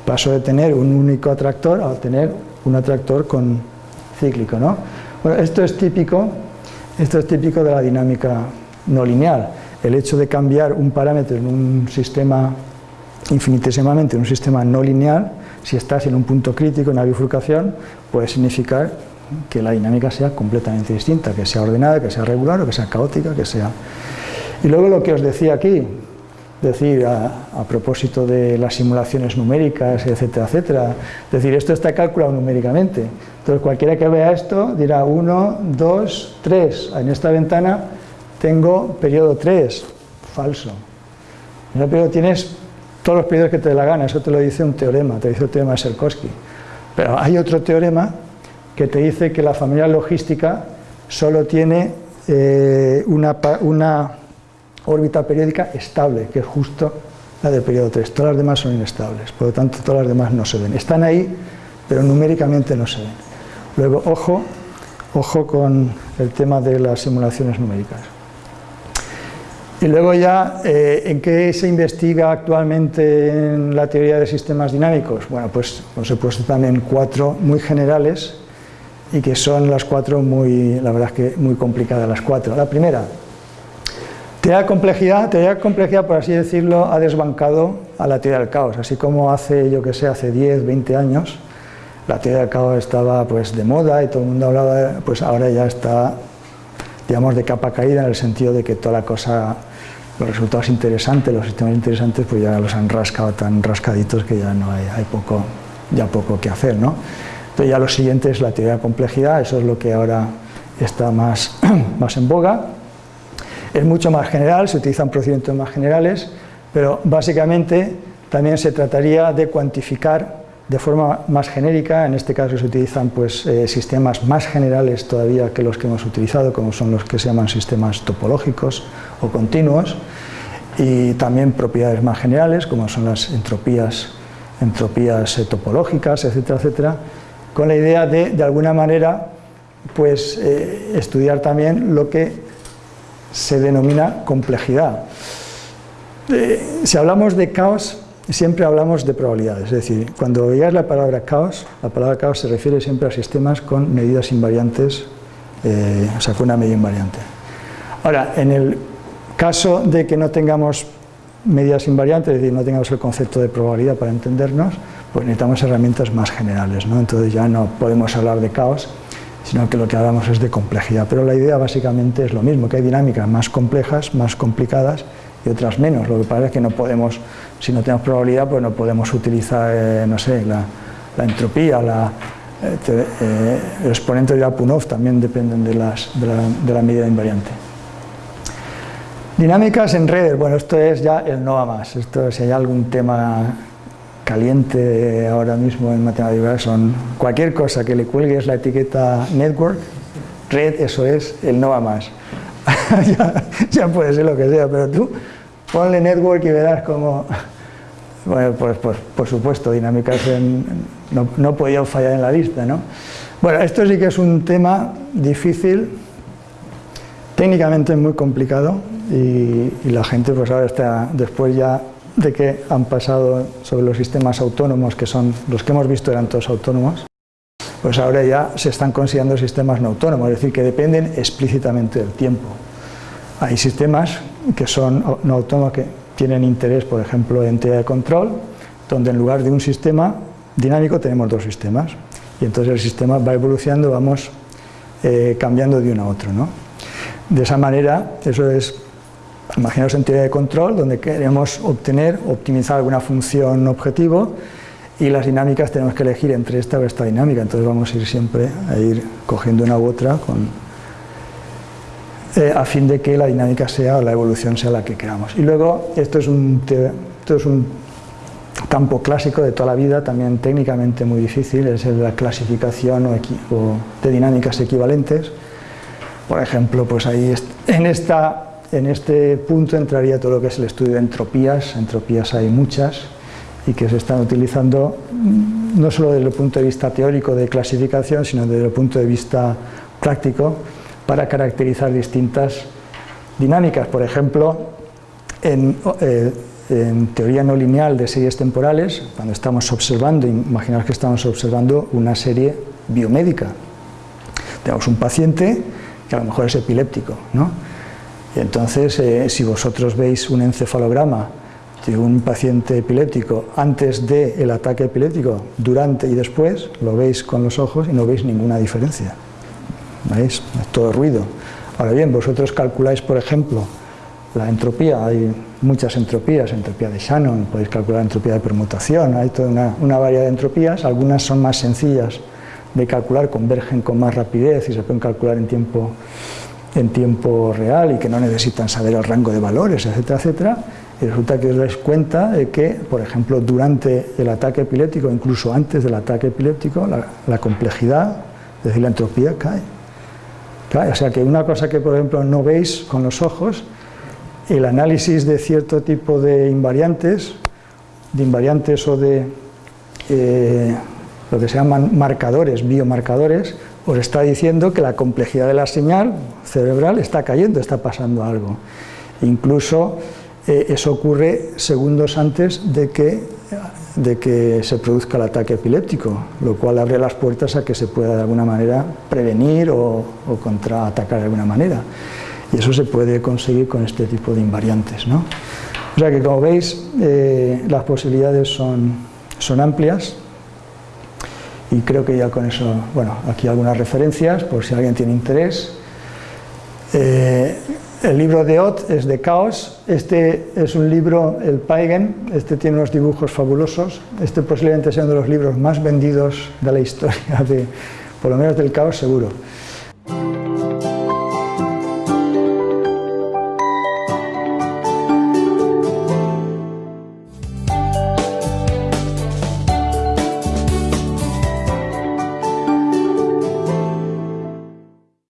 Paso de tener un único atractor a tener un atractor con cíclico. ¿no? Bueno, esto es típico, esto es típico de la dinámica no lineal. El hecho de cambiar un parámetro en un sistema infinitesimamente en un sistema no lineal, si estás en un punto crítico, en una bifurcación, puede significar que la dinámica sea completamente distinta, que sea ordenada, que sea regular o que sea caótica, que sea... Y luego lo que os decía aquí, decir, a, propósito de las simulaciones numéricas, etcétera, etcétera. Es decir, esto está calculado numéricamente. Entonces, cualquiera que vea esto dirá 1, 2, 3. En esta ventana tengo periodo 3. Falso. En el periodo tienes todos los periodos que te dé la gana. Eso te lo dice un teorema, te dice el teorema de Serkowski. Pero hay otro teorema que te dice que la familia logística solo tiene eh, una órbita periódica estable, que es justo la del periodo 3. Todas las demás son inestables, por lo tanto todas las demás no se ven. Están ahí, pero numéricamente no se ven. Luego, ojo, ojo con el tema de las simulaciones numéricas. Y luego ya, eh, ¿en qué se investiga actualmente en la teoría de sistemas dinámicos? Bueno, pues os he puesto también cuatro muy generales y que son las cuatro muy, la verdad es que muy complicadas las cuatro. La primera, Teoría complejidad, teoría complejidad, por así decirlo, ha desbancado a la teoría del caos, así como hace, yo que sé, hace 10, 20 años, la teoría del caos estaba pues de moda y todo el mundo hablaba, pues ahora ya está, digamos, de capa caída en el sentido de que toda la cosa, los resultados interesantes, los sistemas interesantes, pues ya los han rascado tan rascaditos que ya no hay, hay poco, ya poco que hacer, ¿no? Entonces ya lo siguiente es la teoría de complejidad, eso es lo que ahora está más, más en boga, es mucho más general, se utilizan procedimientos más generales, pero básicamente también se trataría de cuantificar de forma más genérica, en este caso se utilizan pues, eh, sistemas más generales todavía que los que hemos utilizado, como son los que se llaman sistemas topológicos o continuos, y también propiedades más generales, como son las entropías, entropías eh, topológicas, etcétera, etcétera, con la idea de, de alguna manera, pues eh, estudiar también lo que se denomina complejidad. Eh, si hablamos de caos, siempre hablamos de probabilidades, es decir, cuando oigáis la palabra caos, la palabra caos se refiere siempre a sistemas con medidas invariantes, eh, o sea, con una medida invariante. Ahora, en el caso de que no tengamos medidas invariantes, es decir, no tengamos el concepto de probabilidad para entendernos, pues necesitamos herramientas más generales, ¿no? entonces ya no podemos hablar de caos, sino que lo que hablamos es de complejidad, pero la idea básicamente es lo mismo, que hay dinámicas más complejas, más complicadas, y otras menos. Lo que pasa es que no podemos, si no tenemos probabilidad, pues no podemos utilizar, eh, no sé, la, entropía, la, eh, eh, el exponente de Apunov también dependen de, las, de, la, medida invariante. Dinámicas en redes, bueno, esto es ya el no a más. Esto, si hay algún tema caliente ahora mismo en matemáticas, son cualquier cosa que le cuelgues la etiqueta network, red, eso es el no a más. ya, puede ser lo que sea, pero tú ponle network y verás como... Bueno, pues, pues, por supuesto, dinámicas no, no podía fallar en la lista, ¿no? Bueno, esto sí que es un tema difícil, técnicamente muy complicado y, la gente pues ahora está, después ya de que han pasado sobre los sistemas autónomos, que son los que hemos visto eran todos autónomos, pues ahora ya se están considerando sistemas no autónomos, es decir, que dependen explícitamente del tiempo. Hay sistemas que son no autónomos, que tienen interés, por ejemplo, en teoría de control, donde en lugar de un sistema dinámico tenemos dos sistemas. Y entonces el sistema va evolucionando, vamos eh, cambiando de uno a otro. ¿no? De esa manera, eso es, imaginaos en teoría de control, donde queremos obtener, optimizar alguna función objetivo, y las dinámicas tenemos que elegir entre esta o esta dinámica, entonces vamos a ir siempre a ir cogiendo una u otra con, eh, a fin de que la dinámica sea la evolución sea la que queramos. Y luego, esto es un, es un campo clásico de toda la vida, también técnicamente muy difícil, es la clasificación o, de dinámicas equivalentes. Por ejemplo, pues ahí en, esta, en este punto entraría todo lo que es el estudio de entropías, entropías hay muchas y que se están utilizando mm, no solo desde el punto de vista teórico de clasificación, sino desde el punto de vista práctico, para caracterizar distintas dinámicas. Por ejemplo, en, eh, teoría no lineal de series temporales, cuando estamos observando, imaginaos que estamos observando una serie biomédica. Tenemos un paciente que a lo mejor es epiléptico, ¿no? Entonces, eh, si vosotros veis un encefalograma de un paciente epiléptico antes del ataque epiléptico, durante y después, lo veis con los ojos y no veis ninguna diferencia. ¿veis? Es todo ruido. Ahora bien, vosotros calculáis, por ejemplo, la entropía, hay muchas entropías, entropía de Shannon, podéis calcular entropía de permutación, hay toda una, variedad de entropías, algunas son más sencillas de calcular, convergen con más rapidez y se pueden calcular en tiempo, en tiempo real y que no necesitan saber el rango de valores, etcétera, etcétera, y resulta que os dais cuenta de que, por ejemplo, durante el ataque epiléptico, incluso antes del ataque epiléptico, la, complejidad, es decir, la entropía cae. O sea que una cosa que por ejemplo no veis con los ojos, el análisis de cierto tipo de invariantes, de invariantes o de eh, lo que se llaman marcadores, biomarcadores, os está diciendo que la complejidad de la señal cerebral está cayendo, está pasando algo. Incluso eh, eso ocurre segundos antes de que de que se produzca el ataque epiléptico, lo cual abre las puertas a que se pueda de alguna manera prevenir o, contraatacar de alguna manera. Y eso se puede conseguir con este tipo de invariantes. ¿no? O sea que como veis, eh, las posibilidades son, son amplias y creo que ya con eso, bueno, aquí algunas referencias por si alguien tiene interés. Eh, el libro de Ott es de caos, este es un libro, el Paigen, este tiene unos dibujos fabulosos, este posiblemente sea uno de los libros más vendidos de la historia, de, por lo menos del caos seguro.